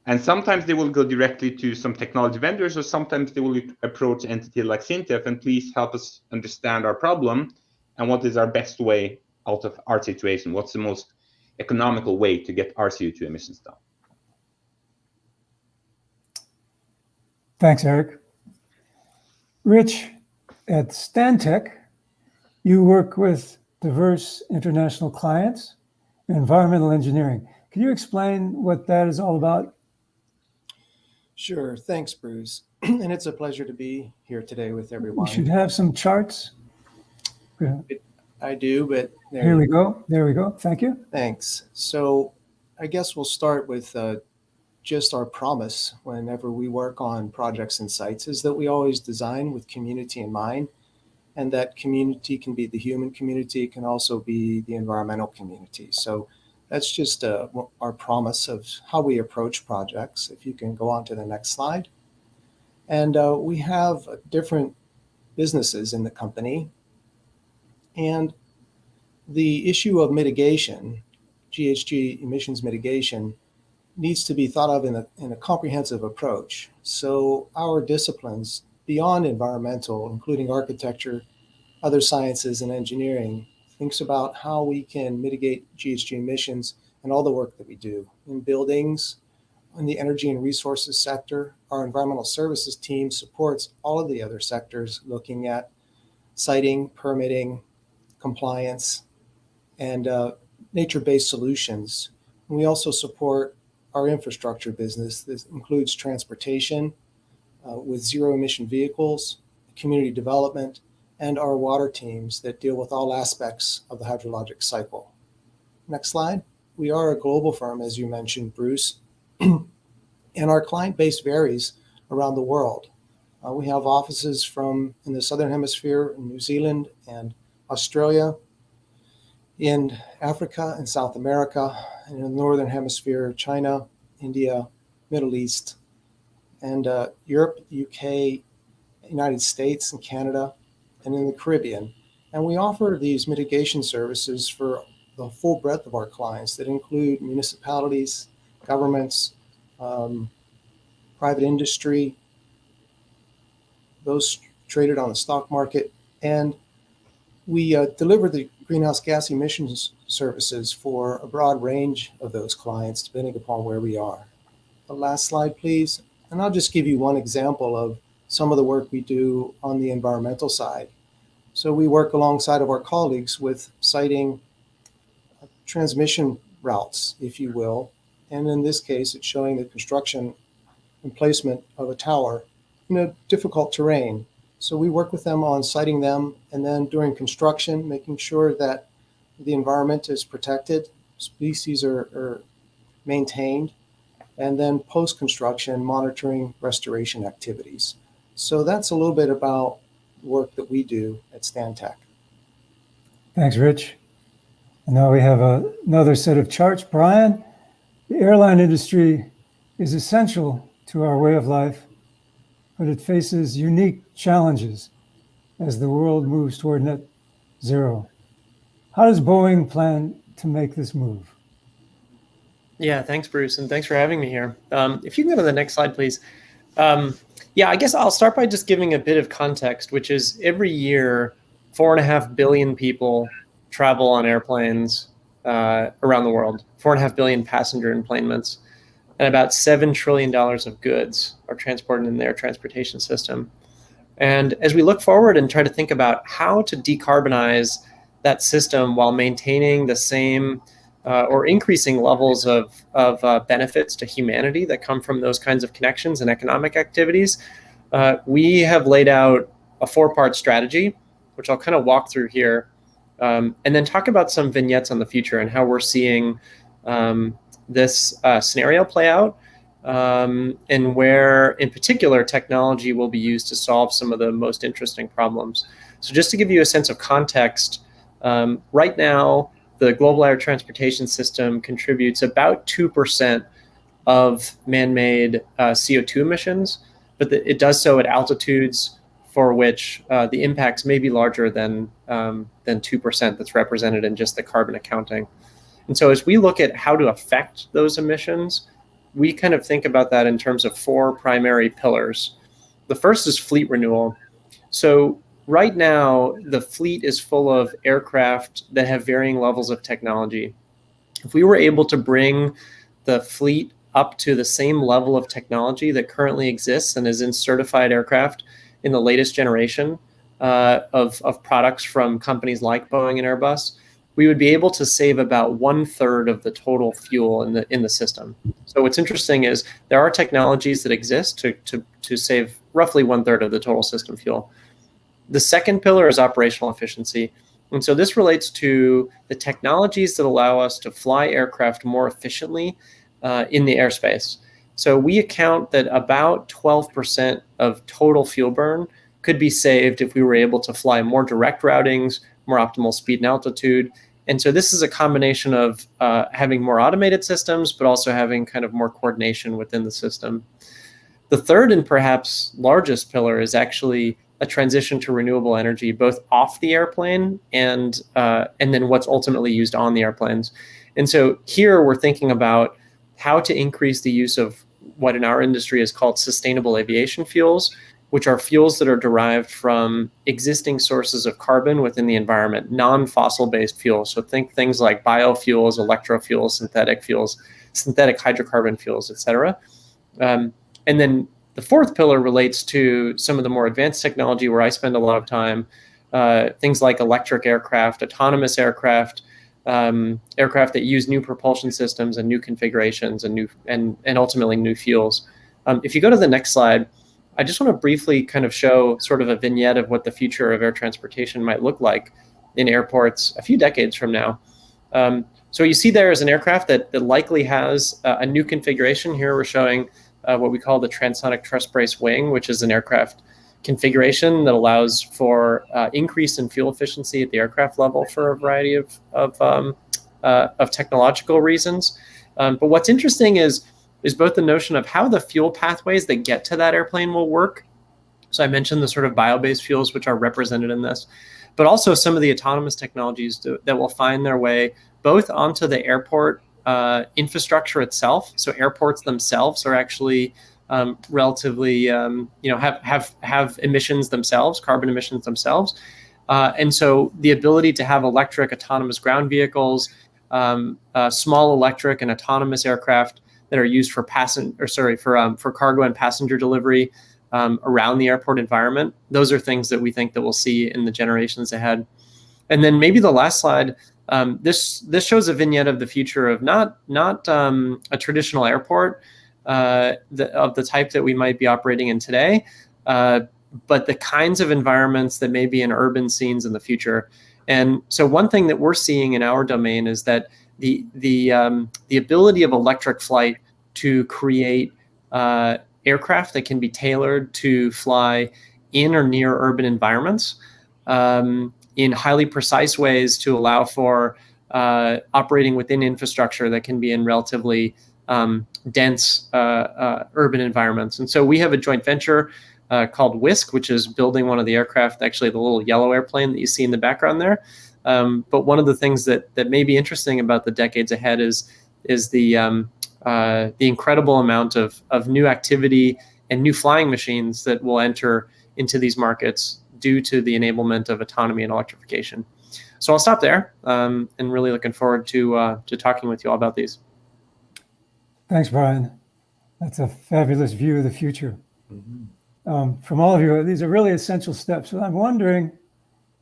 And sometimes they will go directly to some technology vendors, or sometimes they will approach an entity like SINTEF and please help us understand our problem and what is our best way out of our situation. What's the most economical way to get our CO2 emissions down? Thanks, Eric. Rich, at Stantec, you work with diverse international clients environmental engineering. Can you explain what that is all about? Sure. Thanks, Bruce. [clears throat] and it's a pleasure to be here today with everyone. You should have some charts. I do, but here we go. There we go. Thank you. Thanks. So I guess we'll start with uh, just our promise whenever we work on projects and sites is that we always design with community in mind. And that community can be the human community, can also be the environmental community. So that's just uh, our promise of how we approach projects. If you can go on to the next slide. And uh, we have different businesses in the company. And the issue of mitigation, GHG emissions mitigation, needs to be thought of in a, in a comprehensive approach. So our disciplines beyond environmental, including architecture, other sciences and engineering, thinks about how we can mitigate GHG emissions and all the work that we do in buildings, in the energy and resources sector. Our environmental services team supports all of the other sectors looking at siting, permitting, compliance, and uh, nature-based solutions. And we also support our infrastructure business. This includes transportation with zero emission vehicles, community development, and our water teams that deal with all aspects of the hydrologic cycle. Next slide. We are a global firm, as you mentioned, Bruce, [clears throat] and our client base varies around the world. Uh, we have offices from in the Southern Hemisphere, in New Zealand and Australia, in Africa and South America, and in the Northern Hemisphere, China, India, Middle East, and uh, Europe, UK, United States, and Canada, and in the Caribbean. And we offer these mitigation services for the full breadth of our clients that include municipalities, governments, um, private industry, those traded on the stock market. And we uh, deliver the greenhouse gas emissions services for a broad range of those clients, depending upon where we are. The last slide, please. And I'll just give you one example of some of the work we do on the environmental side. So we work alongside of our colleagues with siting uh, transmission routes, if you will. And in this case, it's showing the construction and placement of a tower in a difficult terrain. So we work with them on siting them and then during construction, making sure that the environment is protected, species are, are maintained, and then post-construction monitoring restoration activities. So that's a little bit about work that we do at Stantec. Thanks, Rich. And now we have a, another set of charts. Brian, the airline industry is essential to our way of life, but it faces unique challenges as the world moves toward net zero. How does Boeing plan to make this move? Yeah, thanks, Bruce, and thanks for having me here. Um, if you can go to the next slide, please. Um, yeah, I guess I'll start by just giving a bit of context, which is every year, four and a half billion people travel on airplanes uh, around the world, four and a half billion passenger enplanements, and about $7 trillion of goods are transported in their transportation system. And as we look forward and try to think about how to decarbonize that system while maintaining the same uh, or increasing levels of, of uh, benefits to humanity that come from those kinds of connections and economic activities, uh, we have laid out a four-part strategy, which I'll kind of walk through here, um, and then talk about some vignettes on the future and how we're seeing um, this uh, scenario play out, um, and where, in particular, technology will be used to solve some of the most interesting problems. So just to give you a sense of context, um, right now, the global air transportation system contributes about 2% of man-made uh, CO2 emissions, but the, it does so at altitudes for which uh, the impacts may be larger than um, than 2% that's represented in just the carbon accounting. And so as we look at how to affect those emissions, we kind of think about that in terms of four primary pillars. The first is fleet renewal. So right now, the fleet is full of aircraft that have varying levels of technology. If we were able to bring the fleet up to the same level of technology that currently exists and is in certified aircraft in the latest generation uh, of, of products from companies like Boeing and Airbus, we would be able to save about one third of the total fuel in the in the system. So what's interesting is there are technologies that exist to, to, to save roughly one third of the total system fuel. The second pillar is operational efficiency. And so this relates to the technologies that allow us to fly aircraft more efficiently uh, in the airspace. So we account that about 12% of total fuel burn could be saved if we were able to fly more direct routings, more optimal speed and altitude. And so this is a combination of uh, having more automated systems, but also having kind of more coordination within the system. The third and perhaps largest pillar is actually a transition to renewable energy, both off the airplane and uh, and then what's ultimately used on the airplanes. And so here we're thinking about how to increase the use of what in our industry is called sustainable aviation fuels, which are fuels that are derived from existing sources of carbon within the environment, non-fossil based fuels. So think things like biofuels, electrofuels, synthetic fuels, synthetic hydrocarbon fuels, et cetera. Um, and then the fourth pillar relates to some of the more advanced technology where I spend a lot of time, uh, things like electric aircraft, autonomous aircraft, um, aircraft that use new propulsion systems and new configurations and new and, and ultimately new fuels. Um, if you go to the next slide, I just want to briefly kind of show sort of a vignette of what the future of air transportation might look like in airports a few decades from now. Um, so you see there is an aircraft that, that likely has uh, a new configuration. Here we're showing uh, what we call the transonic truss brace wing, which is an aircraft configuration that allows for uh, increase in fuel efficiency at the aircraft level for a variety of, of, um, uh, of technological reasons. Um, but what's interesting is is both the notion of how the fuel pathways that get to that airplane will work. So I mentioned the sort of bio-based fuels which are represented in this, but also some of the autonomous technologies that will find their way both onto the airport uh, infrastructure itself. So airports themselves are actually um, relatively, um, you know, have have have emissions themselves, carbon emissions themselves, uh, and so the ability to have electric autonomous ground vehicles, um, uh, small electric and autonomous aircraft that are used for passenger or sorry for um, for cargo and passenger delivery um, around the airport environment. Those are things that we think that we'll see in the generations ahead. And then maybe the last slide. Um, this this shows a vignette of the future of not not um, a traditional airport uh, the, of the type that we might be operating in today, uh, but the kinds of environments that may be in urban scenes in the future. And so one thing that we're seeing in our domain is that the the um, the ability of electric flight to create uh, aircraft that can be tailored to fly in or near urban environments um, in highly precise ways to allow for uh, operating within infrastructure that can be in relatively um, dense uh, uh urban environments. And so we have a joint venture uh, called Wisk, which is building one of the aircraft, actually the little yellow airplane that you see in the background there. Um, but one of the things that that may be interesting about the decades ahead is is the um, uh, the incredible amount of of new activity and new flying machines that will enter into these markets due to the enablement of autonomy and electrification. So I'll stop there, um, and really looking forward to uh, to talking with you all about these. Thanks, Brian. That's a fabulous view of the future. Mm -hmm. um, from all of you, these are really essential steps. And I'm wondering,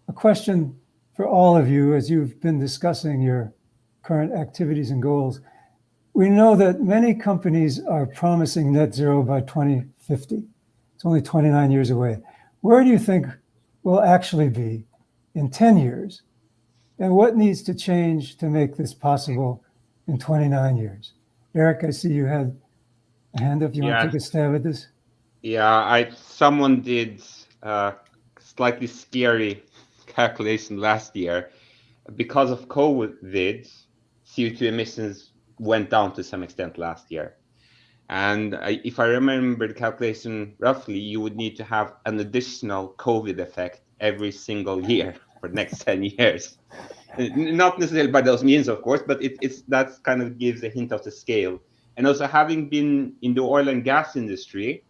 a question for all of you as you've been discussing your current activities and goals. We know that many companies are promising net zero by 2050. It's only 29 years away. Where do you think we'll actually be in 10 years? And what needs to change to make this possible in 29 years? Eric, I see you had a hand up? You Yeah. want to take a stab at this? Yeah, I someone did uh, slightly scary [laughs] calculation last year. Because of COVID, CO2 emissions went down to some extent last year. And I, if I remember the calculation roughly, you would need to have an additional COVID effect every single year for the next [laughs] 10 years. Not necessarily by those means, of course, but it, it's that kind of gives a hint of the scale. And also having been in the oil and gas industry,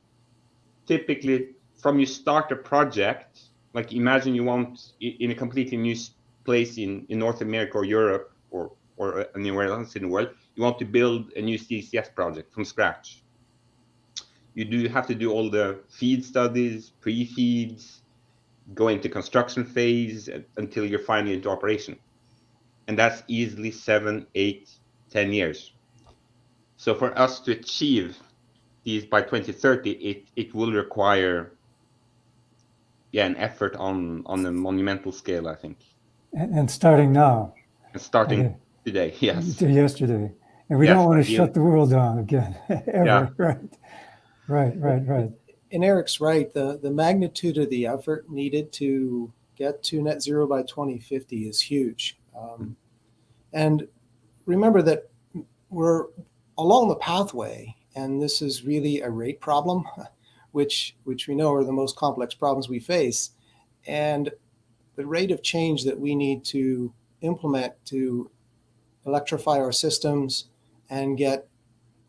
typically from you start a project, like imagine you want in a completely new place in, in North America or Europe or, or uh, anywhere else in the world, you want to build a new CCS project from scratch. You do have to do all the feed studies, pre-feeds, go into construction phase until you're finally into operation. And that's easily seven, eight, ten years. So for us to achieve these by 2030, it, it will require yeah, an effort on on a monumental scale, I think. And, and starting now, And starting Okay. today, [laughs] yes. to yesterday. And we Yes, don't want to shut the world down again, [laughs] ever, Yeah. [laughs] right? Right, right, right. And Eric's right. The, the magnitude of the effort needed to get to net zero by 2050 is huge. Um, and remember that we're along the pathway, and this is really a rate problem, [laughs] which, which we know are the most complex problems we face. And the rate of change that we need to implement to electrify our systems and get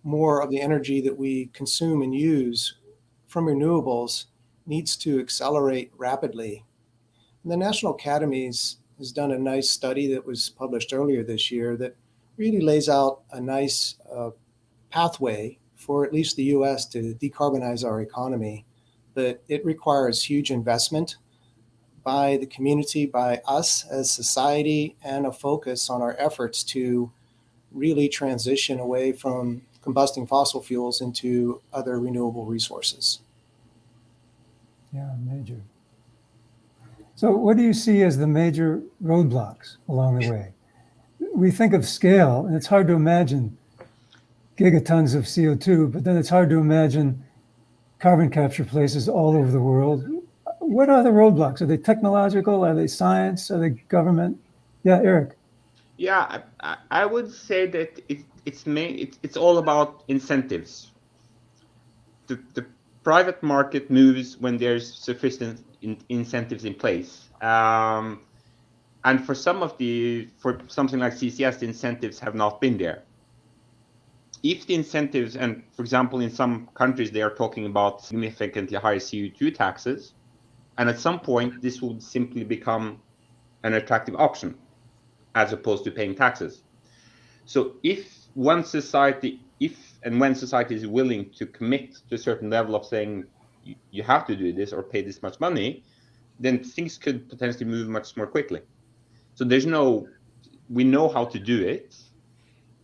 more of the energy that we consume and use from renewables needs to accelerate rapidly. And the National Academies has done a nice study that was published earlier this year that really lays out a nice uh, pathway for at least the US to decarbonize our economy. But it requires huge investment by the community, by us as society, and a focus on our efforts to really transition away from combusting fossil fuels into other renewable resources. Yeah, major. So what do you see as the major roadblocks along the way? We think of scale, and it's hard to imagine gigatons of CO2, but then it's hard to imagine carbon capture places all over the world. What are the roadblocks? Are they technological? Are they science? Are they government? Yeah, Eric. Yeah, I, I- would say that it, it's main, it's, it's all about incentives. The, the private market moves when there's sufficient in, incentives in place. Um, and for some of the, for something like CCS, the incentives have not been there. If the incentives, and for example, in some countries, they are talking about significantly higher CO2 taxes, and at some point, this would simply become an attractive option as opposed to paying taxes. So if one society, if and when society is willing to commit to a certain level of saying you, you have to do this or pay this much money, then things could potentially move much more quickly. So there's no, we know how to do it.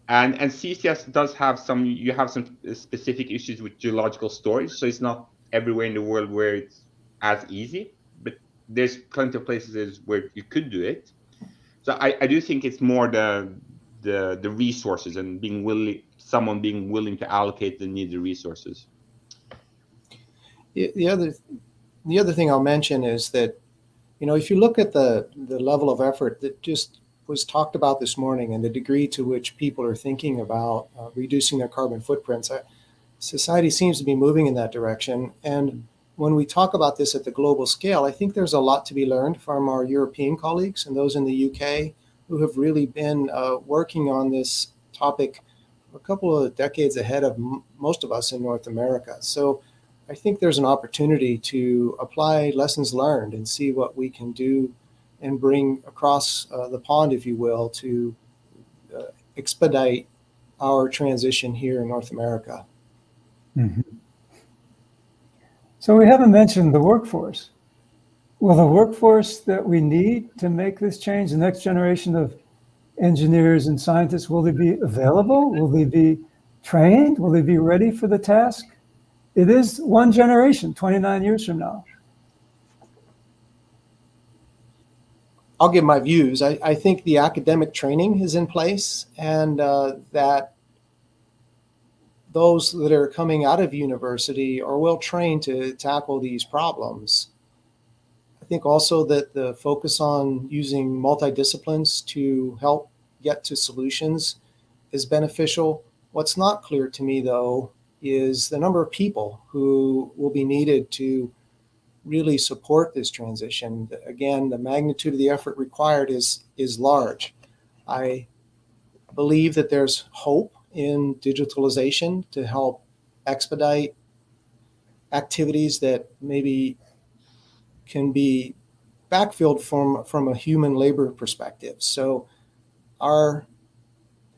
And, and CCS does have some, you have some specific issues with geological storage. So it's not everywhere in the world where it's as easy, but there's plenty of places where you could do it. So I, I do think it's more the the the resources and being willing someone being willing to allocate the needed resources. The the other, the other thing I'll mention is that, you know, if you look at the, the level of effort that just was talked about this morning and the degree to which people are thinking about uh, reducing their carbon footprints, I, society seems to be moving in that direction. And when we talk about this at the global scale, I think there's a lot to be learned from our European colleagues and those in the UK who have really been uh, working on this topic a couple of decades ahead of most of us in North America. So I think there's an opportunity to apply lessons learned and see what we can do and bring across uh, the pond, if you will, to uh, expedite our transition here in North America. Mhm. So we haven't mentioned the workforce. Will the workforce that we need to make this change, the next generation of engineers and scientists, will they be available? Will they be trained? Will they be ready for the task? It is one generation, 29 years from now. I'll give my views. I, I think the academic training is in place and uh, that those that are coming out of university are well trained to tackle these problems. I think also that the focus on using multidisciplines to help get to solutions is beneficial. What's not clear to me, though, is the number of people who will be needed to really support this transition. Again, the magnitude of the effort required is, is large. I believe that there's hope in digitalization to help expedite activities that maybe can be backfilled from, from a human labor perspective. So our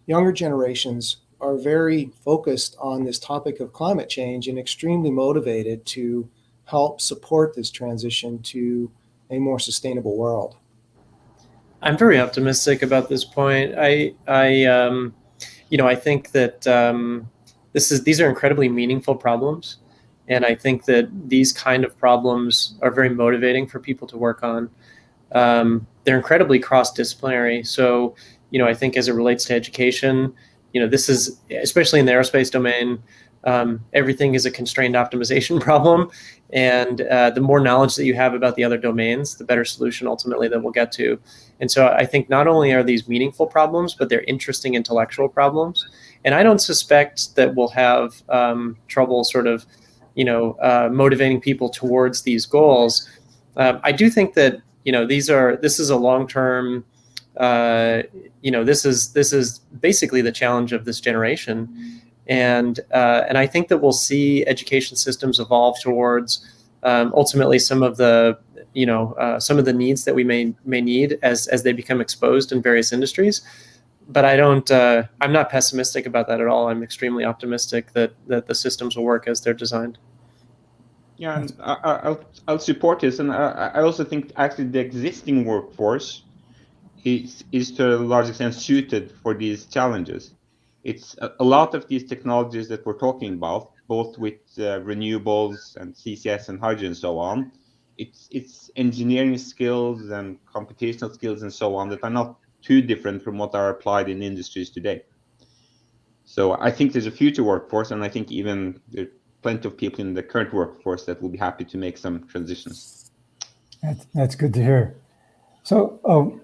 younger generations are very focused on this topic of climate change and extremely motivated to help support this transition to a more sustainable world. I'm very optimistic about this point. I, I, um, you know, I think that um, this is these are incredibly meaningful problems, and I think that these kind of problems are very motivating for people to work on. Um, they're incredibly cross-disciplinary. So, you know, I think as it relates to education, you know, this is especially in the aerospace domain. Um, everything is a constrained optimization [laughs] problem, and uh, the more knowledge that you have about the other domains, the better solution ultimately that we'll get to. And so I think not only are these meaningful problems, but they're interesting intellectual problems. And I don't suspect that we'll have um, trouble sort of, you know, uh, motivating people towards these goals. Um, I do think that you know these are this is a long term. Uh, you know, this is this is basically the challenge of this generation and uh, and I think that we'll see education systems evolve towards um, ultimately some of the you know uh, some of the needs that we may may need as as they become exposed in various industries. But I don't. Uh, I'm not pessimistic about that at all. I'm extremely optimistic that that the systems will work as they're designed. Yeah, and I, will I'll support this, and I, I also think actually the existing workforce is is to a large extent suited for these challenges it's a, a, lot of these technologies that we're talking about, both with uh, renewables and CCS and hydrogen and so on. It's it's engineering skills and computational skills and so on that are not too different from what are applied in industries today. So I think there's a future workforce, and I think even there are plenty of people in the current workforce that will be happy to make some transitions. That's, that's good to hear. So, um,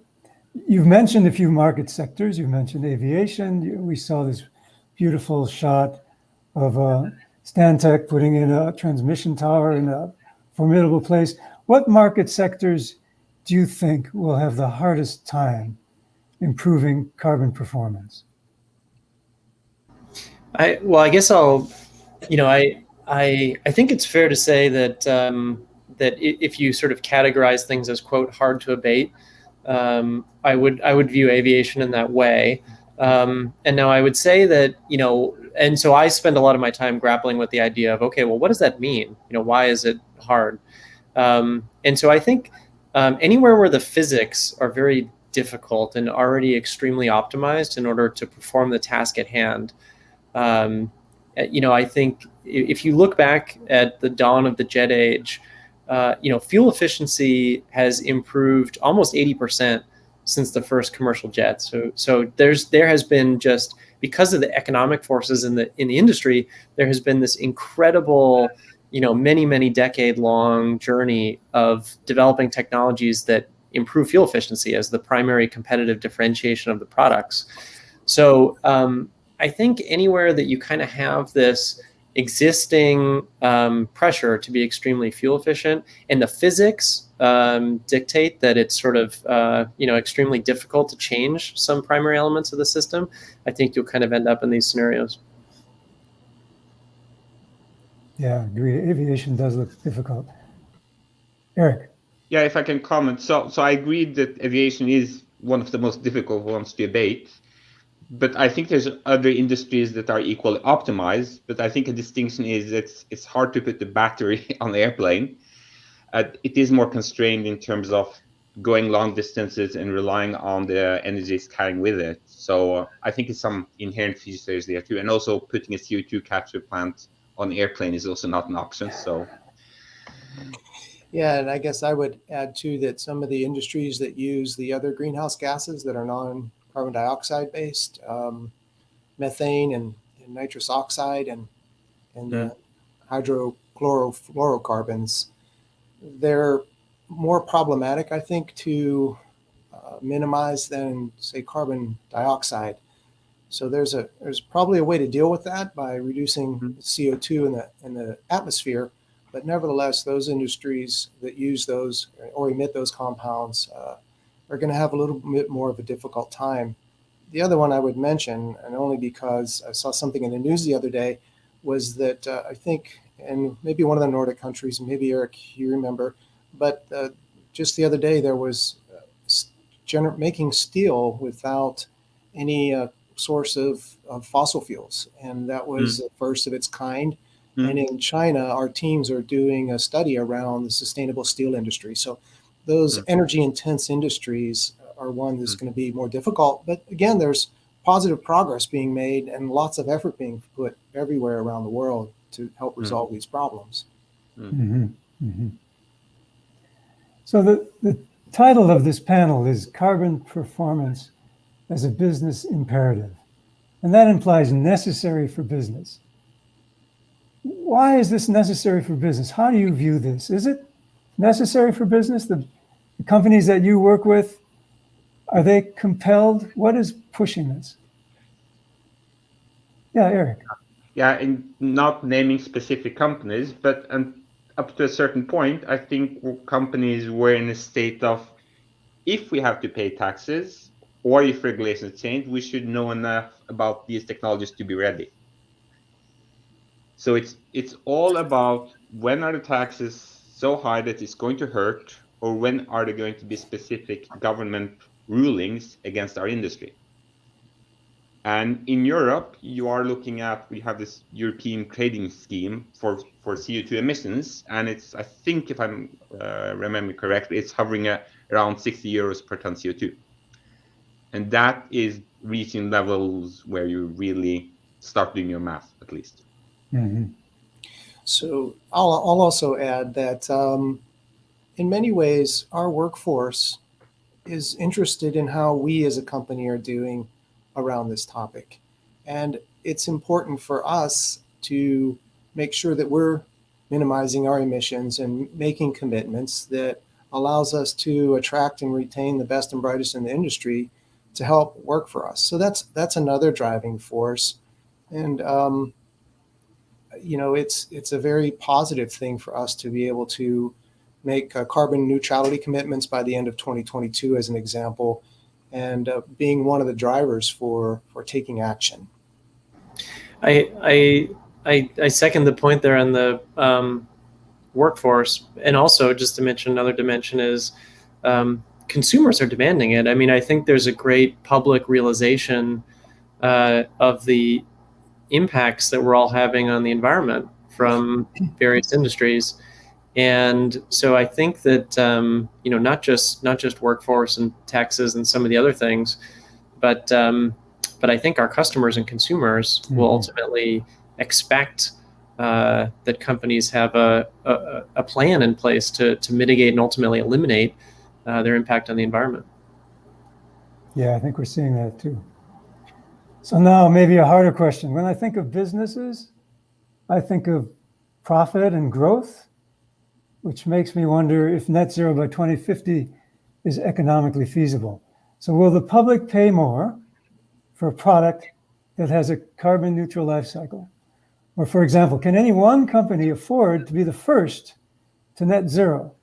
You've mentioned a few market sectors. You mentioned aviation. We saw this beautiful shot of uh, Stantec putting in a transmission tower in a formidable place. What market sectors do you think will have the hardest time improving carbon performance? I well, I guess I'll, you know, I I I think it's fair to say that um, that if you sort of categorize things as quote hard to abate, um, I would I would view aviation in that way. Um, and now I would say that you know, and so I spend a lot of my time grappling with the idea of okay, well, what does that mean? You know, why is it hard? Um, and so I think um, anywhere where the physics are very difficult and already extremely optimized in order to perform the task at hand. Um, you know, I think if you look back at the dawn of the jet age, uh, you know, fuel efficiency has improved almost 80% since the first commercial jet. So, so there's there has been just because of the economic forces in the in the industry, there has been this incredible, you know, many many decade long journey of developing technologies that improve fuel efficiency as the primary competitive differentiation of the products. So, um, I think anywhere that you kind of have this existing um, pressure to be extremely fuel efficient. And the physics um, dictate that it's sort of uh, you know extremely difficult to change some primary elements of the system. I think you'll kind of end up in these scenarios. Yeah agree. Aviation does look difficult. Eric. Yeah if i can comment. So so i agree that aviation is one of the most difficult ones to abate but I think there's other industries that are equally optimized. But I think a distinction is it's it's hard to put the battery [laughs] on the airplane. Uh, it is more constrained in terms of going long distances and relying on the energy it's carrying with it. So uh, I think it's some inherent features there too. And also putting a CO2 capture plant on the airplane is also not an option. So. Yeah, and I guess I would add too that some of the industries that use the other greenhouse gases that are non carbon dioxide based, um, methane and in nitrous oxide and and uh, hydrochlorofluorocarbons, they're more problematic, I think, to uh, minimize than say carbon dioxide. So there's a there's probably a way to deal with that by reducing Mm-hmm. CO2 in the in the atmosphere. But nevertheless, those industries that use those or emit those compounds uh, are going to have a little bit more of a difficult time. The other one I would mention, and only because I saw something in the news the other day, was that uh, I think, and maybe one of the Nordic countries, maybe Eric, you remember, but uh, just the other day there was uh, gener- making steel without any uh, source of, of fossil fuels, and that was Mm. the first of its kind. Mm. And in China, our teams are doing a study around the sustainable steel industry. So those Mm. energy intense industries are one that's going to be more difficult. But again, there's positive progress being made and lots of effort being put everywhere around the world to help resolve these problems. Mhm, mhm. So the, the title of this panel is Carbon Performance as a Business Imperative. And that implies necessary for business. Why is this necessary for business? How do you view this? Is it necessary for business? The, the companies that you work with, are they compelled? What is pushing this? Yeah, Eric. yeah, in not naming specific companies, but um, up to a certain point, I think companies were in a state of if we have to pay taxes or if regulations change, we should know enough about these technologies to be ready. So it's it's all about when are the taxes so high that it's going to hurt, or when are there going to be specific government rulings against our industry. And in Europe, you are looking at we have this European trading scheme for for CO2 emissions, and it's I think if I'm uh, remember correctly, it's hovering at around 60 euros per ton CO2, and that is reaching levels where you really start doing your math at least. Mhm. So I'll, I'll also add that um, in many ways, our workforce is interested in how we as a company are doing around this topic. And it's important for us to make sure that we're minimizing our emissions and making commitments that allows us to attract and retain the best and brightest in the industry to help work for us. So that's that's another driving force. And um, you know, it's it's a very positive thing for us to be able to make uh, carbon neutrality commitments by the end of 2022, as an example, and uh, being one of the drivers for for taking action. I I I, I second the point there on the um, workforce, and also just to mention another dimension is um, consumers are demanding it. I mean, I think there's a great public realization uh, of the impacts that we're all having on the environment from various industries, and so I think that um, you know not just not just workforce and taxes and some of the other things, but um, but I think our customers and consumers will Mhm. ultimately expect uh, that companies have a, a, a plan in place to, to mitigate and ultimately eliminate uh, their impact on the environment. Yeah, I think we're seeing that too. So now maybe a harder question. When I think of businesses, I think of profit and growth, which makes me wonder if net zero by 2050 is economically feasible. So will the public pay more for a product that has a carbon neutral life cycle? Or for example, can any one company afford to be the first to net zero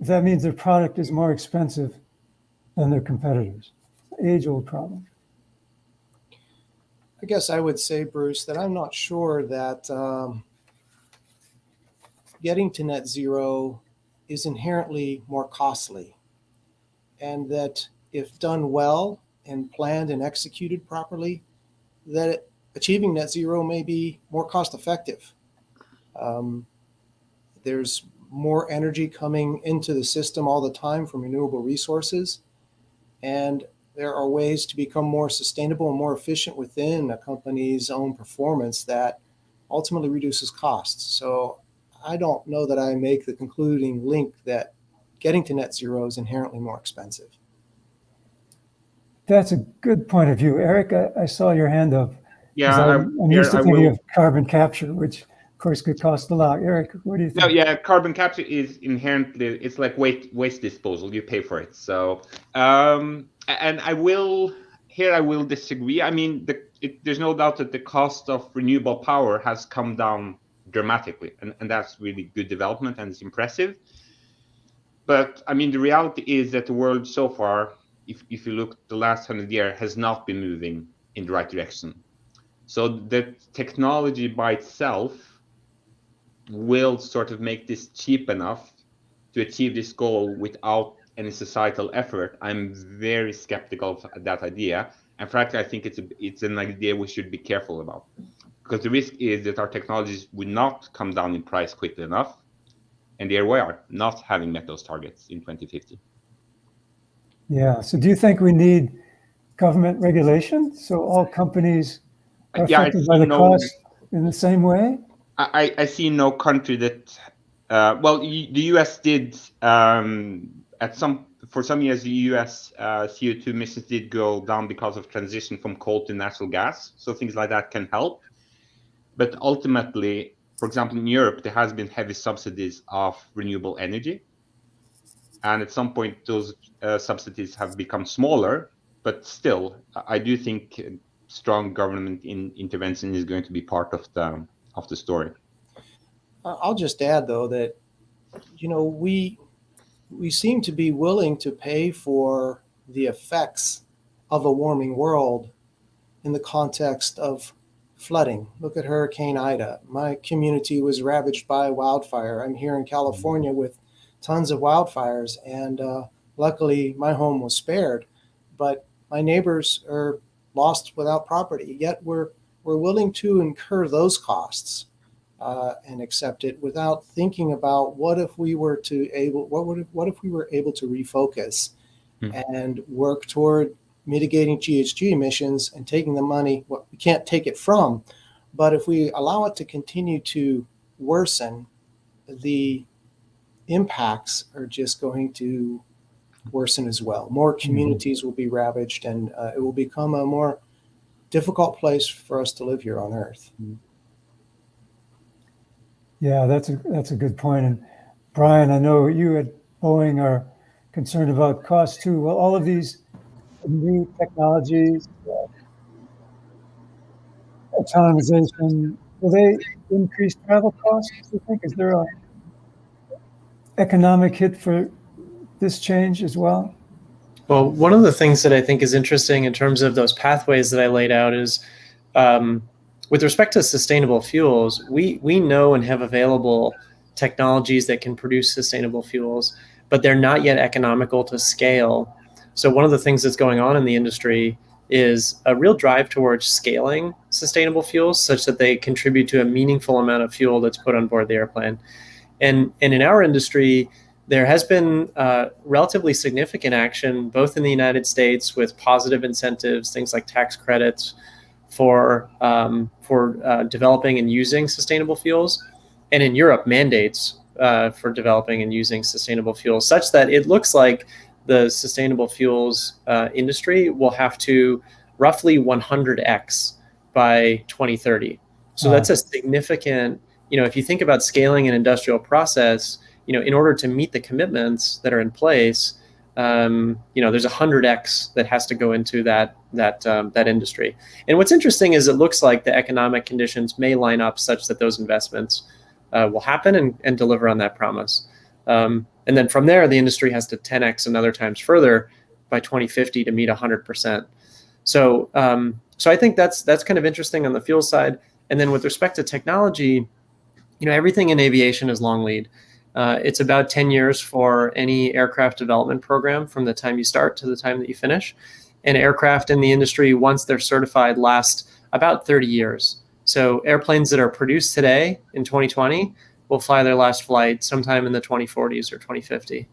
if that means their product is more expensive than their competitors? Age old problem. I guess I would say, Bruce, that I'm not sure that um, getting to net zero is inherently more costly, and that if done well and planned and executed properly, that achieving net zero may be more cost effective. Um, there's more energy coming into the system all the time from renewable resources, and there are ways to become more sustainable and more efficient within a company's own performance that ultimately reduces costs. So I don't know that I make the concluding link that getting to net zero is inherently more expensive. That's a good point of view. Eric, I, I saw your hand up. Yeah, I'm, I'm here used to thinking of carbon capture, which of course could cost a lot. Eric, what do you think? No, yeah, carbon capture is inherently it's like waste waste disposal. You pay for it. So, um, and I will here I will disagree. I mean, the, it, there's no doubt that the cost of renewable power has come down dramatically, and, and that's really good development and it's impressive. But I mean, the reality is that the world so far, if if you look the last hundred years, has not been moving in the right direction. So the technology by itself will sort of make this cheap enough to achieve this goal without any societal effort, I'm very skeptical of that idea. And frankly, I think it's a, it's an idea we should be careful about because the risk is that our technologies would not come down in price quickly enough. And there we are, not having met those targets in 2050. Yeah. So do you think we need government regulation so all companies are Yeah, affected by the no- cost in the same way? I, I I see no country that, uh, well, the US did um, at some for some years the US uh, CO2 emissions did go down because of transition from coal to natural gas. So things like that can help. But ultimately, for example, in Europe, there has been heavy subsidies of renewable energy. And at some point, those uh, subsidies have become smaller. But still, I do think strong government in, intervention is going to be part of the of the story. I'll just add though that, you know, we we seem to be willing to pay for the effects of a warming world in the context of flooding. Look at Hurricane Ida. My community was ravaged by wildfire. I'm here in California with tons of wildfires, and uh, luckily my home was spared. But my neighbors are lost without property. Yet we're we're willing to incur those costs uh, and accept it without thinking about what if we were to able what would what if we were able to refocus and work toward mitigating GHG emissions and taking the money what we can't take it from but if we allow it to continue to worsen the impacts are just going to worsen as well more communities will be ravaged and uh, it will become a more difficult place for us to live here on earth Yeah, that's a that's a good point. And Brian, I know you at Boeing are concerned about cost too. Well, all of these new technologies, uh, autonomization, will they increase travel costs? Do you think? Is there a economic hit for this change as well? Well, one of the things that I think is interesting in terms of those pathways that I laid out is um, with respect to sustainable fuels, we, we know and have available technologies that can produce sustainable fuels, but they're not yet economical to scale. So one of the things that's going on in the industry is a real drive towards scaling sustainable fuels such that they contribute to a meaningful amount of fuel that's put on board the airplane. And, and in our industry, there has been uh, relatively significant action, both in the United States with positive incentives, things like tax credits for um, for uh, developing and using sustainable fuels, and in Europe mandates uh, for developing and using sustainable fuels, such that it looks like the sustainable fuels uh, industry will have to roughly 100x by 2030. So Wow. that's a significant. You know, if you think about scaling an industrial process, you know, in order to meet the commitments that are in place, um, you know, there's a hundred x that has to go into that that um, that industry. And what's interesting is it looks like the economic conditions may line up such that those investments uh, will happen and, and deliver on that promise. Um, and then from there, the industry has to 10x another times further by 2050 to meet 100%. So, um, so I think that's that's kind of interesting on the fuel side. And then with respect to technology, you know, everything in aviation is long lead. Uh, it's about 10 years for any aircraft development program from the time you start to the time that you finish. And aircraft in the industry, once they're certified, last about 30 years. So airplanes that are produced today in 2020 will fly their last flight sometime in the 2040s or 2050.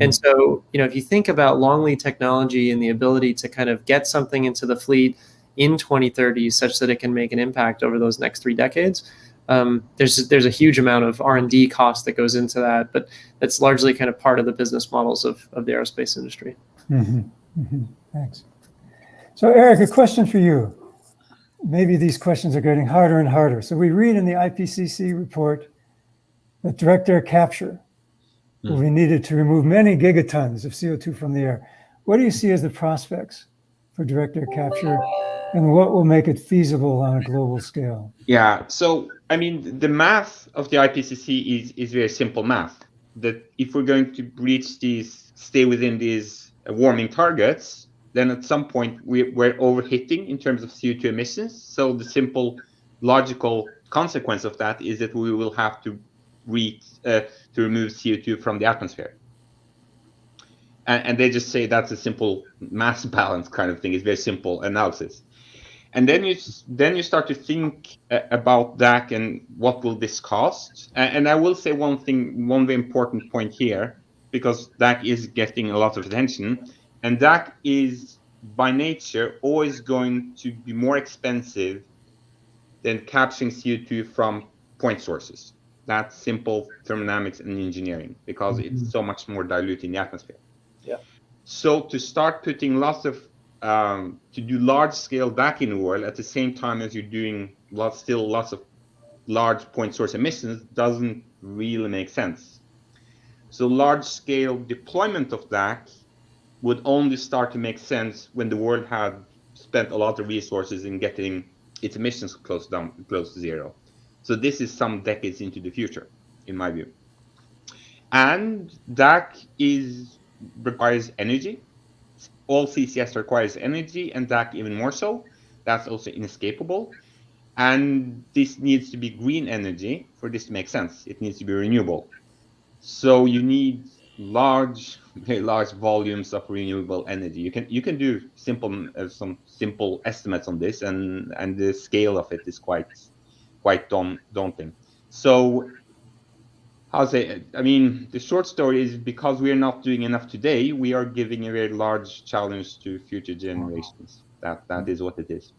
And so, you know, if you think about long lead technology and the ability to kind of get something into the fleet in 2030 such that it can make an impact over those next three decades, um, there's there's a huge amount of R&D cost that goes into that, but that's largely kind of part of the business models of, of the aerospace industry. Mhm, mhm. Thanks. So Eric, a question for you. maybe these questions are getting harder and harder. So we read in the IPCC report that direct air capture will be hmm. needed to remove many gigatons of CO2 from the air. What do you see as the prospects for direct air capture and what will make it feasible on a global scale? Yeah, so I mean, the math of the IPCC is, is very simple math. That if we're going to reach these, stay within these warming targets, then at some point we, we're overheating in terms of CO2 emissions. So the simple logical consequence of that is that we will have to reach uh, to remove CO2 from the atmosphere. And, and, they just say that's a simple mass [laughs] balance kind of thing. It's very simple analysis. And then you then you start to think uh, about that and what will this cost. And, and I will say one thing, one very important point here, because DAC is getting a lot of attention, and DAC is by nature always going to be more expensive than capturing CO2 from point sources. That's simple thermodynamics and engineering because mm -hmm. it's so much more dilute in the atmosphere. Yeah. So to start putting lots of um, to do large scale DAC in the world at the same time as you're doing lots, still lots of large point source emissions doesn't really make sense. So large scale deployment of DAC would only start to make sense when the world had spent a lot of resources in getting its emissions close down close to zero. So this is some decades into the future, in my view. And DAC is requires energy. All CCS requires energy, and DAC even more so. That's also inescapable. And this needs to be green energy for this to make sense. It needs to be renewable. So you need large, [laughs] very large volumes of renewable energy. You can you can do simple uh, some simple estimates on this, and and the scale of it is quite quite daunting. So how say I mean the short story is because we are not doing enough today, we are giving a very large challenge to future generations. That that is what it is.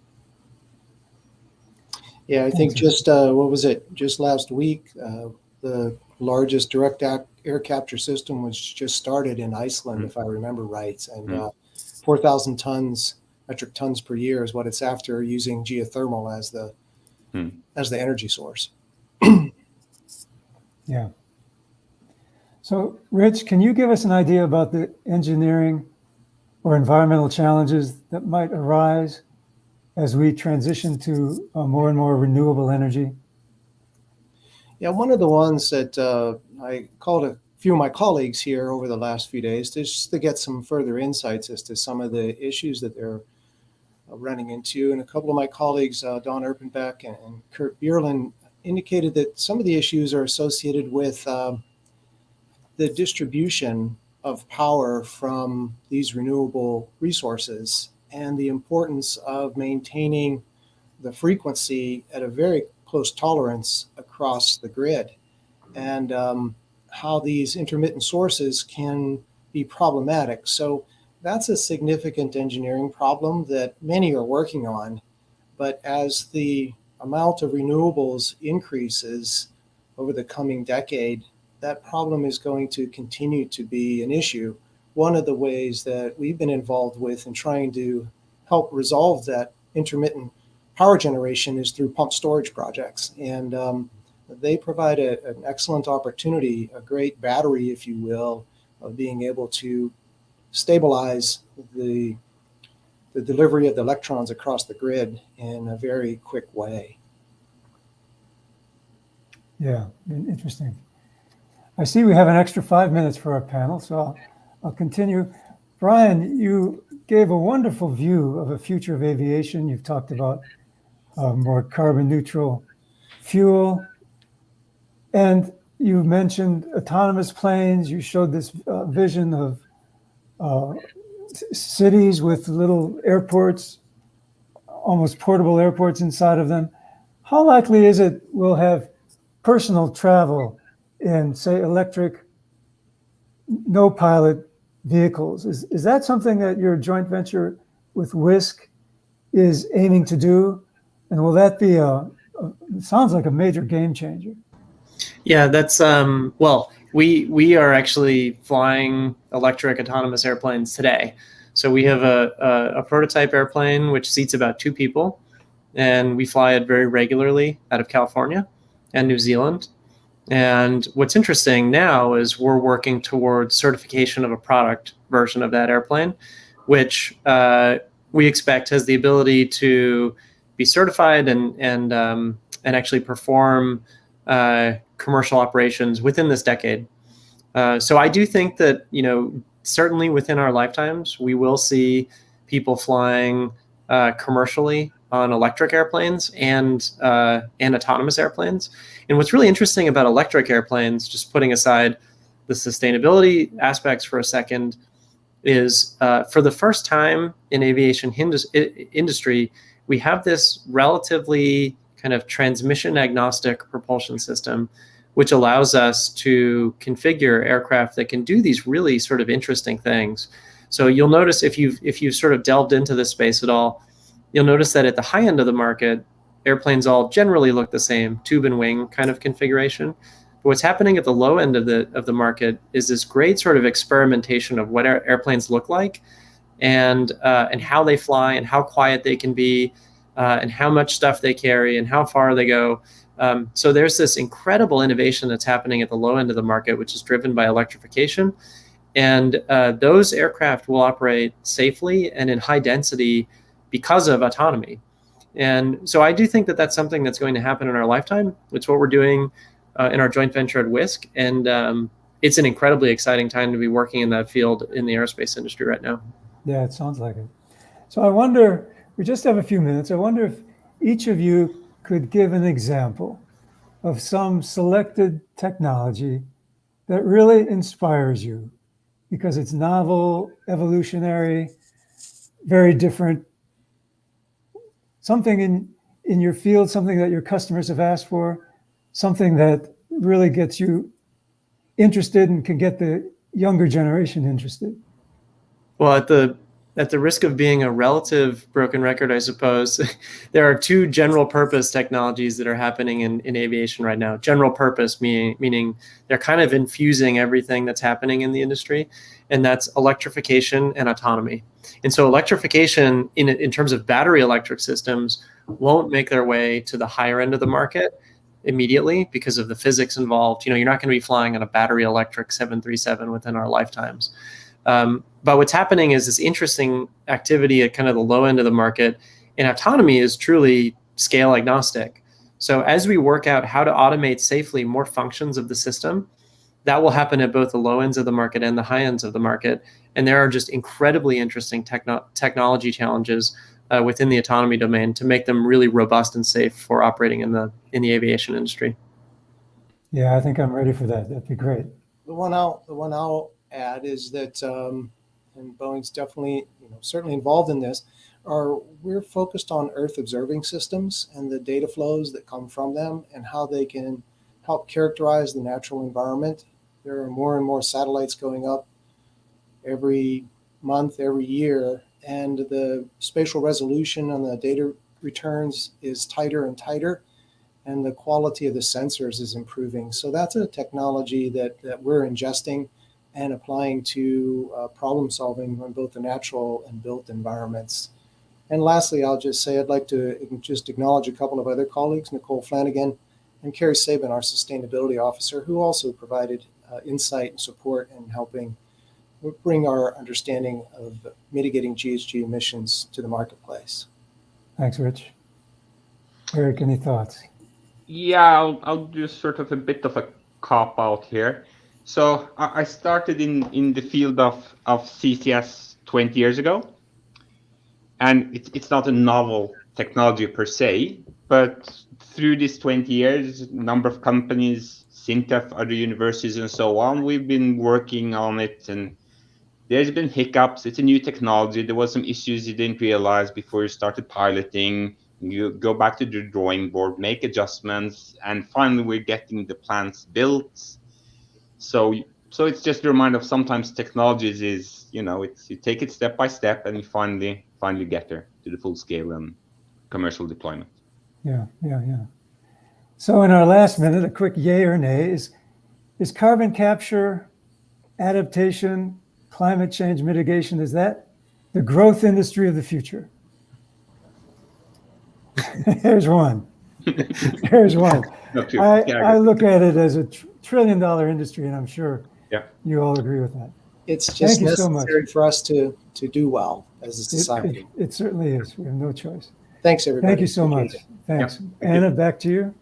Yeah, I think just uh, what was it? Just last week, uh, the largest direct air capture system was just started in Iceland, mm -hmm. if I remember right, and mm -hmm. uh, 4,000 tons metric tons per year is what it's after using geothermal as the hmm. as the energy source. [clears throat] yeah. So, Rich, can you give us an idea about the engineering or environmental challenges that might arise as we transition to more and more renewable energy? Yeah, one of the ones that uh, I called a few of my colleagues here over the last few days just to get some further insights as to some of the issues that they're uh, running into. And a couple of my colleagues, uh, Don Erpenbeck and, and, Kurt Bierlein, indicated that some of the issues are associated with um, the distribution of power from these renewable resources and the importance of maintaining the frequency at a very close tolerance across the grid and um, how these intermittent sources can be problematic. So that's a significant engineering problem that many are working on. But as the amount of renewables increases over the coming decade, that problem is going to continue to be an issue. One of the ways that we've been involved with in trying to help resolve that intermittent power generation is through pump storage projects. And um, they provide a, an excellent opportunity, a great battery, if you will, of being able to stabilize the, the delivery of the electrons across the grid in a very quick way. Yeah, interesting. I see we have an extra five minutes for our panel, so I'll, I'll continue. Brian, you gave a wonderful view of a future of aviation. You've talked about uh, more carbon neutral fuel. And you mentioned autonomous planes. You showed this uh, vision of uh, cities with little airports, almost portable airports inside of them. How likely is it we'll have personal travel in, say, electric, no pilot vehicles? Is, is that something that your joint venture with Wisk is aiming to do? And will that be a, a sounds like a major game changer? Yeah, that's um, well, we we are actually flying electric autonomous airplanes today. So we have a, a, a prototype airplane which seats about two people. and we fly it very regularly out of California and New Zealand. And what's interesting now is we're working towards certification of a product version of that airplane, which uh, we expect has the ability to be certified and and um, and actually perform uh, commercial operations within this decade. Uh, so I do think that you know certainly within our lifetimes we will see people flying uh, commercially on electric airplanes and uh, and autonomous airplanes. And what's really interesting about electric airplanes, just putting aside the sustainability aspects for a second, is uh, for the first time in aviation industry, we have this relatively kind of transmission agnostic propulsion system, which allows us to configure aircraft that can do these really sort of interesting things. So you'll notice if you've if you've sort of delved into this space at all, you'll notice that at the high end of the market, airplanes all generally look the same, tube and wing kind of configuration. But what's happening at the low end of the of the market is this great sort of experimentation of what airplanes look like, and uh, and how they fly, and how quiet they can be, uh, and how much stuff they carry, and how far they go. Um, so there's this incredible innovation that's happening at the low end of the market, which is driven by electrification, and uh, those aircraft will operate safely and in high density because of autonomy. And so I do think that that's something that's going to happen in our lifetime. It's what we're doing uh, in our joint venture at Wisk. And um, it's an incredibly exciting time to be working in that field in the aerospace industry right now. Yeah, it sounds like it. So I wonder, we just have a few minutes. I wonder if each of you could give an example of some selected technology that really inspires you because it's novel, evolutionary, very different something in in your field, something that your customers have asked for, something that really gets you interested and can get the younger generation interested? Well, at the at the risk of being a relative broken record, I suppose, [laughs] there are two general purpose technologies that are happening in, in aviation right now. General purpose meaning meaning they're kind of infusing everything that's happening in the industry, and that's electrification and autonomy. And so electrification in, in terms of battery electric systems won't make their way to the higher end of the market immediately because of the physics involved. You know, you're not going to be flying on a battery electric 737 within our lifetimes. Um, but what's happening is this interesting activity at kind of the low end of the market, and autonomy is truly scale agnostic. So as we work out how to automate safely more functions of the system, that will happen at both the low ends of the market and the high ends of the market. And there are just incredibly interesting techno technology challenges uh, within the autonomy domain to make them really robust and safe for operating in the in the aviation industry. Yeah, I think I'm ready for that. That'd be great. The one I'll the one I'll add is that, um, and Boeing's definitely you know certainly involved in this. Are we're focused on Earth observing systems and the data flows that come from them and how they can help characterize the natural environment there are more and more satellites going up every month, every year, and the spatial resolution on the data returns is tighter and tighter, and the quality of the sensors is improving. So that's a technology that, that we're ingesting and applying to uh, problem solving on both the natural and built environments. And lastly, I'll just say I'd like to just acknowledge a couple of other colleagues, Nicole Flanagan and Carrie Sabin, our sustainability officer, who also provided uh, insight and support in helping bring our understanding of mitigating GHG emissions to the marketplace. Thanks, Rich. Eric, any thoughts? Yeah, I'll, I'll do sort of a bit of a cop out here. So I started in, in the field of, of CCS 20 years ago. And it's, it's not a novel technology per se, but through these 20 years, number of companies SINTEF, other universities, and so on. We've been working on it, and there's been hiccups. It's a new technology. There was some issues you didn't realize before you started piloting. You go back to the drawing board, make adjustments, and finally we're getting the plants built. So, so it's just a reminder of sometimes technologies is, you know, it's you take it step by step, and you finally finally get there to the full scale and commercial deployment. Yeah, yeah, yeah. So in our last minute, a quick yay or nay is, is carbon capture, adaptation, climate change mitigation, is that the growth industry of the future? [laughs] Here's one. [laughs] Here's one. I, I look at it as a tr- trillion dollar industry, and I'm sure Yeah. you all agree with that. It's Thank just so much. necessary for us to, to do well as a society. It, it certainly is. We have no choice. Thanks, everybody. Thank you so much. Appreciate Thanks. you. Anna, back to you.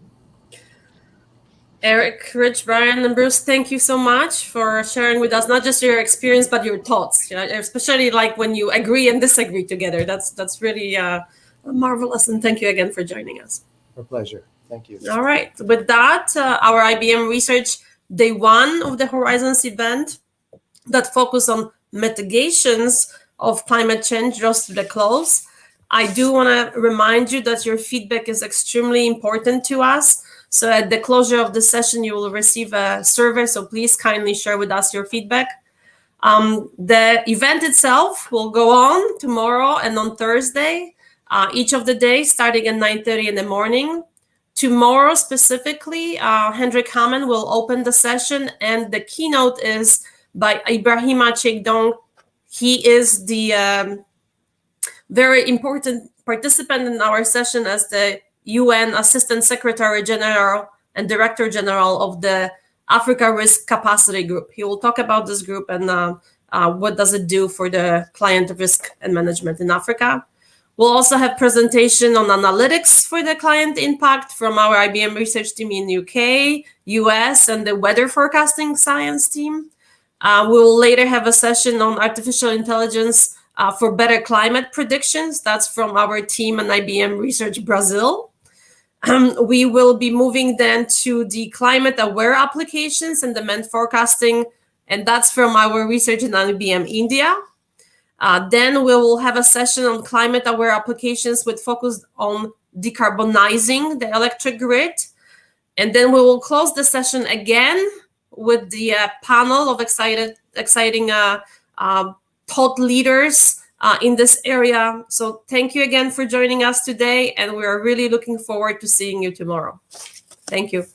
Eric, Rich, Brian, and Bruce, thank you so much for sharing with us not just your experience but your thoughts. You know, especially like when you agree and disagree together. That's that's really uh, marvelous. And thank you again for joining us. Our pleasure. Thank you. All right. With that, uh, our IBM Research Day One of the Horizons event that focus on mitigations of climate change draws to the close. I do want to remind you that your feedback is extremely important to us. So at the closure of the session, you will receive a survey. So please kindly share with us your feedback. Um, the event itself will go on tomorrow and on Thursday, uh, each of the days starting at 9.30 in the morning. Tomorrow specifically, uh, Hendrik Hamann will open the session and the keynote is by Ibrahima Cheikh Diong. He is the um, very important participant in our session as the UN Assistant Secretary General and Director General of the Africa Risk Capacity Group. He will talk about this group and uh, uh, what does it do for the client risk and management in Africa. We'll also have presentation on analytics for the client impact from our IBM research team in UK, US, and the weather forecasting science team. Uh, we will later have a session on artificial intelligence uh, for better climate predictions. That's from our team and IBM Research Brazil. Um, we will be moving then to the climate aware applications and demand forecasting, and that's from our research in IBM India. Uh, then we will have a session on climate aware applications with focus on decarbonizing the electric grid. And then we will close the session again with the uh, panel of excited, exciting uh, uh, thought leaders uh, in this area. So thank you again for joining us today, and we are really looking forward to seeing you tomorrow. Thank you.